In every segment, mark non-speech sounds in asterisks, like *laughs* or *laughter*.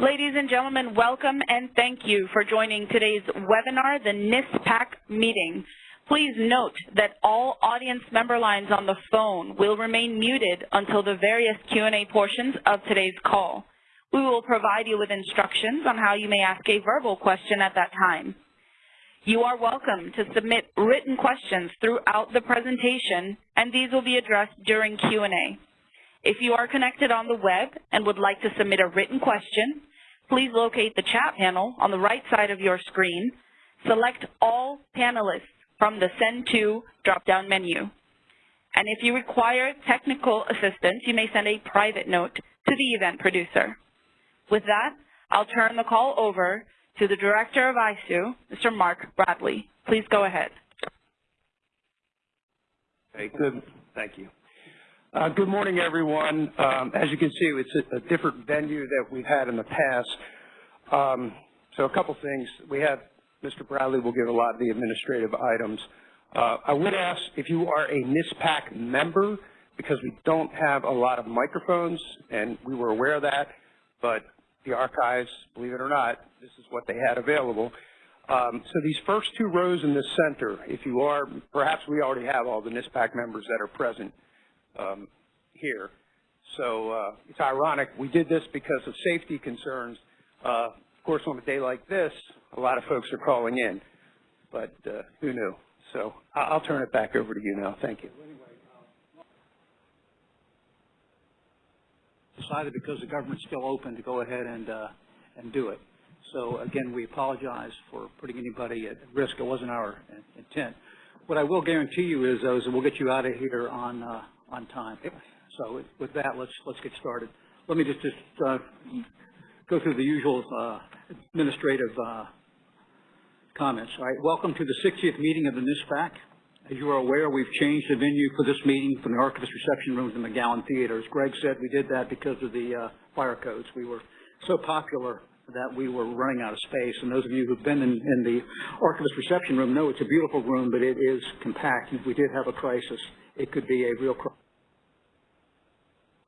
Ladies and gentlemen, welcome and thank you for joining today's webinar, the NISPAC meeting. Please note that all audience member lines on the phone will remain muted until the various Q&A portions of today's call. We will provide you with instructions on how you may ask a verbal question at that time. You are welcome to submit written questions throughout the presentation, and these will be addressed during Q&A. If you are connected on the web and would like to submit a written question, please locate the chat panel on the right side of your screen. Select All Panelists from the Send To drop-down menu. And if you require technical assistance, you may send a private note to the event producer. With that, I'll turn the call over to the Director of ISOO, Mr. Mark Bradley. Please go ahead. Okay, good. Thank you. Uh, good morning, everyone. Um, as you can see, it's a, a, different venue that we've had in the past. Um, so a couple things. We have Mr. Bradley will give a lot of the administrative items. Uh, I would ask if you are a NISPAC member, because we don't have a lot of microphones, and we were aware of that, but the archives, believe it or not, this is what they had available. Um, so these first two rows in the center, if you are, perhaps we already have all the NISPAC members that are present um, here. So uh, it's ironic. We did this because of safety concerns. Uh, of course, on a day like this, a lot of folks are calling in, but uh, who knew? So I'll turn it back over to you now. Thank you. Decided because the government's still open to go ahead and uh, and do it. So again, we apologize for putting anybody at risk. It wasn't our intent. What I will guarantee you is, though, is we'll get you out of here on uh, on time. So with that, let's let's get started. Let me just just uh, go through the usual uh, administrative uh, comments. All right, welcome to the 60th meeting of the NISPAC. As you are aware, we've changed the venue for this meeting from the Archivist Reception Room to the McGowan Theater. As Greg said, we did that because of the uh, fire codes. We were so popular that we were running out of space. And those of you who've been in, in the Archivist Reception Room know it's a beautiful room, but it is compact. If we did have a crisis, it could be a real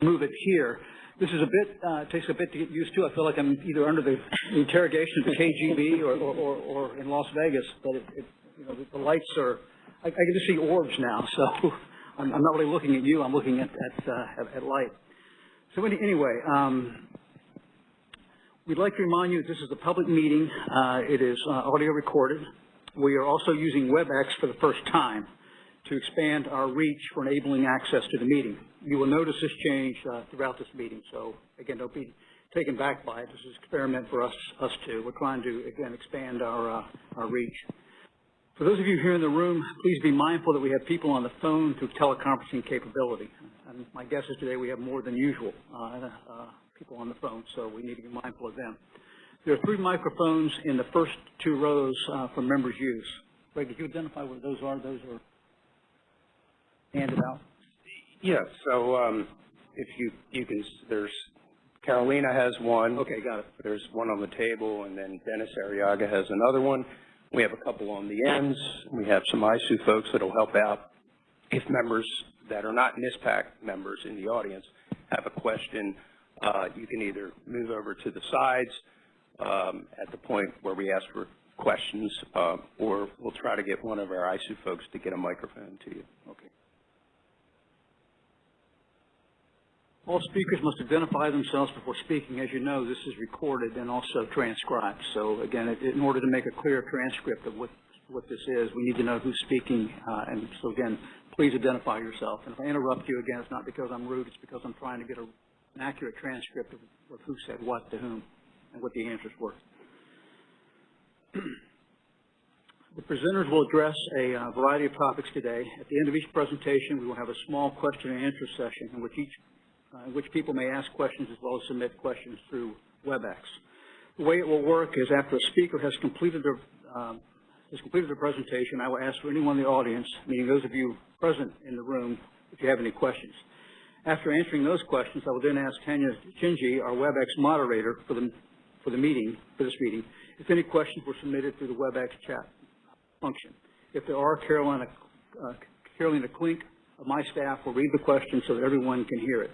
move it here. This is a bit, uh, takes a bit to get used to. I feel like I'm either under the interrogation of the KGB or, or, or, or in Las Vegas, but it, it, you know, the, the lights are, I, I can just see orbs now, so *laughs* I'm, I'm, not really looking at you, I'm looking at, at, uh, at, at light. So any, anyway, um, we'd like to remind you that this is a public meeting. Uh, it is uh, audio recorded. We are also using WebEx for the first time to expand our reach for enabling access to the meeting. You will notice this change uh, throughout this meeting, so again, don't be taken back by it. This is an experiment for us, us too. We're trying to, again, expand our, uh, our reach. For those of you here in the room, please be mindful that we have people on the phone through teleconferencing capability. And my guess is today we have more than usual uh, uh people on the phone, so we need to be mindful of them. There are three microphones in the first two rows uh, for members' use. Greg, could you identify what those are? Those are handed out? Yes. So um, if you you can, there's Carolina has one. Okay, got it. There's one on the table, and then Dennis Arriaga has another one. We have a couple on the ends. We have some ISOO folks that will help out if members that are not NISPAC members in the audience have a question. Uh, you can either move over to the sides um, at the point where we ask for questions, uh, or we'll try to get one of our ISOO folks to get a microphone to you. Okay. All speakers must identify themselves before speaking. As you know, this is recorded and also transcribed. So again, in order to make a clear transcript of what, what this is, we need to know who's speaking. Uh, and so again, please identify yourself. And if I interrupt you again, it's not because I'm rude, it's because I'm trying to get a, an accurate transcript of, of who said what to whom and what the answers were. *clears throat* The presenters will address a uh, variety of topics today. At the end of each presentation, we will have a small question and answer session in which each in which people may ask questions as well as submit questions through WebEx. The way it will work is after a speaker has completed their, um, has completed their presentation, I will ask for anyone in the audience, meaning those of you present in the room, if you have any questions. After answering those questions, I will then ask Tanya Chinji, our WebEx moderator for the, for the meeting, for this meeting, if any questions were submitted through the WebEx chat function. If there are, Carolina, uh, Carolina Klink of my staff will read the question so that everyone can hear it.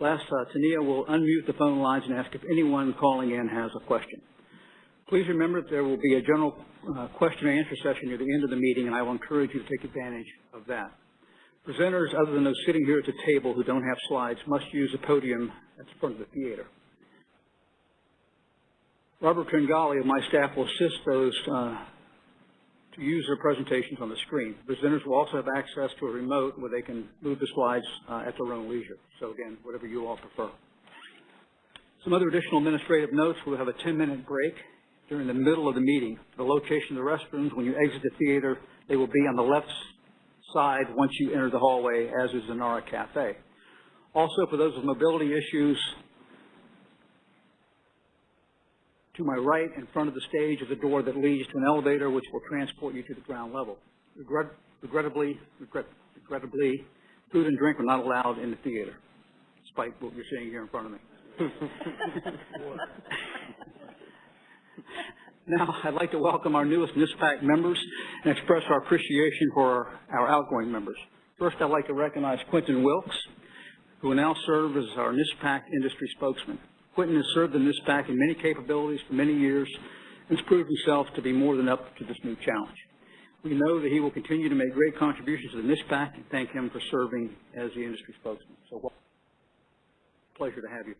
Last, uh, Tania will unmute the phone lines and ask if anyone calling in has a question. Please remember that there will be a general uh, question and answer session near the end of the meeting, and I will encourage you to take advantage of that. Presenters, other than those sitting here at the table who don't have slides, must use the podium at the front of the theater. Robert Tringali of my staff will assist those uh, to use their presentations on the screen. Presenters will also have access to a remote where they can move the slides uh, at their own leisure. So again, whatever you all prefer. Some other additional administrative notes, we'll have a 10-minute break during the middle of the meeting. The location of the restrooms, when you exit the theater, they will be on the left side once you enter the hallway, as is the Nara Cafe. Also, for those with mobility issues, to my right, in front of the stage, is a door that leads to an elevator which will transport you to the ground level. Regret, regrettably, regret, regrettably, food and drink are not allowed in the theater, despite what you're seeing here in front of me. *laughs* Now, I'd like to welcome our newest NISPAC members and express our appreciation for our, our outgoing members. First, I'd like to recognize Quentin Wilkes, who will now serve as our NISPAC industry spokesman. Quentin has served in the NISPAC in many capabilities for many years and has proved himself to be more than up to this new challenge. We know that he will continue to make great contributions to the NISPAC and thank him for serving as the industry spokesman. So, well, pleasure to have you.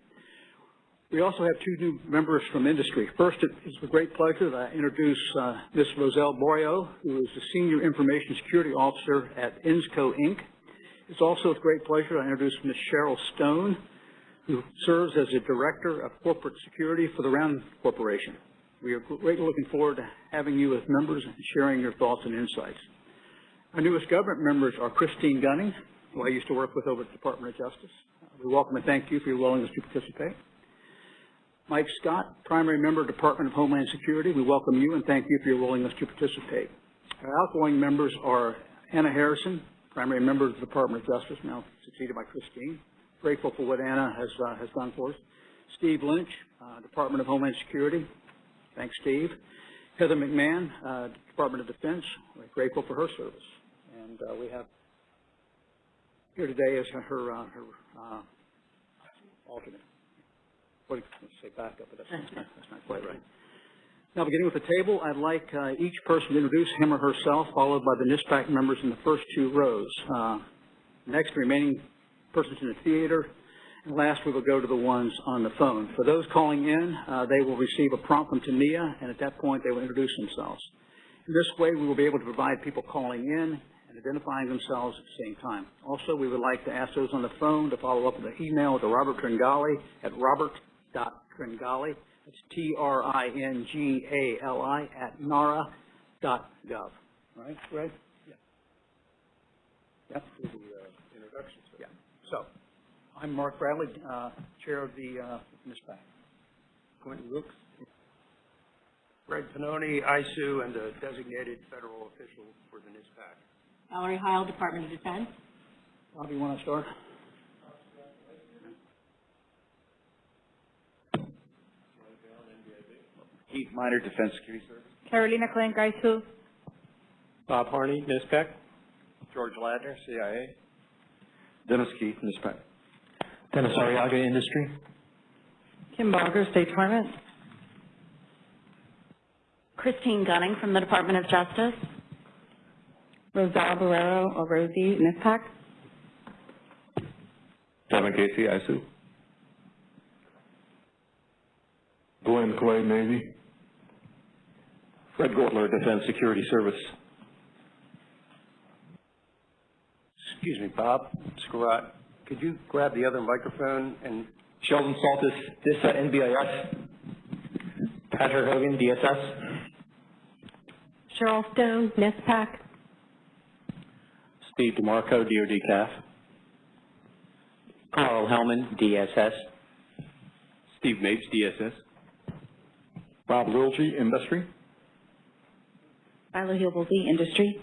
We also have two new members from industry. First, it is with great pleasure that I introduce uh, Ms. Roselle Borio, who is the Senior Information Security Officer at Insco Inc. It's also with great pleasure I introduce Ms. Cheryl Stone, who serves as the Director of Corporate Security for the Round Corporation. We are greatly looking forward to having you as members and sharing your thoughts and insights. Our newest government members are Christine Gunning, who I used to work with over at the Department of Justice. We welcome and thank you for your willingness to participate. Mike Scott, primary member, of the Department of Homeland Security. We welcome you and thank you for your willingness to participate. Our outgoing members are Anna Harrison, primary member of the Department of Justice, now succeeded by Christine. Grateful for what Anna has, uh, has done for us. Steve Lynch, uh, Department of Homeland Security. Thanks, Steve. Heather McMahon, uh, Department of Defense. We're grateful for her service. And uh, we have here today is her, uh, her uh, alternate what, let's say backup, but that's not, that's not quite right. Now, beginning with the table, I'd like uh, each person to introduce him or herself, followed by the NISPAC members in the first two rows. Uh, next, remaining persons in the theater, and last we will go to the ones on the phone. For those calling in, uh, they will receive a prompt from Tania, and at that point they will introduce themselves. In this way, we will be able to provide people calling in and identifying themselves at the same time. Also, we would like to ask those on the phone to follow up with an email to Robert Tringali at robert dot Tringali, that's T-R-I-N-G-A-L-I at nara dot gov. Right, Greg? Yeah. Yep. Introduction, sir. Yeah. So, I'm Mark Bradley, uh, Chair of the, uh, NISPAC. Quentin Wilkes. Greg Pannoni, ISOO, and a designated federal official for the NISPAC. Valerie Heil, Department of Defense. Bob, you want to start? Heath Miner, Defense Security Service. Carolina Klein-Gaisu. Bob Harney, NISPAC. George Ladner, CIA. Dennis Keith, NISPAC. Dennis Arriaga, Industry. Kim Barger, State Department. Christine Gunning from the Department of Justice. Rosal Barrero, or Rosie, NISPAC. Kevin Casey, ISOO. Glenn Clay, Navy. Fred Gortler, Defense Security Service. Excuse me, Bob Scarratt, could you grab the other microphone and, Sheldon Saltis, DISA, NBIS. Patrick Hogan, DSS. Cheryl Stone, NISPAC. Steve DeMarco, DoD CAF. Carl Hellman, DSS. Steve Mapes, DSS. Bob Wilgie, Industry. Viola Hilboldy, Industry.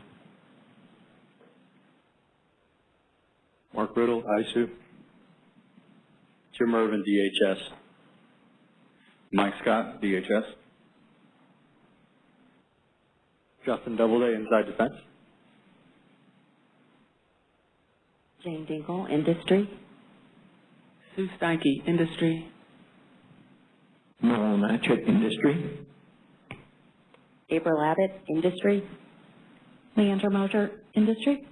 Mark Riddle, ISOO. Jim Irvin, DHS. Mike Scott, DHS. Justin Doubleday, Inside Defense. Jane Dingle, Industry. Sue Steinke, Industry. Noel Matchett, Industry. April Abbott, Industry. Leander Moser, Industry.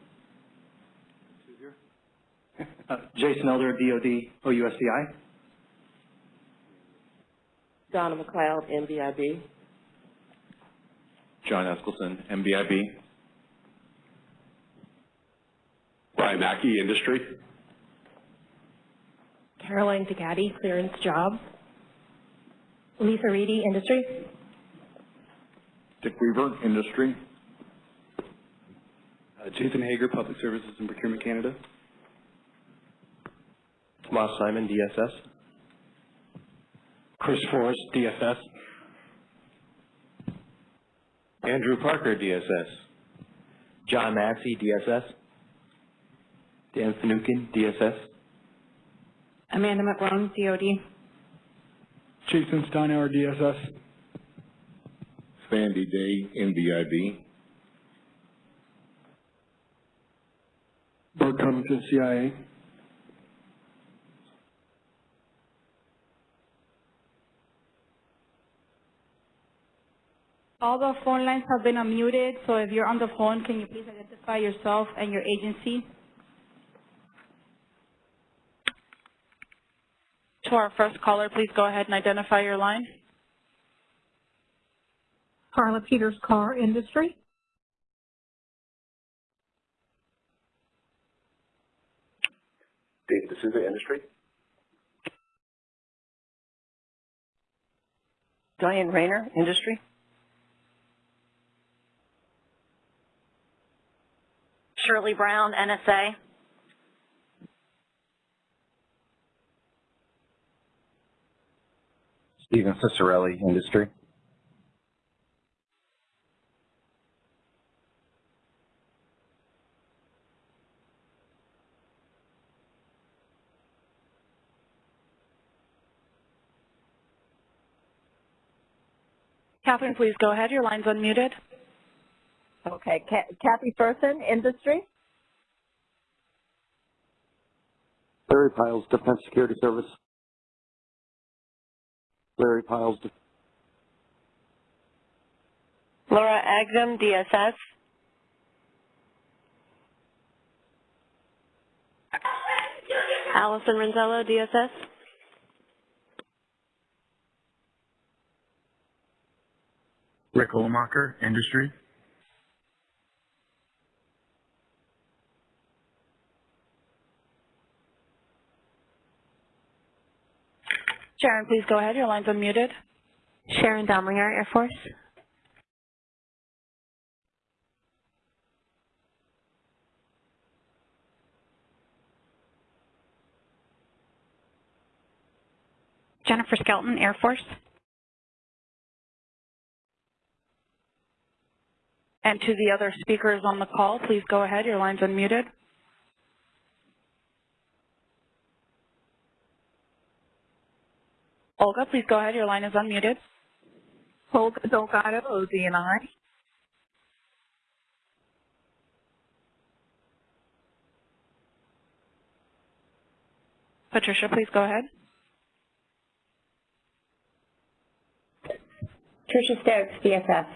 Uh, Jason Elder, DOD, OUSDI. Donna McLeod, NBIB. John Eskelson, NBIB. Brian Mackey, Industry. Caroline Tagati, Clearance Jobs. Lisa Reedy, Industry. Dick Weaver, Industry. Uh, Jason Hager, Public Services and Procurement Canada. Tomas Simon, DSS. Chris Forrest, DSS. Andrew Parker, DSS. John Maxey, DSS. Dan Finucane, DSS. Amanda McGlone, DOD. Jason Steinauer, DSS. Sandy Day, NBIB. Bart Covington, CIA. All the phone lines have been unmuted, so if you're on the phone, can you please identify yourself and your agency? To our first caller, please go ahead and identify your line. Carla Peters Car Industry. David D'Souza, Industry. Diane Rayner, Industry. Shirley Brown, NSA. Stephen Cicerelli, Industry. Catherine, please go ahead. Your line's unmuted. Okay, Kathy Furson, Industry. Larry Piles, Defense Security Service. Larry Piles, Laura Agdam, DSS. Allison Renzello, DSS. Rick Olmacher, Industry. Sharon, please go ahead. Your line's unmuted. Sharon Domlinger, Air Force. Jennifer Skelton, Air Force. And to the other speakers on the call, please go ahead. Your line's unmuted. Olga, please go ahead. Your line is unmuted. Olga Delgado, ODNI. Patricia, please go ahead. Tricia Stokes, DSS.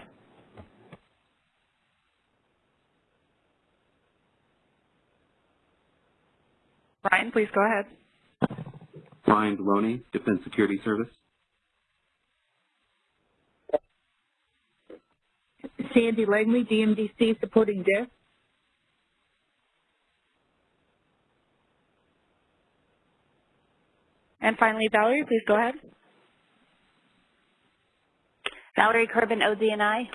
Ryan, please go ahead. Brian Deloney, Defense Security Service. Sandy Langley, DMDC, supporting desk. And finally, Valerie, please go ahead. Valerie Corbin, ODNI.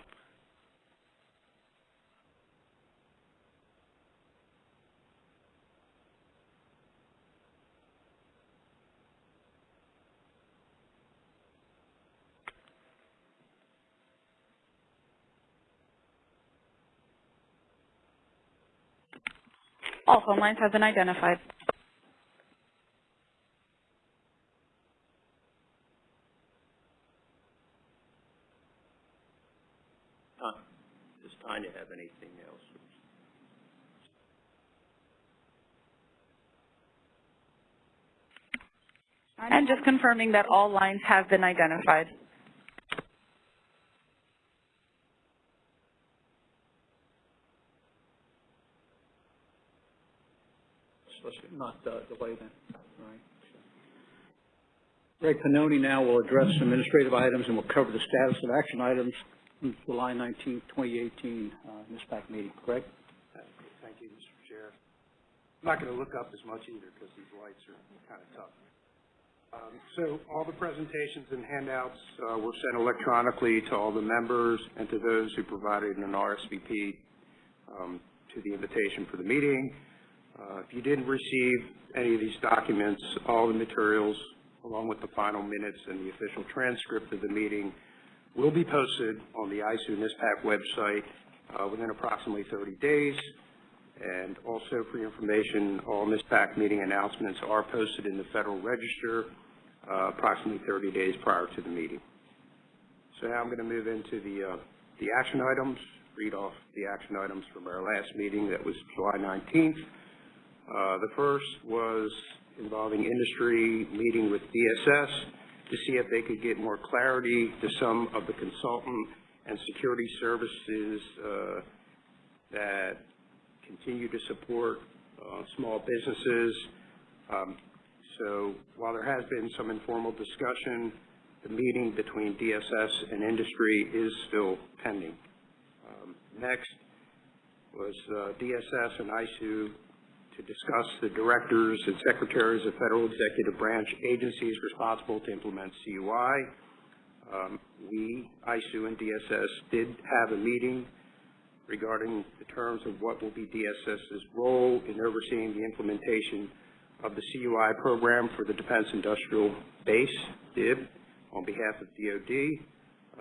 All phone lines have been identified. Does Tanya have anything else? And just confirming that all lines have been identified. So let's not delay all right? Greg Pannoni now will address administrative items and will cover the status of action items from July 19, 2018, uh, NISPAC meeting. Greg? Thank you, Mr. Chair. I'm not going to look up as much either because these lights are kind of tough. Um, So all the presentations and handouts uh, were sent electronically to all the members and to those who provided an RSVP um, to the invitation for the meeting. Uh, If you didn't receive any of these documents, all the materials, along with the final minutes and the official transcript of the meeting, will be posted on the ISOO NISPAC website uh, within approximately 30 days. And also for your information, all NISPAC meeting announcements are posted in the Federal Register uh, approximately 30 days prior to the meeting. So now I'm going to move into the, uh, the action items, read off the action items from our last meeting that was July 19th. Uh, The first was involving industry meeting with DSS to see if they could get more clarity to some of the consultant and security services uh, that continue to support uh, small businesses. Um, So while there has been some informal discussion, the meeting between DSS and industry is still pending. Um, Next was uh, DSS and ISOO to discuss the directors and secretaries of federal executive branch agencies responsible to implement CUI. Um, We, ISOO and DSS, did have a meeting regarding the terms of what will be DSS's role in overseeing the implementation of the CUI program for the Defense Industrial Base, DIB, on behalf of DOD.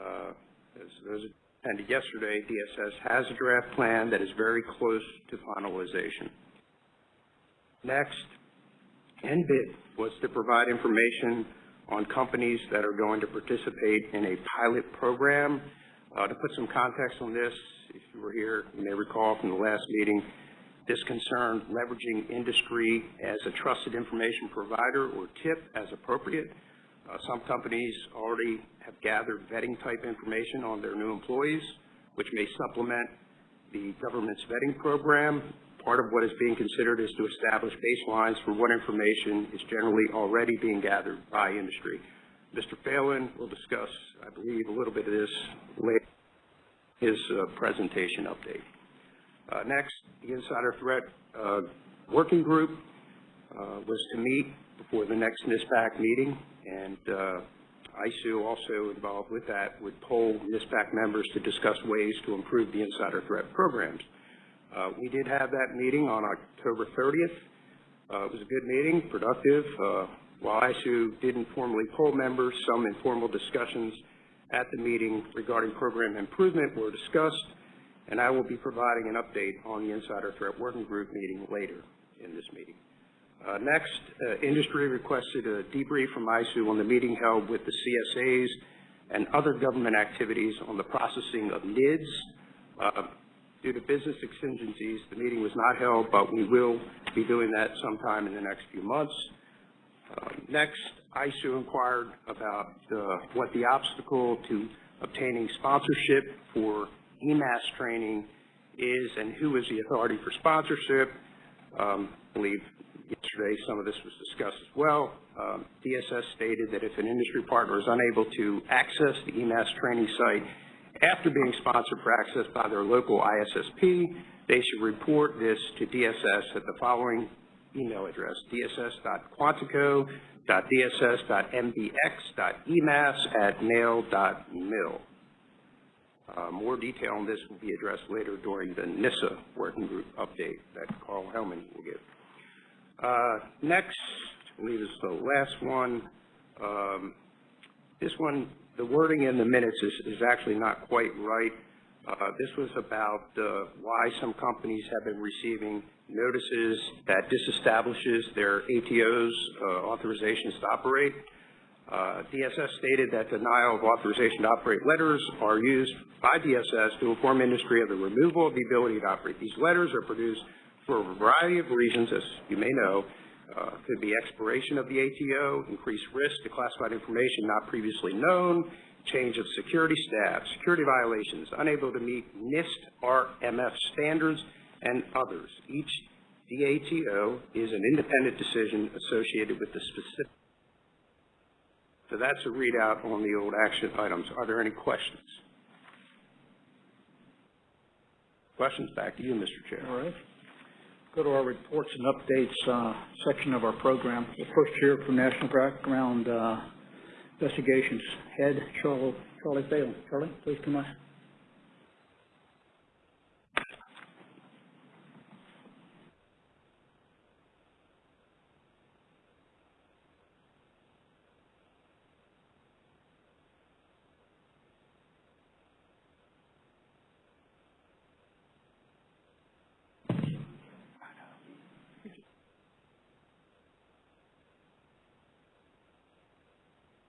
Uh, As those attended yesterday, DSS has a draft plan that is very close to finalization. Next, NBIB was to provide information on companies that are going to participate in a pilot program. Uh, To put some context on this, if you were here, you may recall from the last meeting, this concerned leveraging industry as a trusted information provider, or TIP, as appropriate. Uh, Some companies already have gathered vetting-type information on their new employees, which may supplement the government's vetting program. Part of what is being considered is to establish baselines for what information is generally already being gathered by industry. Mr. Phalen will discuss, I believe, a little bit of this later in his uh, presentation update. Uh, Next, the Insider Threat uh, Working Group uh, was to meet before the next NISPAC meeting, and uh, ISOO also involved with that would poll NISPAC members to discuss ways to improve the insider threat programs. Uh, We did have that meeting on October 30th. Uh, It was a good meeting, productive. Uh, While ISOO didn't formally poll members, some informal discussions at the meeting regarding program improvement were discussed, and I will be providing an update on the Insider Threat Working Group meeting later in this meeting. Uh, Next, uh, industry requested a debrief from ISOO on the meeting held with the CSAs and other government activities on the processing of NIDS. Uh, Due to business exigencies, the meeting was not held, but we will be doing that sometime in the next few months. Uh, Next, ISOO inquired about uh, what the obstacle to obtaining sponsorship for eMASS training is and who is the authority for sponsorship. Um, I believe yesterday some of this was discussed as well. Um, DSS stated that if an industry partner is unable to access the eMASS training site after being sponsored for access by their local ISSP, they should report this to DSS at the following email address, dss.quantico.dss.mbx.emas@mail.mil. Uh, More detail on this will be addressed later during the NISA working group update that Carl Hellman will give. Uh, Next, I believe is the last one. Um, This one, the wording in the minutes is, is actually not quite right. Uh, This was about uh, why some companies have been receiving notices that disestablishes their ATO's uh, authorizations to operate. Uh, DSS stated that denial of authorization to operate letters are used by DSS to inform industry of the removal of the ability to operate. These letters are produced for a variety of reasons, as you may know, uh, could be expiration of the ATO, increased risk to classified information not previously known, change of security staff, security violations, unable to meet NIST RMF standards, and others. Each DATO is an independent decision associated with the specific. So that's a readout on the old action items. Are there any questions? Questions? Back to you, Mr. Chair. All right. Go to our reports and updates uh, section of our program. The first here for National Background uh, Investigations Head, Charlie Charlie Phalen. Charlie, please come on.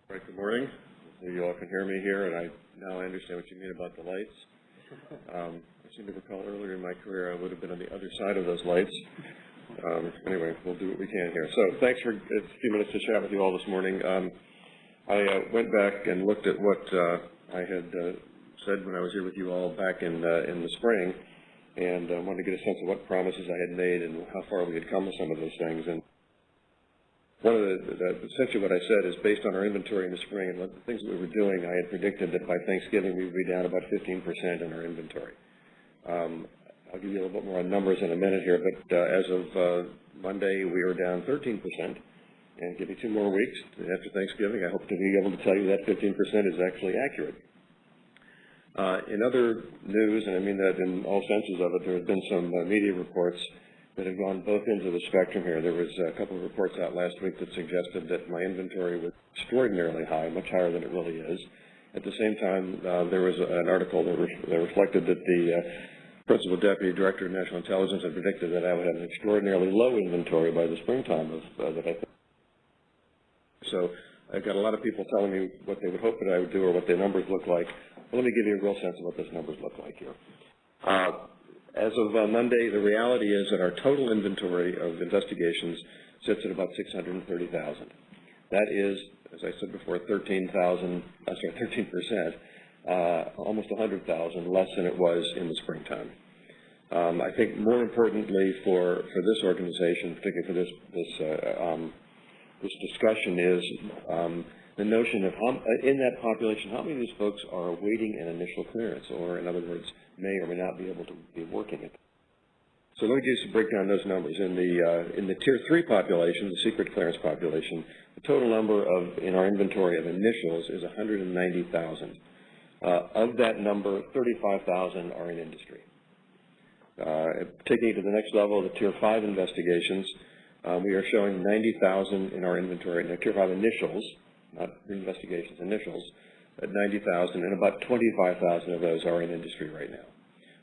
Right, good morning. Maybe you all can hear me here, and I, now I understand what you mean about the lights. Um, I seem to recall earlier in my career, I would have been on the other side of those lights. Um, anyway, we'll do what we can here. So thanks for a few minutes to chat with you all this morning. Um, I uh, went back and looked at what uh, I had uh, said when I was here with you all back in, uh, in the spring, and uh, wanted to get a sense of what promises I had made and how far we had come with some of those things. And one of the, the, essentially what I said is based on our inventory in the spring and what the things that we were doing, I had predicted that by Thanksgiving we would be down about 15% in our inventory. Um, I'll give you a little bit more on numbers in a minute here, but uh, as of uh, Monday, we are down 13%. And give me two more weeks after Thanksgiving, I hope to be able to tell you that 15% is actually accurate. Uh, in other news, and I mean that in all senses of it, there have been some uh, media reports that have gone both ends of the spectrum here. There was a couple of reports out last week that suggested that my inventory was extraordinarily high, much higher than it really is. At the same time, uh, there was an article that, re that reflected that the uh, Principal Deputy Director of National Intelligence had predicted that I would have an extraordinarily low inventory by the springtime of uh, that I think. So I've got a lot of people telling me what they would hope that I would do or what their numbers look like. Let me give you a real sense of what those numbers look like here. Uh, as of uh, Monday, the reality is that our total inventory of investigations sits at about 630,000. That is, as I said before, 13,000, uh, sorry, 13%, uh, almost 100,000 less than it was in the springtime. Um, I think more importantly for, for this organization, particularly for this, this, uh, um, this discussion is um, the notion of how, in that population, how many of these folks are awaiting an initial clearance, or in other words, may or may not be able to be working it. So let me give you some breakdown those numbers. In the uh, in the tier three population, the secret clearance population, the total number of in our inventory of initials is 190,000. Uh, of that number, 35,000 are in industry. Uh, taking it to the next level, the tier five investigations, uh, we are showing 90,000 in our inventory. Now, tier five initials, not investigations, initials, at 90,000, and about 25,000 of those are in industry right now.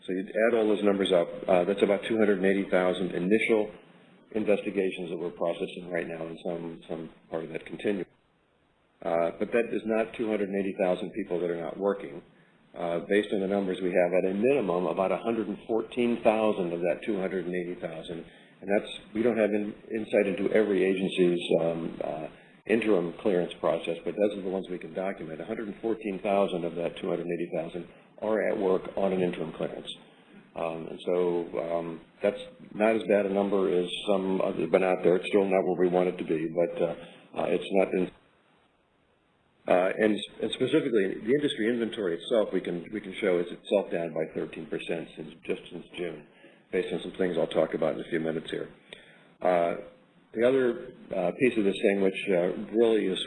So you add all those numbers up, uh, that's about 280,000 initial investigations that we're processing right now, and some, some part of that continue. Uh, but that is not 280,000 people that are not working. Uh, based on the numbers we have, at a minimum, about 114,000 of that 280,000, and that's, we don't have in, insight into every agency's um, uh, interim clearance process, but those are the ones we can document. 114,000 of that 280,000 are at work on an interim clearance. Um, and so um, that's not as bad a number as some have been out there. It's still not where we want it to be, but uh, uh, it's not in. Uh, and, and specifically, the industry inventory itself, we can we can show is itself down by 13% since just since June, based on some things I'll talk about in a few minutes here. The other uh, piece of this thing, which uh, really is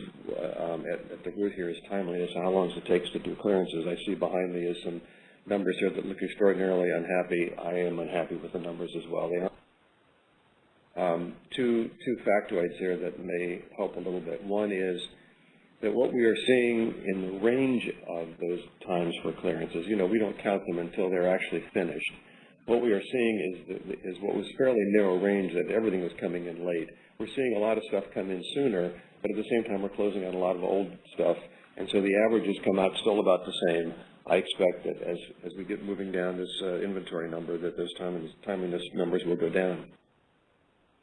um, at, at, the root here, is timeliness and how long it takes to do clearances. I see behind me is some numbers here that look extraordinarily unhappy. I am unhappy with the numbers as well. Um, two, two factoids here that may help a little bit. One is that what we are seeing in the range of those times for clearances, you know, we don't count them until they're actually finished what we are seeing is, is what was fairly narrow range that everything was coming in late. We're seeing a lot of stuff come in sooner, but at the same time we're closing on a lot of old stuff, and so the averages come out still about the same. I expect that as, as we get moving down this uh, inventory number, that those timeliness, timeliness numbers will go down.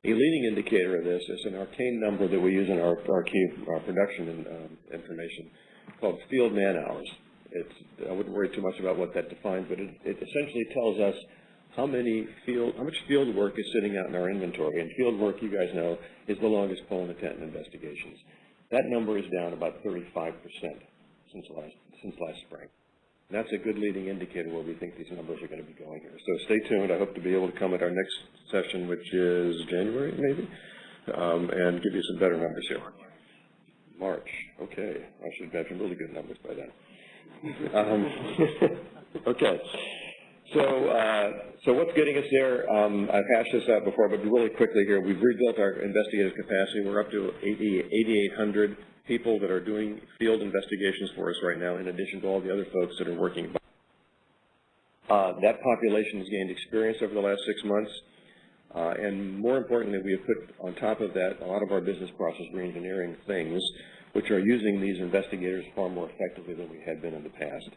A leading indicator of this is an arcane number that we use in our, our key our production and, um, information called field man hours. It's, I wouldn't worry too much about what that defines, but it, it essentially tells us how many field, how much field work is sitting out in our inventory. And field work, you guys know, is the longest pole in the tent in investigations. That number is down about 35% since last, since last spring. That's a good leading indicator where we think these numbers are going to be going here. So stay tuned. I hope to be able to come at our next session, which is January, maybe, um, and give you some better numbers here. March. Okay. I should have some really good numbers by then. Um, *laughs* okay. So, uh, so what's getting us there? Um, I've hashed this out before, but really quickly here, we've rebuilt our investigative capacity. We're up to 80 8,800 people that are doing field investigations for us right now, in addition to all the other folks that are working. Uh, that population has gained experience over the last six months. Uh, and more importantly, we have put on top of that a lot of our business process reengineering things, which are using these investigators far more effectively than we had been in the past.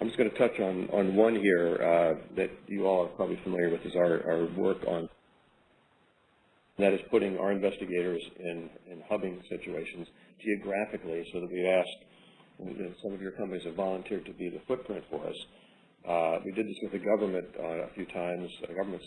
I'm just going to touch on, on one here uh, that you all are probably familiar with is our, our work on that is putting our investigators in, in hubbing situations geographically so that we asked, some of your companies have volunteered to be the footprint for us. Uh, we did this with the government uh, a few times, uh, government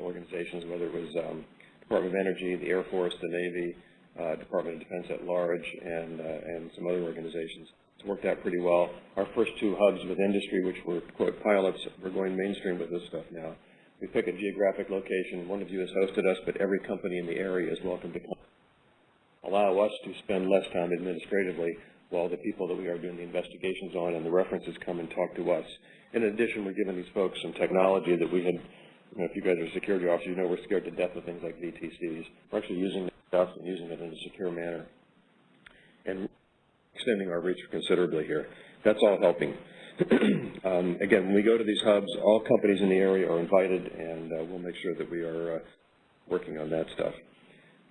organizations, whether it was um, Department of Energy, the Air Force, the Navy, uh, Department of Defense at large, and, uh, and some other organizations. It's worked out pretty well. Our first two hubs with industry, which were, quote, pilots, we're going mainstream with this stuff now. We pick a geographic location. One of you has hosted us, but every company in the area is welcome to come. Allow us to spend less time administratively while the people that we are doing the investigations on and the references come and talk to us. In addition, we're giving these folks some technology that we had, you know, if you guys are security officers, you know we're scared to death of things like VTCs. We're actually using that stuff and using it in a secure manner and extending our reach considerably here. That's all helping. *clears throat* um, again, when we go to these hubs, all companies in the area are invited, and uh, we'll make sure that we are uh, working on that stuff.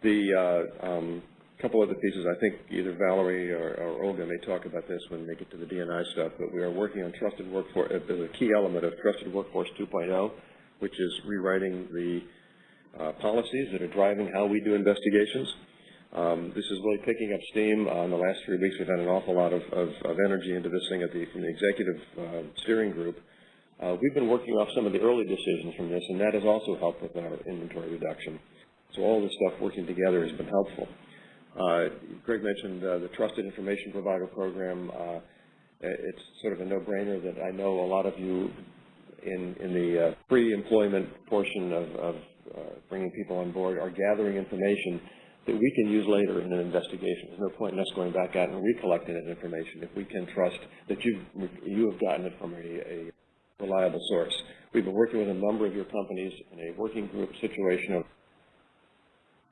The uh, um, couple other pieces, I think either Valerie or, or, Olga may talk about this when they get to the DNI stuff, but we are working on trusted workforce, uh, the key element of Trusted Workforce 2.0, which is rewriting the uh, policies that are driving how we do investigations. Um, this is really picking up steam. Uh, in the last three weeks, we've had an awful lot of, of, of energy into this thing at the, from the executive uh, steering group. Uh, we've been working off some of the early decisions from this, and that has also helped with our inventory reduction. So all this stuff working together has been helpful. Uh, Greg mentioned uh, the Trusted Information Provider Program. Uh, it's sort of a no-brainer that I know a lot of you in, in the pre-employment portion of, of bringing people on board are gathering information that we can use later in an investigation. There's no point in us going back out and recollecting that information if we can trust that you've, you have gotten it from a, a reliable source. We've been working with a number of your companies in a working group situation of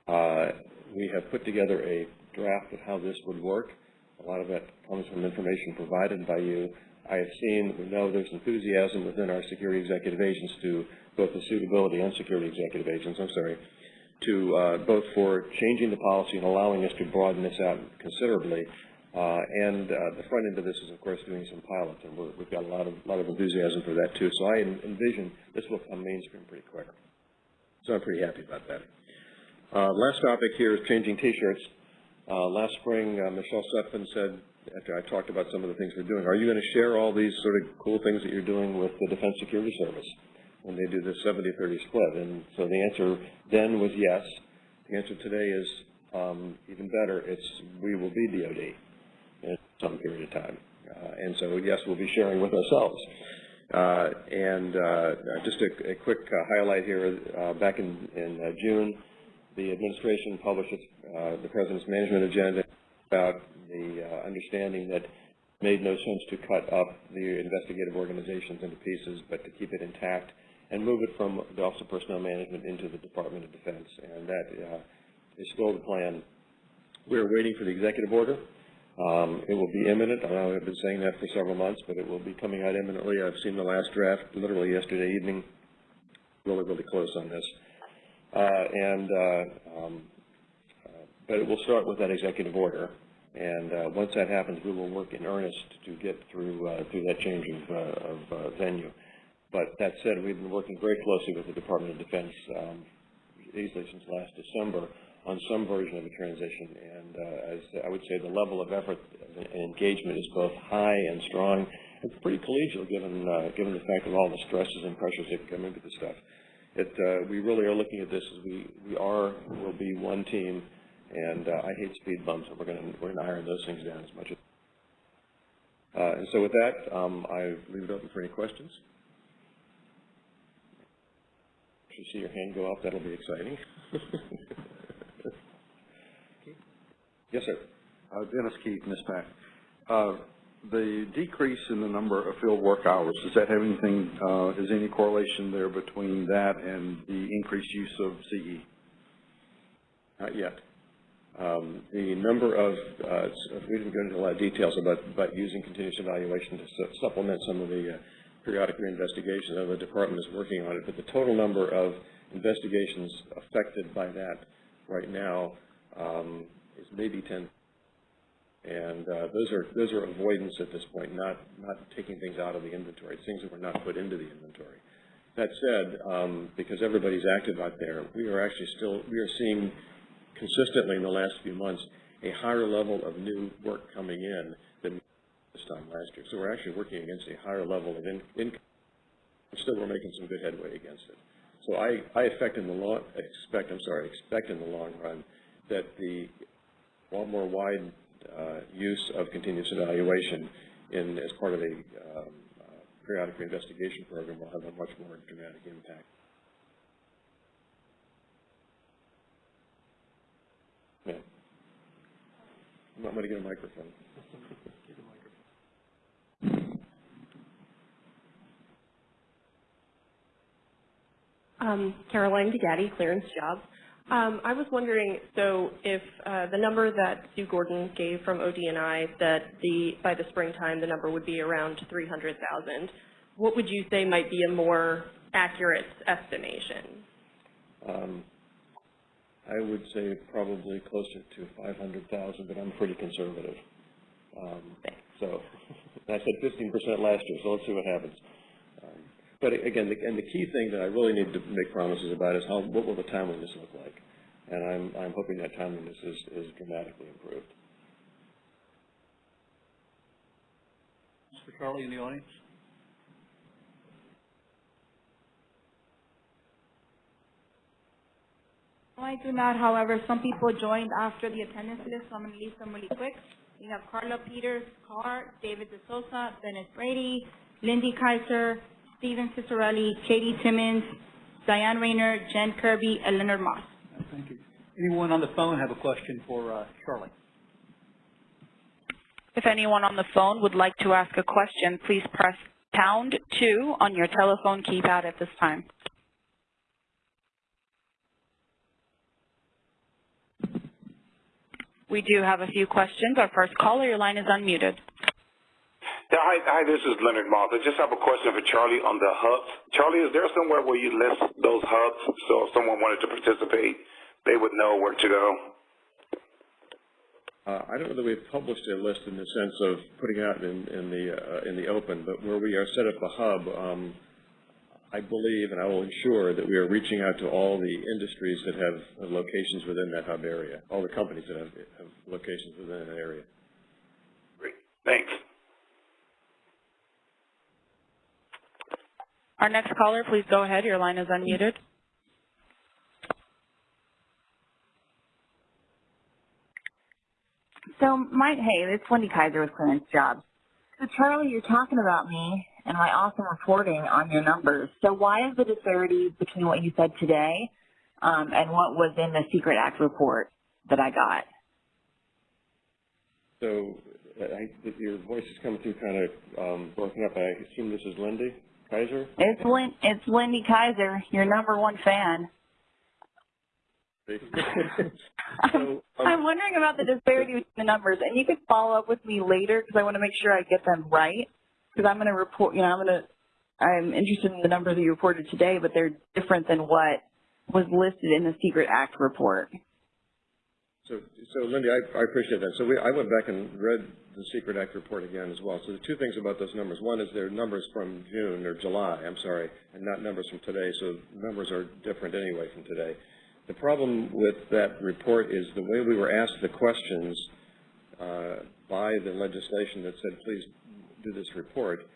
uh, we have put together a draft of how this would work. A lot of that comes from information provided by you. I have seen, we know there's enthusiasm within our security executive agents to both the suitability and security executive agents, I'm sorry, to uh, both for changing the policy and allowing us to broaden this out considerably. Uh, and uh, the front end of this is, of course, doing some pilots, and we have got a lot of lot of enthusiasm for that too. So I envision this will come mainstream pretty quick. So I'm pretty happy about that. Uh, last topic here is changing T-shirts. Uh, last spring, uh, Michelle Sutphin said, after I talked about some of the things we're doing, are you going to share all these sort of cool things that you're doing with the Defense Security Service? When they do the 70-30 split. And so the answer then was yes. The answer today is um, even better. It's we will be DoD in some period of time. Uh, and so yes, we'll be sharing with ourselves. Uh, and uh, just a, a quick uh, highlight here. Uh, back in, in uh, June, the administration published the President's management agenda about the understanding that made no sense to cut up the investigative organizations into pieces, but to keep it intact and move it from the Office of Personnel Management into the Department of Defense. And that uh, is still the plan. We're waiting for the executive order. Um, it will be imminent. I know I've been saying that for several months, but it will be coming out imminently. I've seen the last draft literally yesterday evening. Really, really close on this. Uh, and uh, um, uh, but it will start with that executive order. And uh, once that happens, we will work in earnest to get through uh, through that change of, of venue. But that said, we've been working very closely with the Department of Defense. Um, easily since last December on some version of a transition. And uh, as I would say, the level of effort and engagement is both high and strong. It's pretty collegial given uh, given the fact of all the stresses and pressures that come into this stuff. It, uh, we really are looking at this as we, we are, will be one team, and uh, I hate speed bumps, and we're going to we're to iron those things down as much as. Uh, and so with that, um, I leave it open for any questions. If you see your hand go up, that'll be exciting. *laughs* yes, sir. Uh, Dennis Keith, NISPAC. Uh, the decrease in the number of field work hours, does that have anything, uh, is any correlation there between that and the increased use of E? CE? Not yet. Um, the number of, uh, we didn't go into a lot of details about, about using continuous evaluation to su- supplement some of the uh, periodic reinvestigations. I the department is working on it, but the total number of investigations affected by that right now um, is maybe 10. And uh, those are those are avoidance at this point, not not taking things out of the inventory, It's things that were not put into the inventory. That said, um, because everybody's active out there, we are actually still we are seeing consistently in the last few months a higher level of new work coming in this time last year. So we're actually working against a higher level of in, income. Still, we're making some good headway against it. So I, I expect in the long, expect, I'm sorry, expect in the long run that the more wide uh, use of continuous evaluation in as part of a um, uh, periodic reinvestigation program will have a much more dramatic impact. Yeah. I'm not going to get a microphone. *laughs* Um, Caroline DeGatti, Clearance Jobs. Um, I was wondering, so if uh, the number that Sue Gordon gave from ODNI, that the by the springtime the number would be around 300,000, what would you say might be a more accurate estimation? Um, I would say probably closer to 500,000, but I'm pretty conservative. Um, so *laughs* I said 15% last year, so let's see what happens. But again, the, and the key thing that I really need to make promises about is how what will the timeliness look like, and I'm I'm hoping that timeliness is is dramatically improved. Mr. Charlie in the audience? I do not. However, some people joined after the attendance list, so I'm going to leave them really quick. We have Carla Peters Carr, David DeSosa, Dennis Brady, Lindy Kyzer, Steven Cicerelli, Katie Timmons, Diane Rayner, Jen Kirby, and Leonard Moss. Thank you. Anyone on the phone have a question for uh, Charlie? If anyone on the phone would like to ask a question, please press pound two on your telephone keypad at this time. We do have a few questions. Our first caller, your line is unmuted. Yeah, hi, hi, this is Leonard Moss. I just have a question for Charlie on the hubs. Charlie, is there somewhere where you list those hubs so if someone wanted to participate, they would know where to go? Uh, I don't know that we've published a list in the sense of putting it out in, in the uh, in the open, but where we are set up a hub, um, I believe, and I will ensure that we are reaching out to all the industries that have locations within that hub area, all the companies that have, have locations within that area. Great, thanks. Our next caller, please go ahead. Your line is unmuted. So, my, hey, it's Lindy Kyzer with Clearance Jobs. So, Charlie, you're talking about me and my awesome reporting on your numbers. So, why is the disparity between what you said today um, and what was in the Secret Act report that I got? So I, your voice is coming through kind of um, broken up. I assume this is Lindy Kyzer? It's Lin- it's Lindy Kyzer, your number one fan. I'm, *laughs* um, I'm wondering about the disparity between the numbers, and you could follow up with me later because I want to make sure I get them right. Because I'm going to report, you know, I'm going to, I'm interested in the numbers that you reported today, but they're different than what was listed in the Secret Act report. So, so Lindy, I, I appreciate that. So we, I went back and read the Secret Act report again as well. So the two things about those numbers. One is they're numbers from June or July, I'm sorry, and not numbers from today. So numbers are different anyway from today. The problem with that report is the way we were asked the questions uh, by the legislation that said, please do this report,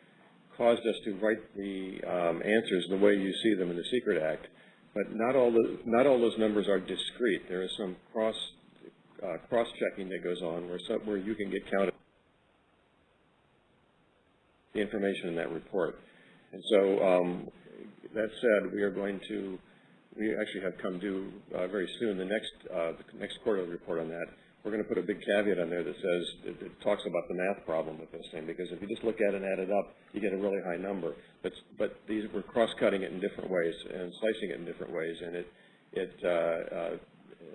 caused us to write the um, answers the way you see them in the Secret Act. But not all the, not all those numbers are discrete. There is some cross uh, cross-checking that goes on where some, where you can get counted the information in that report. And so um, that said, we are going to we actually have come due uh, very soon the next uh, the next quarterly report on that. We're going to put a big caveat on there that says it, it talks about the math problem with this thing because if you just look at it and add it up, you get a really high number. But but these we're cross-cutting it in different ways and slicing it in different ways, and it it uh, uh,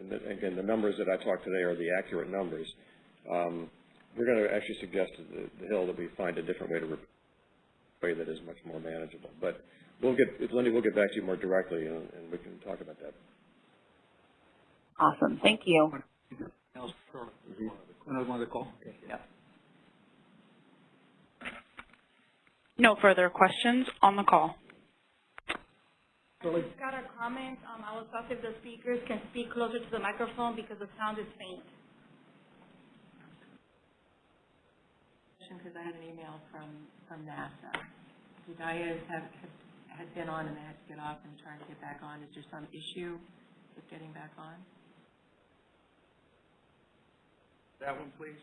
the, again the numbers that I talked today are the accurate numbers. Um, we're going to actually suggest to the, the Hill that we find a different way to way that is much more manageable. But we'll get Lindy, we'll get back to you more directly, and, and we can talk about that. Awesome. Thank you. Another one to call? Okay, yeah. No further questions on the call. Got a comment. Um, I was asked if the speakers can speak closer to the microphone because the sound is faint. Because I had an email from, from NASA. The Dias have, have had been on and they had to get off and try to get back on. Is there some issue with getting back on? That one, please.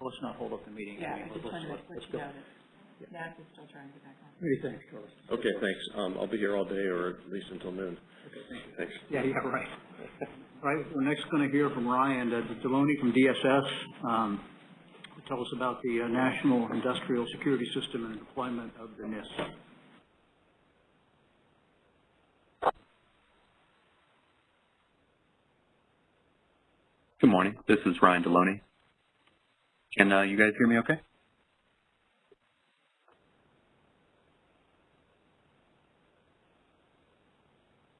Let's not hold up the meeting. Yeah, mean, I just let's- wanted to let's- let let's you go. know that NASA's still trying to get back on. Many thanks, Carlos. Okay, thanks. Um, I'll be here all day or at least until noon. Okay, thank you. Thanks. Yeah, yeah, right. All *laughs* right, we're next going to hear from Ryan uh, Deloney from DSS. Um, to Tell us about the uh, National Industrial Security System and deployment of the NISS. Good morning. This is Ryan Deloney. Can uh, you guys hear me okay?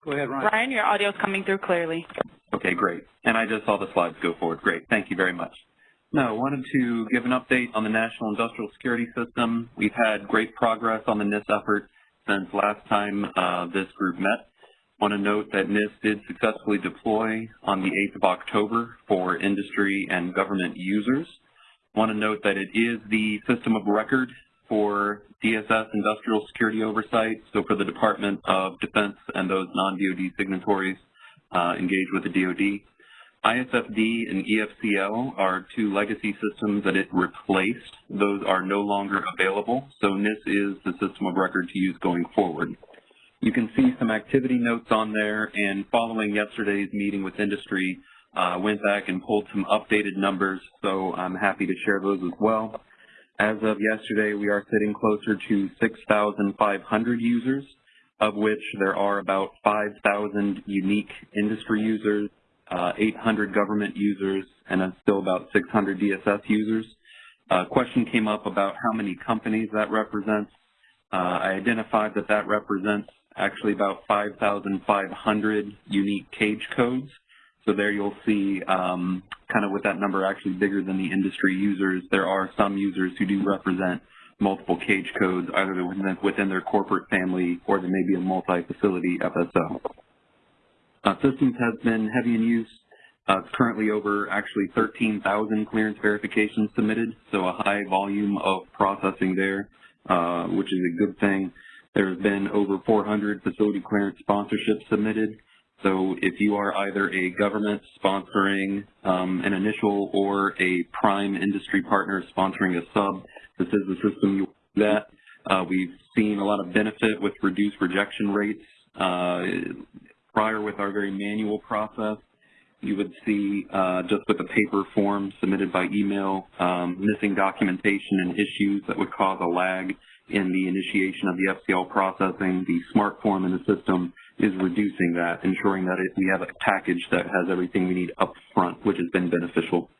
Go ahead, Ryan. Ryan, your audio is coming through clearly. Okay, great. And I just saw the slides go forward. Great. Thank you very much. No, I wanted to give an update on the National Industrial Security System. We've had great progress on the NISS effort since last time uh, this group met. I want to note that NISS did successfully deploy on the 8th of October for industry and government users. Want to note that it is the system of record for DSS industrial security oversight, so for the Department of Defense and those non-DoD signatories uh, engaged with the DoD. ISFD and EFCL are two legacy systems that it replaced. Those are no longer available, so NISS is the system of record to use going forward. You can see some activity notes on there, and following yesterday's meeting with industry, went back and pulled some updated numbers, so I'm happy to share those as well. As of yesterday, we are sitting closer to 6,500 users, of which there are about 5,000 unique industry users, uh, 800 government users, and still about 600 DSS users. A question came up about how many companies that represents. Uh, I identified that that represents actually about 5,500 unique cage codes. So there you'll see um, kind of with that number actually bigger than the industry users, there are some users who do represent multiple cage codes, either within, within their corporate family or there may be a multi-facility FSO. Uh, systems has been heavy in use. Uh, currently over actually 13,000 clearance verifications submitted, so a high volume of processing there, uh, which is a good thing. There have been over 400 facility clearance sponsorships submitted. So if you are either a government sponsoring um, an initial or a prime industry partner sponsoring a sub, this is the system you that. Uh, we've seen a lot of benefit with reduced rejection rates. Uh, prior with our very manual process, you would see uh, just with the paper form submitted by email, um, missing documentation and issues that would cause a lag in the initiation of the FCL processing. The smart form in the system is reducing that, ensuring that it, we have a package that has everything we need up front, which has been beneficial.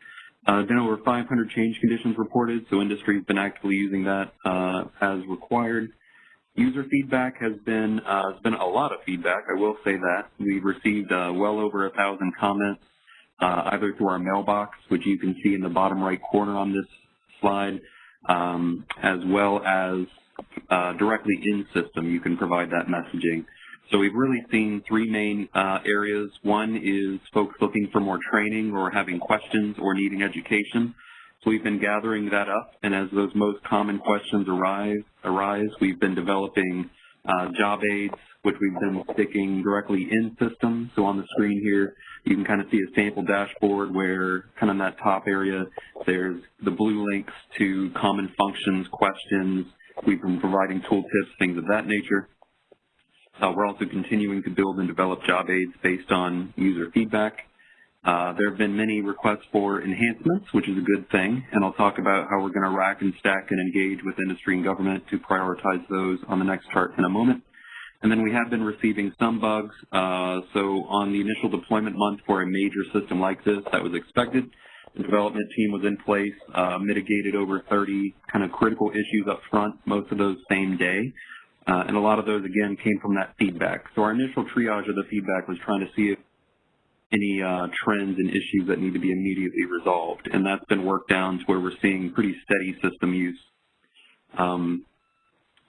Uh, been over 500 change conditions reported, so industry has been actively using that uh, as required. User feedback has been uh, has been a lot of feedback. I will say that we've received uh, well over a thousand comments, uh, either through our mailbox, which you can see in the bottom right corner on this slide, um, as well as uh, directly in system, you can provide that messaging. So we've really seen three main uh, areas. One is folks looking for more training or having questions or needing education. So we've been gathering that up, and as those most common questions arise, arise we've been developing uh, job aids, which we've been sticking directly in system. So on the screen here, you can kind of see a sample dashboard where kind of in that top area, there's the blue links to common functions, questions. We've been providing tooltips, things of that nature. Uh, we're also continuing to build and develop job aids based on user feedback. Uh, there have been many requests for enhancements, which is a good thing, and I'll talk about how we're going to rack and stack and engage with industry and government to prioritize those on the next chart in a moment. And then we have been receiving some bugs. Uh, so on the initial deployment month for a major system like this, that was expected. The development team was in place, uh, mitigated over 30 kind of critical issues up front, most of those same day. Uh, and a lot of those, again, came from that feedback. So our initial triage of the feedback was trying to see if any uh, trends and issues that need to be immediately resolved. And that's been worked down to where we're seeing pretty steady system use. Um,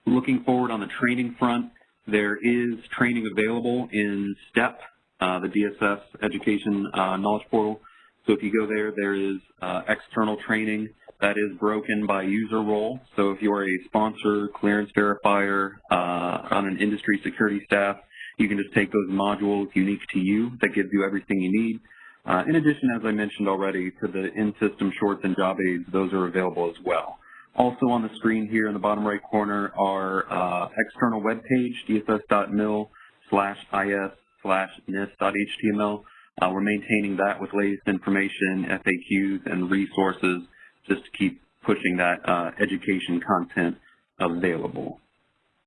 looking forward on the training front, there is training available in STEP, uh, the DSS Education uh, Knowledge Portal. So if you go there, there is uh, external training that is broken by user role. So if you're a sponsor, clearance verifier, uh, on an industry security staff, you can just take those modules unique to you that gives you everything you need. Uh, in addition, as I mentioned already, to the in-system shorts and job aids, those are available as well. Also on the screen here in the bottom right corner, are uh, external web page, dss.mil slash is slash nis.html. Uh, we're maintaining that with latest information, FAQs, and resources just to keep pushing that uh, education content available.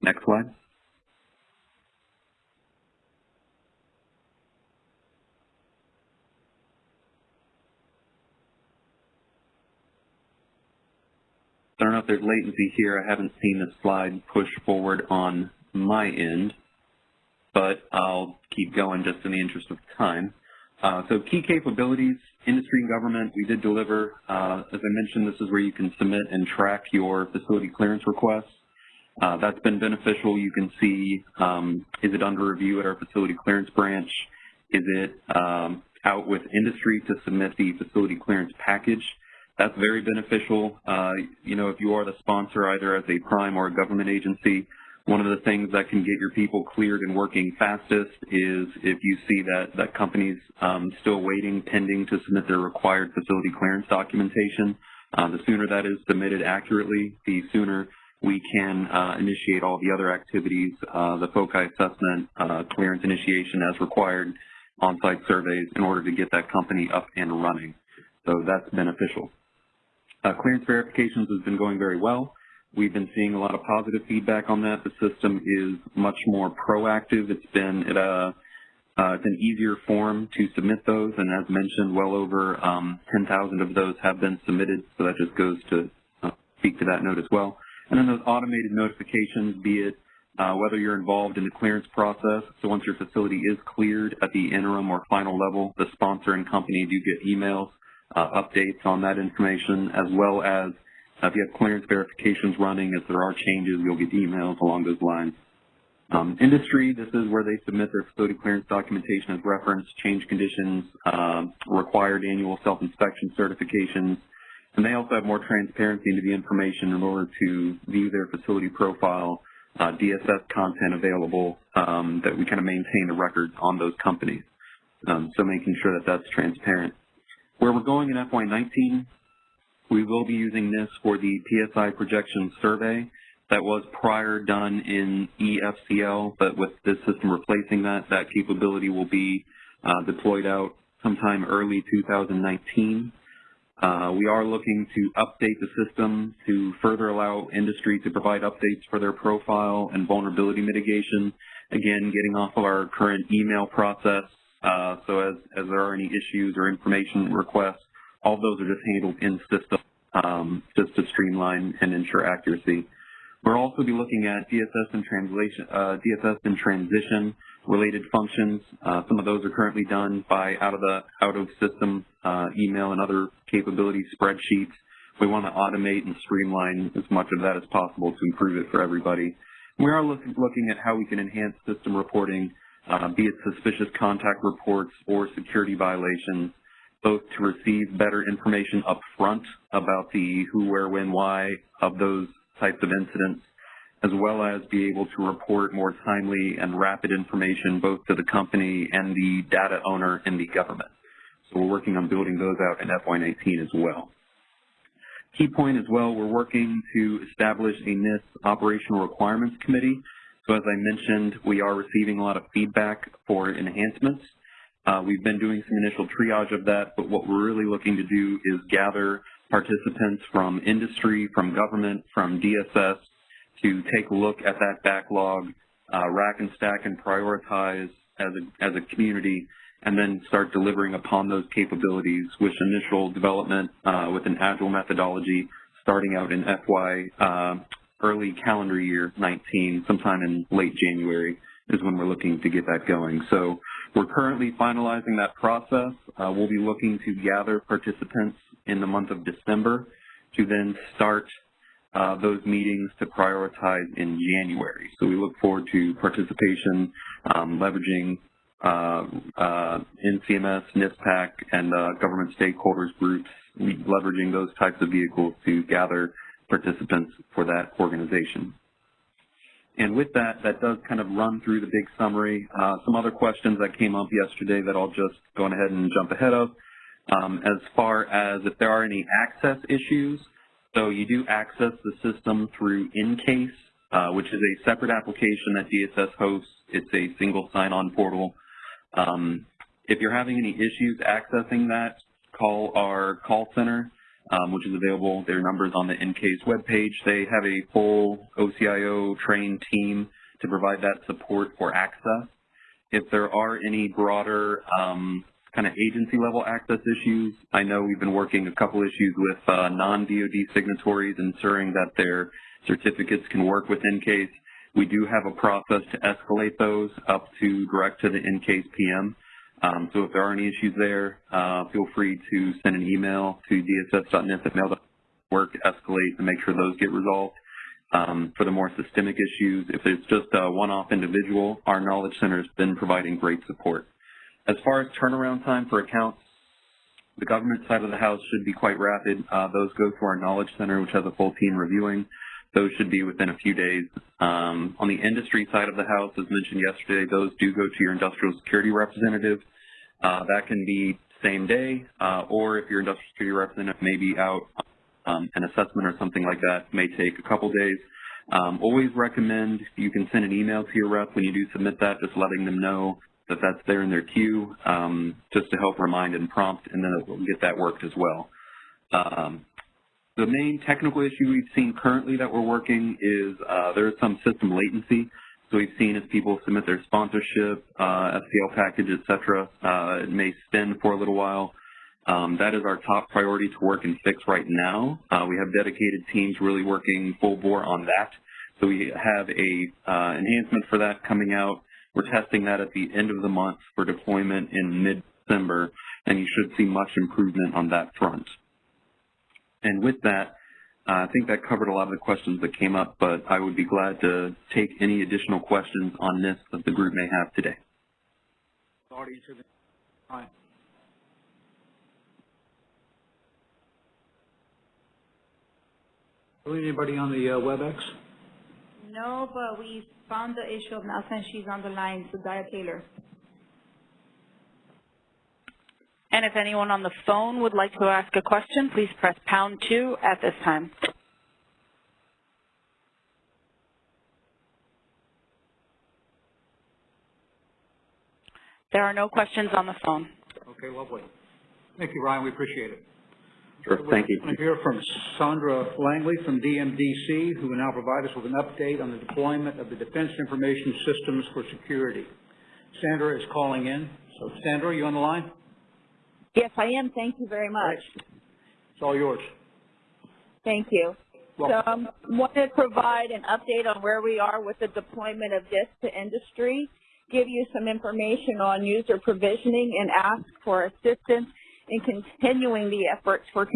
Next slide. I don't know if there's latency here. I haven't seen the slide push forward on my end, but I'll keep going just in the interest of time. Uh, so key capabilities, industry and government, we did deliver. Uh, as I mentioned, this is where you can submit and track your facility clearance requests. Uh, that's been beneficial. You can see, um, is it under review at our facility clearance branch? Is it um, out with industry to submit the facility clearance package? That's very beneficial. Uh, you know, if you are the sponsor either as a prime or a government agency, one of the things that can get your people cleared and working fastest is if you see that, that company's um, still waiting, pending to submit their required facility clearance documentation. Uh, the sooner that is submitted accurately, the sooner we can uh, initiate all the other activities, uh, the FOCI assessment, uh, clearance initiation as required, on-site surveys in order to get that company up and running. So that's beneficial. Uh, clearance verifications has been going very well. We've been seeing a lot of positive feedback on that. The system is much more proactive. It's been at a uh, it's an easier form to submit those, and as mentioned, well over um, 10,000 of those have been submitted, so that just goes to uh, speak to that note as well. And then those automated notifications, be it uh, whether you're involved in the clearance process, so once your facility is cleared at the interim or final level, the sponsor and company do get emails, uh, updates on that information, as well as uh, if you have clearance verifications running, if there are changes, you'll get emails along those lines. Um, industry, this is where they submit their facility clearance documentation as reference, change conditions, um, required annual self-inspection certifications, and they also have more transparency into the information in order to view their facility profile, uh, DSS content available, um, that we kind of maintain the records on those companies. Um, so making sure that that's transparent. Where we're going in FY19, we will be using this for the PSI projection survey that was prior done in EFCL, but with this system replacing that, that capability will be uh, deployed out sometime early 2019. Uh, we are looking to update the system to further allow industry to provide updates for their profile and vulnerability mitigation. Again, getting off of our current email process. Uh, so as, as there are any issues or information requests, all those are just handled in system um, just to streamline and ensure accuracy. We'll also be looking at DSS and translation, uh, DSS and transition related functions. Uh, some of those are currently done by out of the out of system uh, email and other capability spreadsheets. We want to automate and streamline as much of that as possible to improve it for everybody. We are look, looking at how we can enhance system reporting, uh, be it suspicious contact reports or security violations, both to receive better information up front about the who, where, when, why of those types of incidents, as well as be able to report more timely and rapid information both to the company and the data owner and the government. So we're working on building those out in FY19 as well. Key point as well, we're working to establish a NISS Operational Requirements Committee. So as I mentioned, we are receiving a lot of feedback for enhancements. Uh, we've been doing some initial triage of that, but what we're really looking to do is gather participants from industry, from government, from DSS, to take a look at that backlog, uh, rack and stack and prioritize as a, as a community, and then start delivering upon those capabilities with initial development uh, with an agile methodology starting out in FY uh, early calendar year 19, sometime in late January is when we're looking to get that going. So we're currently finalizing that process. Uh, we'll be looking to gather participants in the month of December to then start uh, those meetings to prioritize in January. So we look forward to participation, um, leveraging uh, uh, NCMS, NISPAC, and uh, government stakeholders groups, leveraging those types of vehicles to gather participants for that organization. And with that, that does kind of run through the big summary. Uh, some other questions that came up yesterday that I'll just go ahead and jump ahead of. Um, as far as if there are any access issues, so you do access the system through NCAISS, uh, which is a separate application that DSS hosts. It's a single sign-on portal. Um, if you're having any issues accessing that, call our call center, which is available. Their numbers on the NCAISS webpage. They have a full OCIO trained team to provide that support for access. If there are any broader um, kind of agency level access issues. I know we've been working a couple issues with uh, non-DoD signatories, ensuring that their certificates can work with NCAISS. We do have a process to escalate those up to direct to the NCAISS PM. Um, so if there are any issues there, uh, feel free to send an email to dss.nis work, escalate, and make sure those get resolved. Um, for the more systemic issues, if it's just a one-off individual, our Knowledge Center has been providing great support. As far as turnaround time for accounts, the government side of the house should be quite rapid. Uh, those go to our Knowledge Center, which has a full team reviewing. Those should be within a few days. Um, on the industry side of the house, as mentioned yesterday, those do go to your industrial security representative. Uh, that can be same day, uh, or if your industrial security representative may be out um, an assessment or something like that, may take a couple days. Um, always recommend you can send an email to your rep when you do submit that, just letting them know that that's there in their queue um, just to help remind and prompt, and then it will get that worked as well. Um, the main technical issue we've seen currently that we're working is uh, there is some system latency. So we've seen as people submit their sponsorship, uh, SPL package, et cetera, uh, it may spin for a little while. Um, that is our top priority to work and fix right now. Uh, we have dedicated teams really working full bore on that. So we have a uh, enhancement for that coming out we're testing that at the end of the month for deployment in mid-December, and you should see much improvement on that front. And with that, I think that covered a lot of the questions that came up, but I would be glad to take any additional questions on this that the group may have today. Anybody on the uh, WebEx? No, but we found the issue of Nelson. she's on the line, so Dia Taylor. And if anyone on the phone would like to ask a question, please press pound two at this time. There are no questions on the phone. Okay, lovely. Thank you, Ryan. We appreciate it. Sure, thank you. I want to hear from Sandra Langley from DMDC, who will now provide us with an update on the deployment of the Defense Information Systems for Security. Sandra is calling in. So, Sandra, are you on the line? Yes, I am. Thank you very much. It's all yours. Thank you. Welcome. So I um, want to provide an update on where we are with the deployment of this to industry, give you some information on user provisioning, and ask for assistance in continuing the efforts for,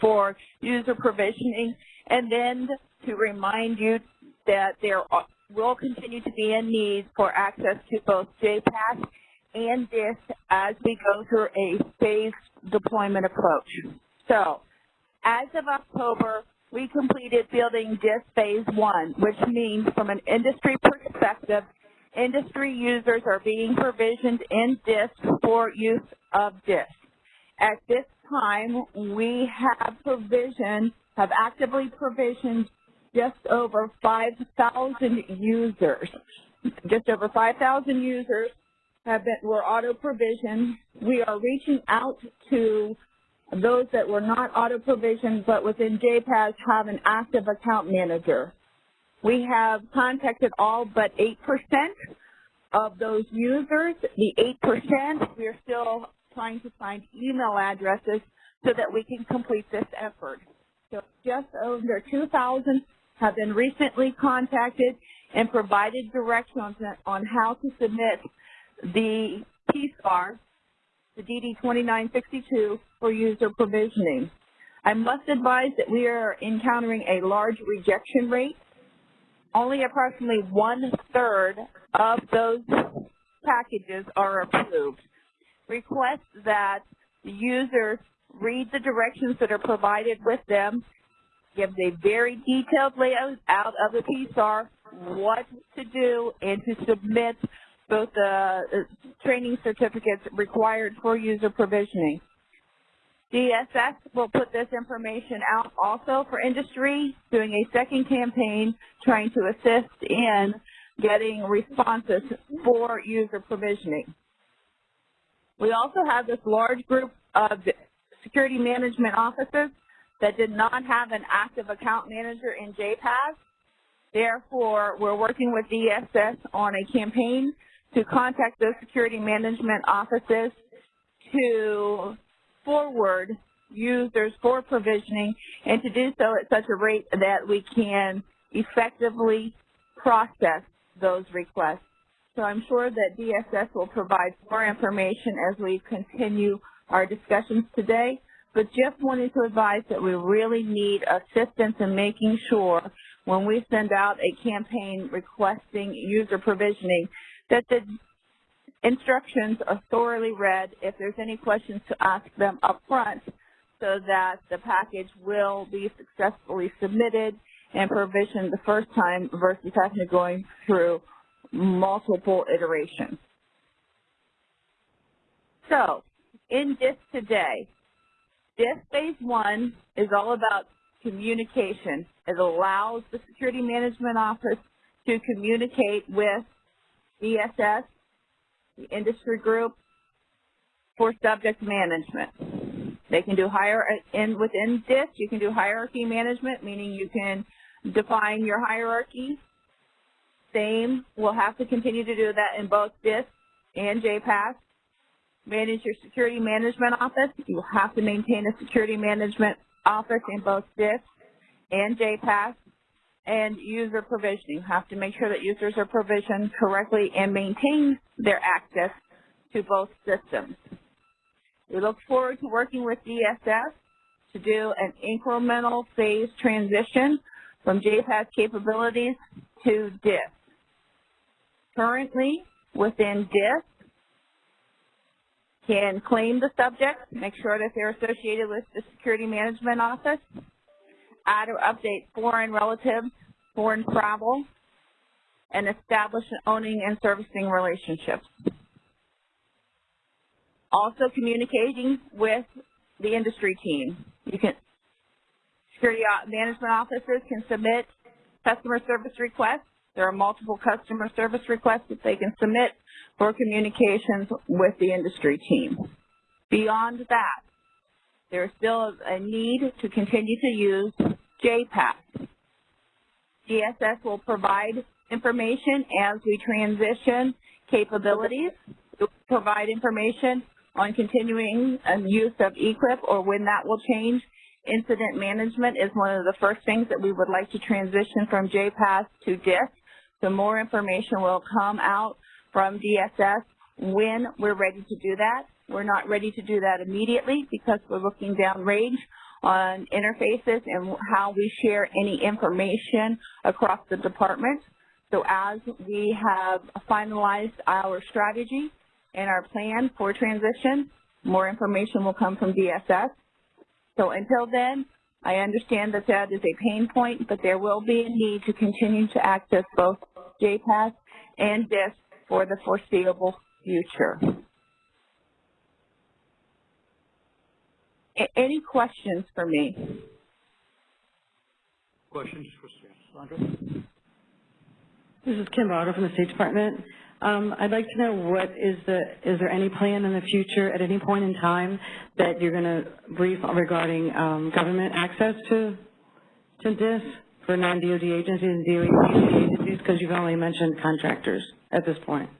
for user provisioning, and then to remind you that there are, will continue to be a need for access to both JPAS and DISS as we go through a phased deployment approach. So, as of October, we completed building DISS Phase 1, which means from an industry perspective, industry users are being provisioned in DISS for use of DISS. At this time, we have provisioned, have actively provisioned just over 5,000 users. Just over 5,000 users have been, were auto-provisioned. We are reaching out to those that were not auto-provisioned but within JPAS have an active account manager. We have contacted all but 8% of those users. The 8%, we are still trying to find email addresses so that we can complete this effort. So just over 2,000 have been recently contacted and provided directions on how to submit the PSAR, the DD2962, for user provisioning. I must advise that we are encountering a large rejection rate. Only approximately one-third of those packages are approved. Request that the users read the directions that are provided with them, gives a very detailed layout out of the PSAR, what to do, and to submit both the uh, training certificates required for user provisioning. DSS will put this information out also for industry, doing a second campaign trying to assist in getting responses for user provisioning. We also have this large group of security management offices that did not have an active account manager in JPAS. Therefore, we're working with DSS on a campaign to contact those security management offices to forward users for provisioning and to do so at such a rate that we can effectively process those requests. So I'm sure that DSS will provide more information as we continue our discussions today, but just wanted to advise that we really need assistance in making sure when we send out a campaign requesting user provisioning that the instructions are thoroughly read. If there's any questions to ask them up front so that the package will be successfully submitted and provisioned the first time versus having to going through multiple iterations. So, in DISS today, DISS Phase 1 is all about communication. It allows the Security Management Office to communicate with DSS, the industry group, for subject management. They can do higher, uh, in within DISS, you can do hierarchy management, meaning you can define your hierarchy. Same, we'll have to continue to do that in both DISS and JPAS. Manage your security management office. You have to maintain a security management office in both DISS and JPAS. And user provisioning. You have to make sure that users are provisioned correctly and maintain their access to both systems. We look forward to working with DSS to do an incremental phase transition from JPAS capabilities to DISS. Currently, within DISS, can claim the subject, make sure that they're associated with the Security Management Office, add or update foreign relatives, foreign travel, and establish owning and servicing relationships. Also communicating with the industry team. You can, security management officers can submit customer service requests. There are multiple customer service requests that they can submit for communications with the industry team. Beyond that, there is still a need to continue to use JPAS. DSS will provide information as we transition capabilities. It will provide information on continuing um, use of e-QIP or when that will change. Incident management is one of the first things that we would like to transition from JPAS to DISS. So more information will come out from DSS when we're ready to do that. We're not ready to do that immediately because we're looking downrange on interfaces and how we share any information across the department. So as we have finalized our strategy and our plan for transition, more information will come from DSS. So until then, I understand that that is a pain point, but there will be a need to continue to access both JPAS and DISS for the foreseeable future. Any questions for me? Questions for Sandra? This is Kim Otter from the State Department. Um, I'd like to know what is the, is there any plan in the future at any point in time that you're going to brief regarding um, government access to, to this for non-DOD agencies and DOD agencies? Because you've only mentioned contractors at this point.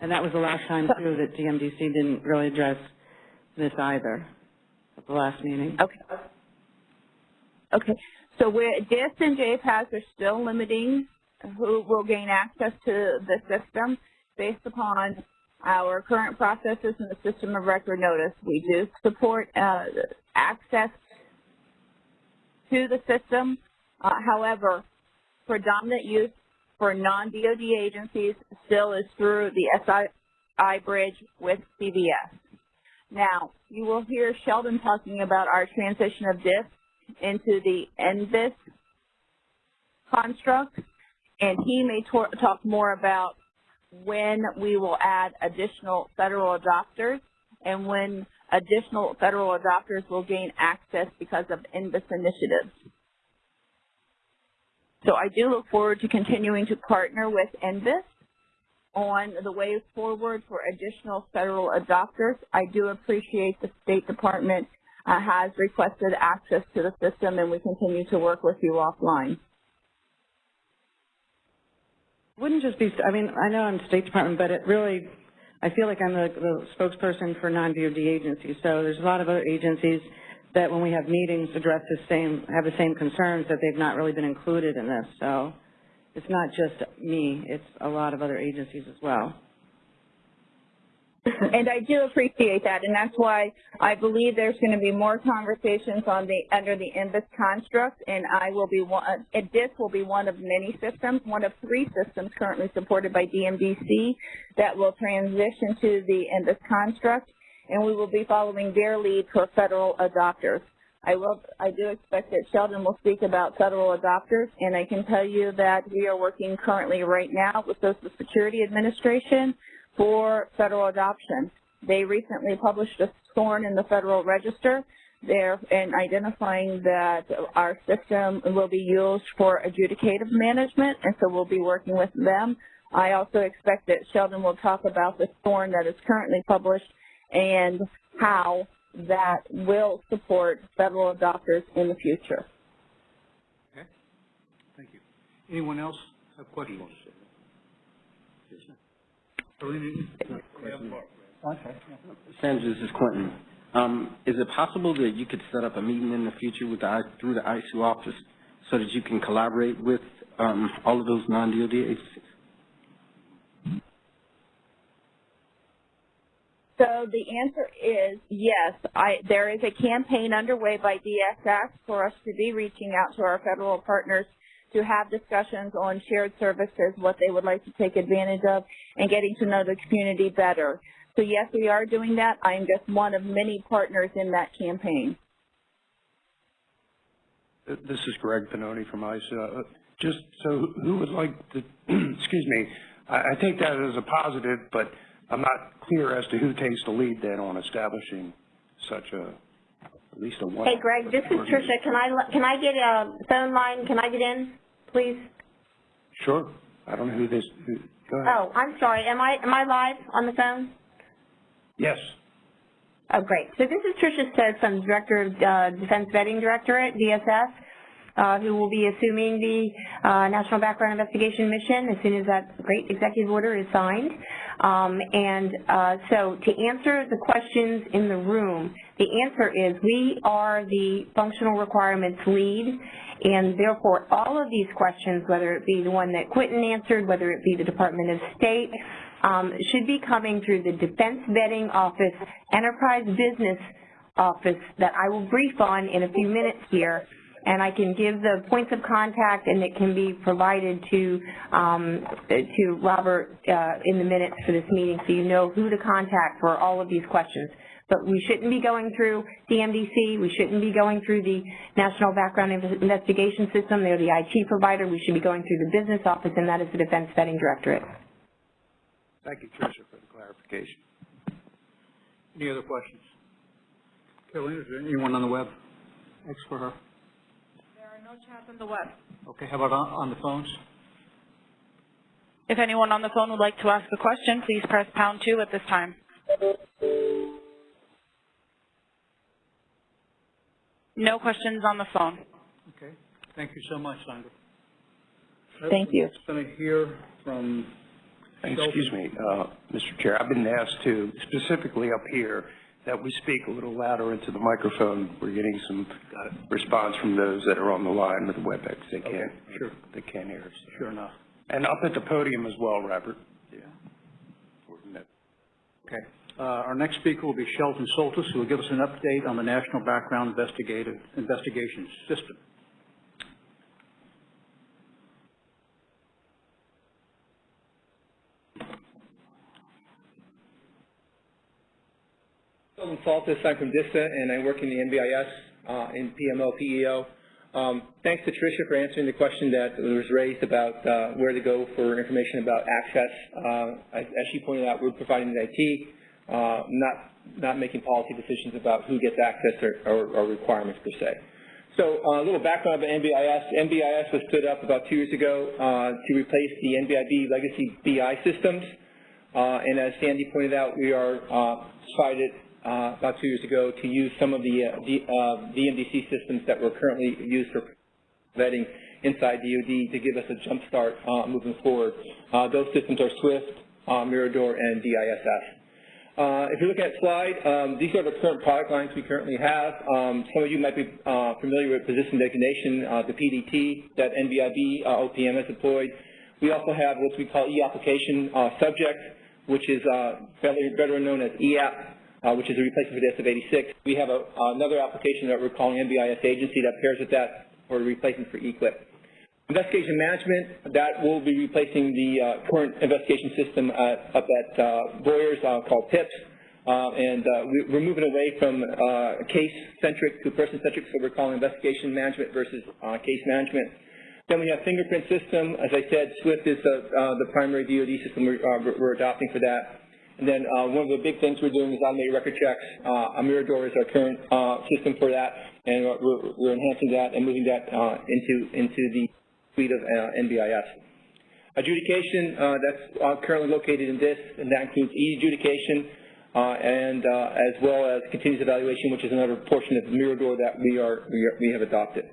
And that was the last time, too, that DMDC didn't really address this either at the last meeting. Okay. Okay. So we're, DISS and JPAS are still limiting who will gain access to the system based upon our current processes and the system of record notice. We do support uh, access to the system. Uh, however, predominant use for non-DOD agencies still is through the SI bridge with CVS. Now, you will hear Sheldon talking about our transition of DISS into the NBIS construct and he may talk more about when we will add additional federal adopters and when additional federal adopters will gain access because of NBIS initiatives. So I do look forward to continuing to partner with NBIS on the way forward for additional federal adopters. I do appreciate the State Department uh, has requested access to the system and we continue to work with you offline wouldn't just be, I mean, I know I'm State Department, but it really, I feel like I'm the, the spokesperson for non-DOD agencies. So there's a lot of other agencies that when we have meetings address the same, have the same concerns that they've not really been included in this. So it's not just me, it's a lot of other agencies as well. And I do appreciate that, and that's why I believe there's going to be more conversations on the under the NBIS construct, and I will be one. And this will be one of many systems, one of three systems currently supported by DMDC that will transition to the NBIS construct, and we will be following their lead for federal adopters. I will. I do expect that Sheldon will speak about federal adopters, and I can tell you that we are working currently right now with Social Security Administration for federal adoption. They recently published a SORN in the Federal Register there and identifying that our system will be used for adjudicative management, and so we'll be working with them. I also expect that Sheldon will talk about the SORN that is currently published and how that will support federal adopters in the future. Okay. Thank you. Anyone else have questions? Yes, Okay. Sandra, this is Quentin. Um, is it possible that you could set up a meeting in the future with the, through the ISOO office so that you can collaborate with um, all of those non-DOD agencies? So the answer is yes. I, there is a campaign underway by DSS for us to be reaching out to our federal partners to have discussions on shared services, what they would like to take advantage of, and getting to know the community better. So yes, we are doing that. I am just one of many partners in that campaign. This is Greg Pannoni from ISOO. Uh, just so who would like to, *clears throat* excuse me, I, I take that as a positive, but I'm not clear as to who takes the lead then on establishing such a, at least a one. Hey Greg, this is Tricia. Can I, can I get a phone line? Can I get in? please? Sure. I don't know who this, who, go ahead. Oh, I'm sorry. Am I, am I live on the phone? Yes. Oh, great. So this is Tricia Stokes. I'm Director of uh, Defense Vetting Directorate, DSS, who will be assuming the uh, National Background Investigation Mission as soon as that great executive order is signed. Um, and uh, so to answer the questions in the room, the answer is we are the functional requirements lead and therefore, all of these questions, whether it be the one that Quentin answered, whether it be the Department of State, um, should be coming through the Defense Vetting Office Enterprise Business Office that I will brief on in a few minutes here and I can give the points of contact and it can be provided to um, to Robert uh, in the minutes for this meeting so you know who to contact for all of these questions. But we shouldn't be going through DMDC, we shouldn't be going through the National Background Investigation System, they're the IT provider, we should be going through the business office and that is the Defense Vetting Directorate. Thank you, Tricia, for the clarification. Any other questions? Carolyn, is there anyone on the web? Thanks for her. There are no chats on the web. Okay, how about on, on the phones? If anyone on the phone would like to ask a question, please press pound two at this time. No questions on the phone. Okay, thank you so much, Sandra. Thank you. I'm Going to hear from Excuse me, uh, Mr. Chair, I've been asked to, specifically up here, that we speak a little louder into the microphone. We're getting some response from those that are on the line with the WebEx. They can't, sure. they can't hear us. Sure enough. And up at the podium as well, Robert. Yeah. Okay. Uh, our next speaker will be Sheldon Soltis, who will give us an update on the National Background Investigative Investigation System. Soltis, I'm from DISA, and I work in the NBIS uh, in PMO, PEO. Um, thanks to Tricia for answering the question that was raised about uh, where to go for information about access. Uh, as, she pointed out, we're providing the IT, uh, not, not making policy decisions about who gets access or, or, or requirements per se. So uh, a little background about NBIS. NBIS was stood up about two years ago uh, to replace the NBIB legacy BI systems. Uh, and as Sandy pointed out, we are uh, about two years ago to use some of the uh, uh, DMDC systems that were currently used for vetting inside DoD to give us a jump start uh, moving forward. Uh, those systems are SWIFT, uh, Mirador, and DISS. Uh, if you look at slide, um, these are the current product lines we currently have. Um, some of you might be uh, familiar with position designation, uh, the PDT that NBIB uh, OPM has deployed. We also have what we call e-application uh, subject, which is uh, better, better known as EAP, uh, which is a replacement for the SF-86. We have a, another application that we're calling NBIS agency that pairs with that for a replacement for e-QIP. Investigation management, that will be replacing the uh, current investigation system at, up at uh, Boyers uh, called PIPS. Uh, and uh, we, are moving away from uh, case-centric to person-centric, so we're calling investigation management versus case management. Then we have fingerprint system. As I said, SWIFT is the, the primary DoD system we're, we're adopting for that. And then uh, one of the big things we're doing is automated record checks. Uh, Mirador is our current uh, system for that, and we're, we're, enhancing that and moving that uh, into into the suite of uh, NBIS. Adjudication, uh, that's currently located in DISS, and that includes e-adjudication, and as well as continuous evaluation, which is another portion of Mirador that we are we, are, we have adopted.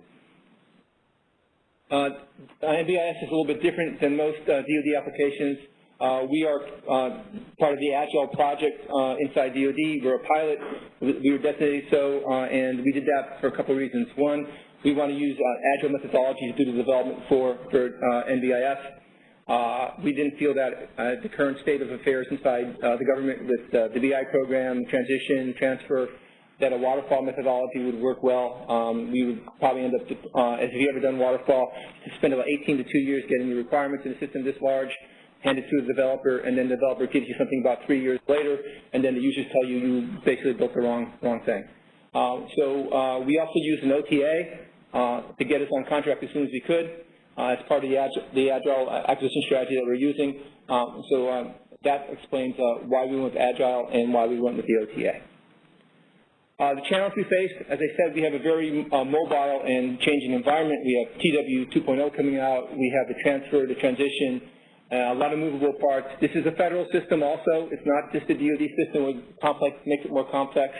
NBIS is a little bit different than most DoD applications. Uh, we are uh, part of the Agile project uh, inside DoD. We're a pilot. We were designated so, uh, and we did that for a couple of reasons. One, we want to use uh, Agile methodology to do the development for, for uh, NBIS. we didn't feel that the current state of affairs inside the government with the BI program, transition, transfer, that a waterfall methodology would work well. Um, we would probably end up, as if you ever done waterfall, to spend about 18 to 2 years getting the requirements in a system this large hand it to the developer, and then the developer gives you something about three years later, and then the users tell you you basically built the wrong, wrong thing. Uh, so uh, we also use an OTA uh, to get us on contract as soon as we could uh, as part of the, Agile, the Agile acquisition strategy that we're using. Um, so um, that explains uh, why we went with Agile and why we went with the OTA. Uh, the challenges we face, as I said, we have a very uh, mobile and changing environment. We have TW 2.0 coming out. We have the transfer, the transition, uh, a lot of movable parts. This is a federal system also. It's not just a DoD system It complex, makes it more complex.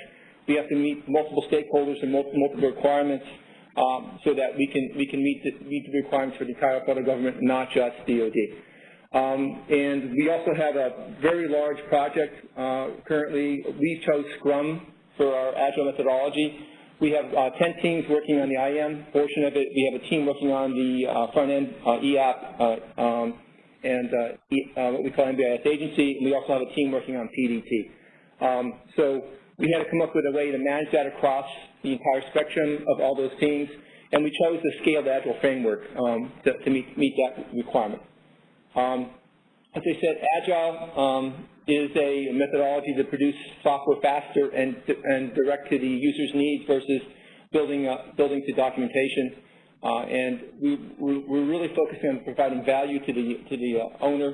We have to meet multiple stakeholders and multiple, multiple requirements um, so that we can, we can meet, the, meet the requirements for the entire federal government, not just DoD. Um, and we also have a very large project uh, currently. We chose Scrum for our Agile methodology. We have uh, 10 teams working on the IM portion of it. We have a team working on the uh, front-end uh, EAP uh, um, and uh, uh, what we call NBIS agency, and we also have a team working on PDT. Um, so we had to come up with a way to manage that across the entire spectrum of all those teams, and we chose the scaled agile framework um, to, to meet, meet that requirement. Um, as I said, agile um, is a methodology to produce software faster and, and direct to the user's needs versus building, uh, building to documentation. Uh, and we, we're really focusing on providing value to the, to the uh, owner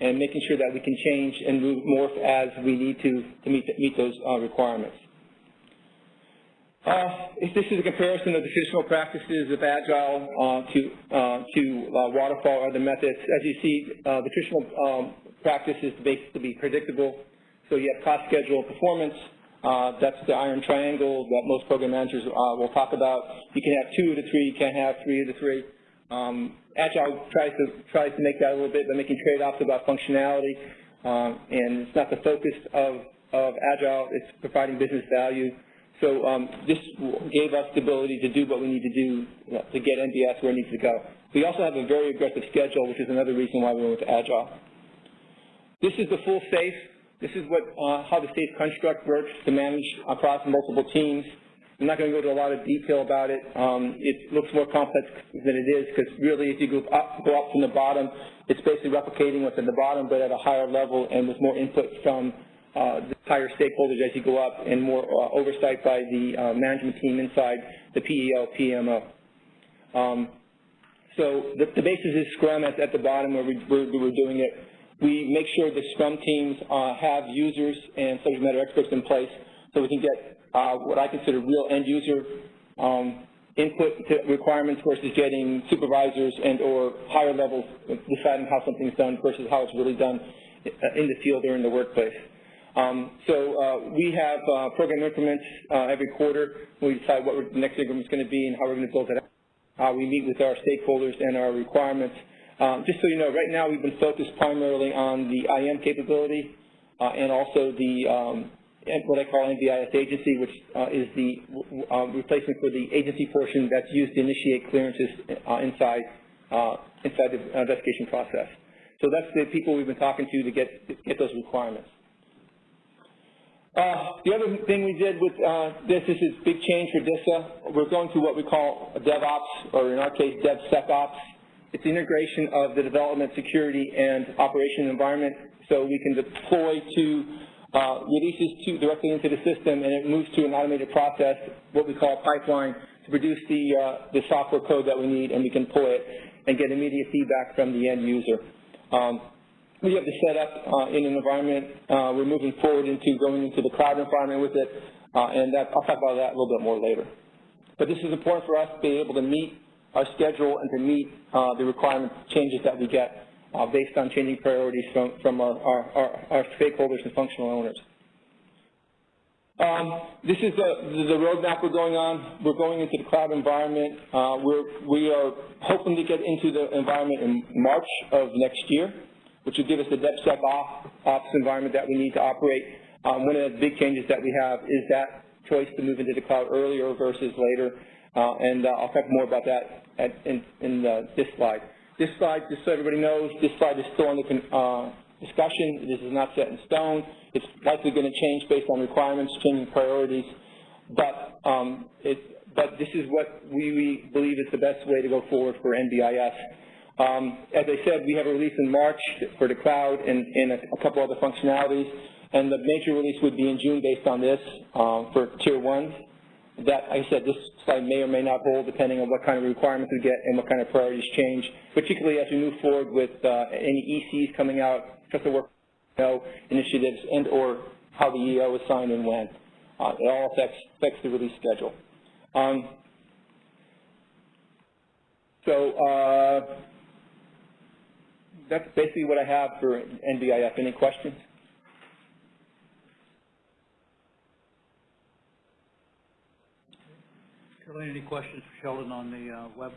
and making sure that we can change and move morph as we need to to meet, meet those uh, requirements. Uh, if this is a comparison of the traditional practices of Agile uh, to, uh, to waterfall or other methods, as you see, the traditional um, practice is basically be predictable. So you have cost, schedule, performance. Uh, that's the iron triangle that most program managers uh, will talk about. You can have two of the three, you can't have three of the three. Um, Agile tries to, tries to make that a little bit by making trade-offs about functionality, um, and it's not the focus of, of Agile, it's providing business value. So um, this gave us the ability to do what we need to do to get NBS where it needs to go. We also have a very aggressive schedule, which is another reason why we went to Agile. This is the full SAFe. This is what, uh, how the SAFe construct works to manage across multiple teams. I'm not going to go into a lot of detail about it. Um, it looks more complex than it is because really if you go up, go up from the bottom, it's basically replicating what's at the bottom but at a higher level and with more input from uh, the higher stakeholders as you go up and more uh, oversight by the uh, management team inside the PEO, PMO. Um, so the, the basis is Scrum at, at the bottom where we, we're, we're doing it. We make sure the Scrum teams uh, have users and subject matter experts in place so we can get uh, what I consider real end user um, input to requirements versus getting supervisors and or higher levels deciding how something's done versus how it's really done in the field or in the workplace. Um, so uh, we have uh, program increments uh, every quarter. We decide what the next increment is going to be and how we're going to build it out. Uh, we meet with our stakeholders and our requirements. Um, just so you know, right now we've been focused primarily on the IM capability uh, and also the um, what I call NBIS agency, which uh, is the uh, replacement for the agency portion that's used to initiate clearances inside inside the investigation process. So that's the people we've been talking to to get to get those requirements. Uh, the other thing we did with uh, this, this is big change for DISA. We're going to what we call DevOps, or in our case, DevSecOps. It's integration of the development, security, and operation environment so we can deploy to uh, releases to, directly into the system and it moves to an automated process, what we call a pipeline, to produce the, uh, the software code that we need and we can pull it and get immediate feedback from the end user. Um, we have the setup uh, in an environment. Uh, we're moving forward into going into the cloud environment with it, uh, and that, I'll talk about that a little bit more later. But this is important for us to be able to meet our schedule and to meet uh, the requirement changes that we get uh, based on changing priorities from, from our, our, our, stakeholders and functional owners. Um, this is the, the roadmap we're going on. We're going into the cloud environment. Uh, we're, we are hoping to get into the environment in March of next year which will give us the DevSecOps environment that we need to operate. Um, one of the big changes that we have is that choice to move into the cloud earlier versus later, and uh, I'll talk more about that at, in, in uh, this slide. This slide, just so everybody knows, this slide is still under uh, discussion. This is not set in stone. It's likely going to change based on requirements, changing priorities, but um, it, but this is what we, we believe is the best way to go forward for NBIS. Um, as I said, we have a release in March for the cloud and, and a, a, couple other functionalities, and the major release would be in June based on this for Tier 1. That, like I said, this slide may or may not hold depending on what kind of requirements we get and what kind of priorities change, particularly as we move forward with uh, any ECs coming out, trusted work initiatives, and or how the EO is signed and when. Uh, it all affects, affects the release schedule. Um, so uh, that's basically what I have for NBIS. Any questions? Caroline, any questions for Sheldon on the uh, web?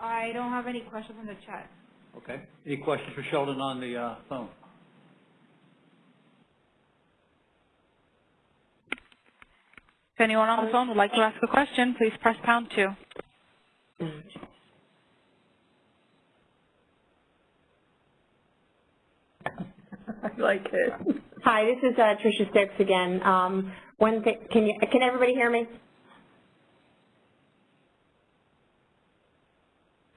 I don't have any questions on the chat. Okay. Any questions for Sheldon on the uh, phone? If anyone on the phone would like to ask a question, please press pound two. *laughs* I like it. Hi, this is uh, Tricia Stokes again. Um, one thing, can you, can everybody hear me?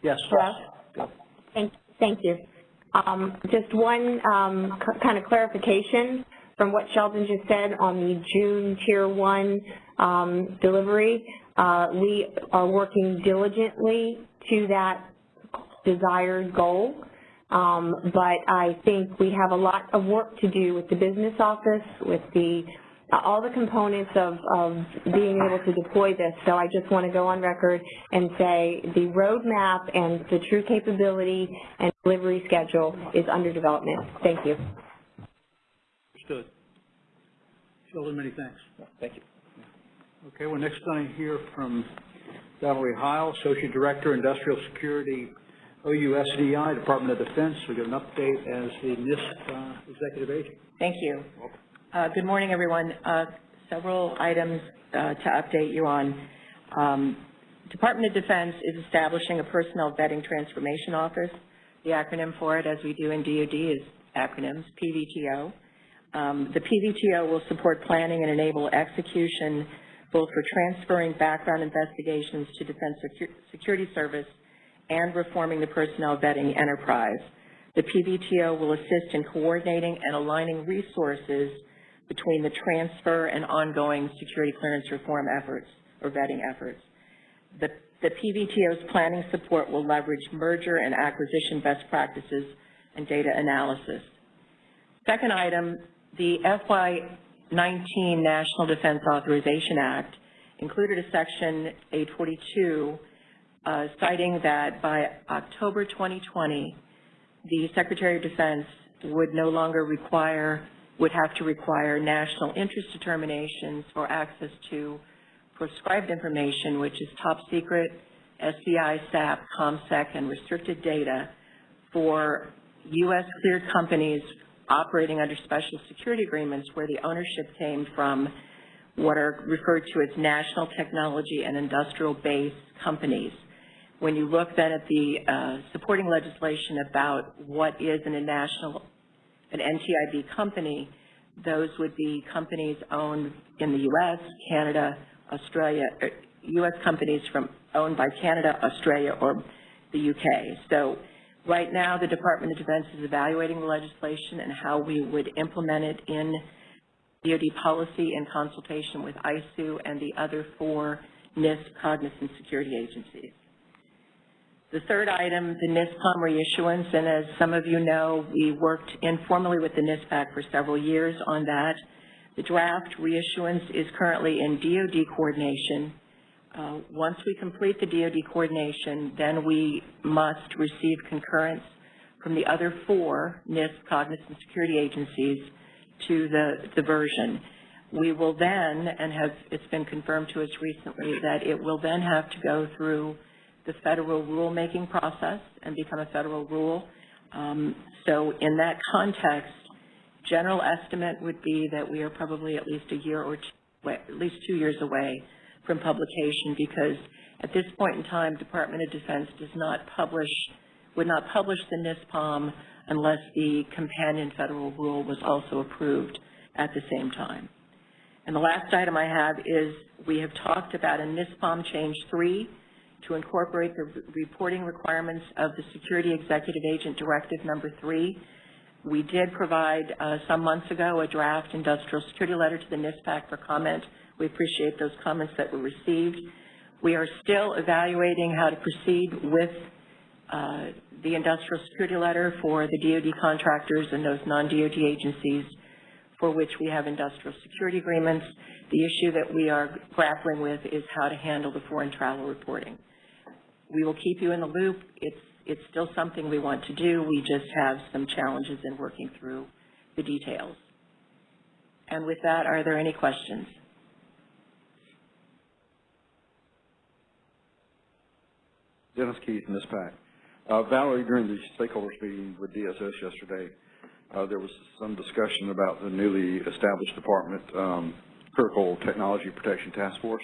Yes. Hello? Thank, thank you. Um, just one um, kind of clarification from what Sheldon just said on the June Tier 1 um, delivery. Uh, we are working diligently to that desired goal. Um, but I think we have a lot of work to do with the business office, with the all the components of, of being able to deploy this. So I just want to go on record and say the roadmap and the true capability and delivery schedule is under development. Thank you. Understood. Sheldon, many thanks. Thank you. Okay, we're next going to hear from Valerie Heil, Associate Director, Industrial Security, OUSDI, Department of Defense. We get an update as the NISP uh, Executive Agent. Thank you. Uh, Good morning, everyone. Uh, Several items uh, to update you on. Um, Department of Defense is establishing a Personnel Vetting Transformation Office. The acronym for it, as we do in DoD, is acronyms, PVTO. Um, The PVTO will support planning and enable execution both for transferring background investigations to Defense Secu- Security Service and reforming the personnel vetting enterprise. The PVTO will assist in coordinating and aligning resources between the transfer and ongoing security clearance reform efforts or vetting efforts. The, the PVTO's planning support will leverage merger and acquisition best practices and data analysis. Second item, the FY19 National Defense Authorization Act included a section 842 uh, citing that by October 2020, the Secretary of Defense would no longer require, would have to require national interest determinations for access to prescribed information, which is top secret, SCI, SAP, ComSec, and restricted data for U.S. cleared companies operating under special security agreements where the ownership came from what are referred to as national technology and industrial base companies. When you look then at the uh, supporting legislation about what is in a national, an NTIB company, those would be companies owned in the U.S., Canada, Australia, er, U.S. companies from owned by Canada, Australia, or the U.K. So right now, the Department of Defense is evaluating the legislation and how we would implement it in DoD policy in consultation with ISOO and the other four NISP cognizant security agencies. The third item, the NISPOM reissuance, and as some of you know, we worked informally with the NISPAC for several years on that. The draft reissuance is currently in DoD coordination. Uh, once we complete the DoD coordination, then we must receive concurrence from the other four NISP cognizant security agencies to the, the version. We will then, and have, it's been confirmed to us recently, that it will then have to go through the federal rulemaking process and become a federal rule. Um, so in that context, general estimate would be that we are probably at least a year or two, at least two years away from publication because at this point in time, Department of Defense does not publish, would not publish the NISPOM unless the companion federal rule was also approved at the same time. And the last item I have is we have talked about a NISPOM change three to incorporate the reporting requirements of the Security Executive Agent Directive Number Three. We did provide uh, some months ago a draft industrial security letter to the NISPAC for comment. We appreciate those comments that were received. We are still evaluating how to proceed with uh, the industrial security letter for the DoD contractors and those non-DoD agencies for which we have industrial security agreements. The issue that we are grappling with is how to handle the foreign travel reporting. We will keep you in the loop. It's, it's still something we want to do. We just have some challenges in working through the details. And with that, are there any questions? Dennis Keith, NISPAC. Uh, Valerie, during the stakeholders meeting with DSS yesterday, uh, there was some discussion about the newly established department, um, Critical Technology Protection Task Force.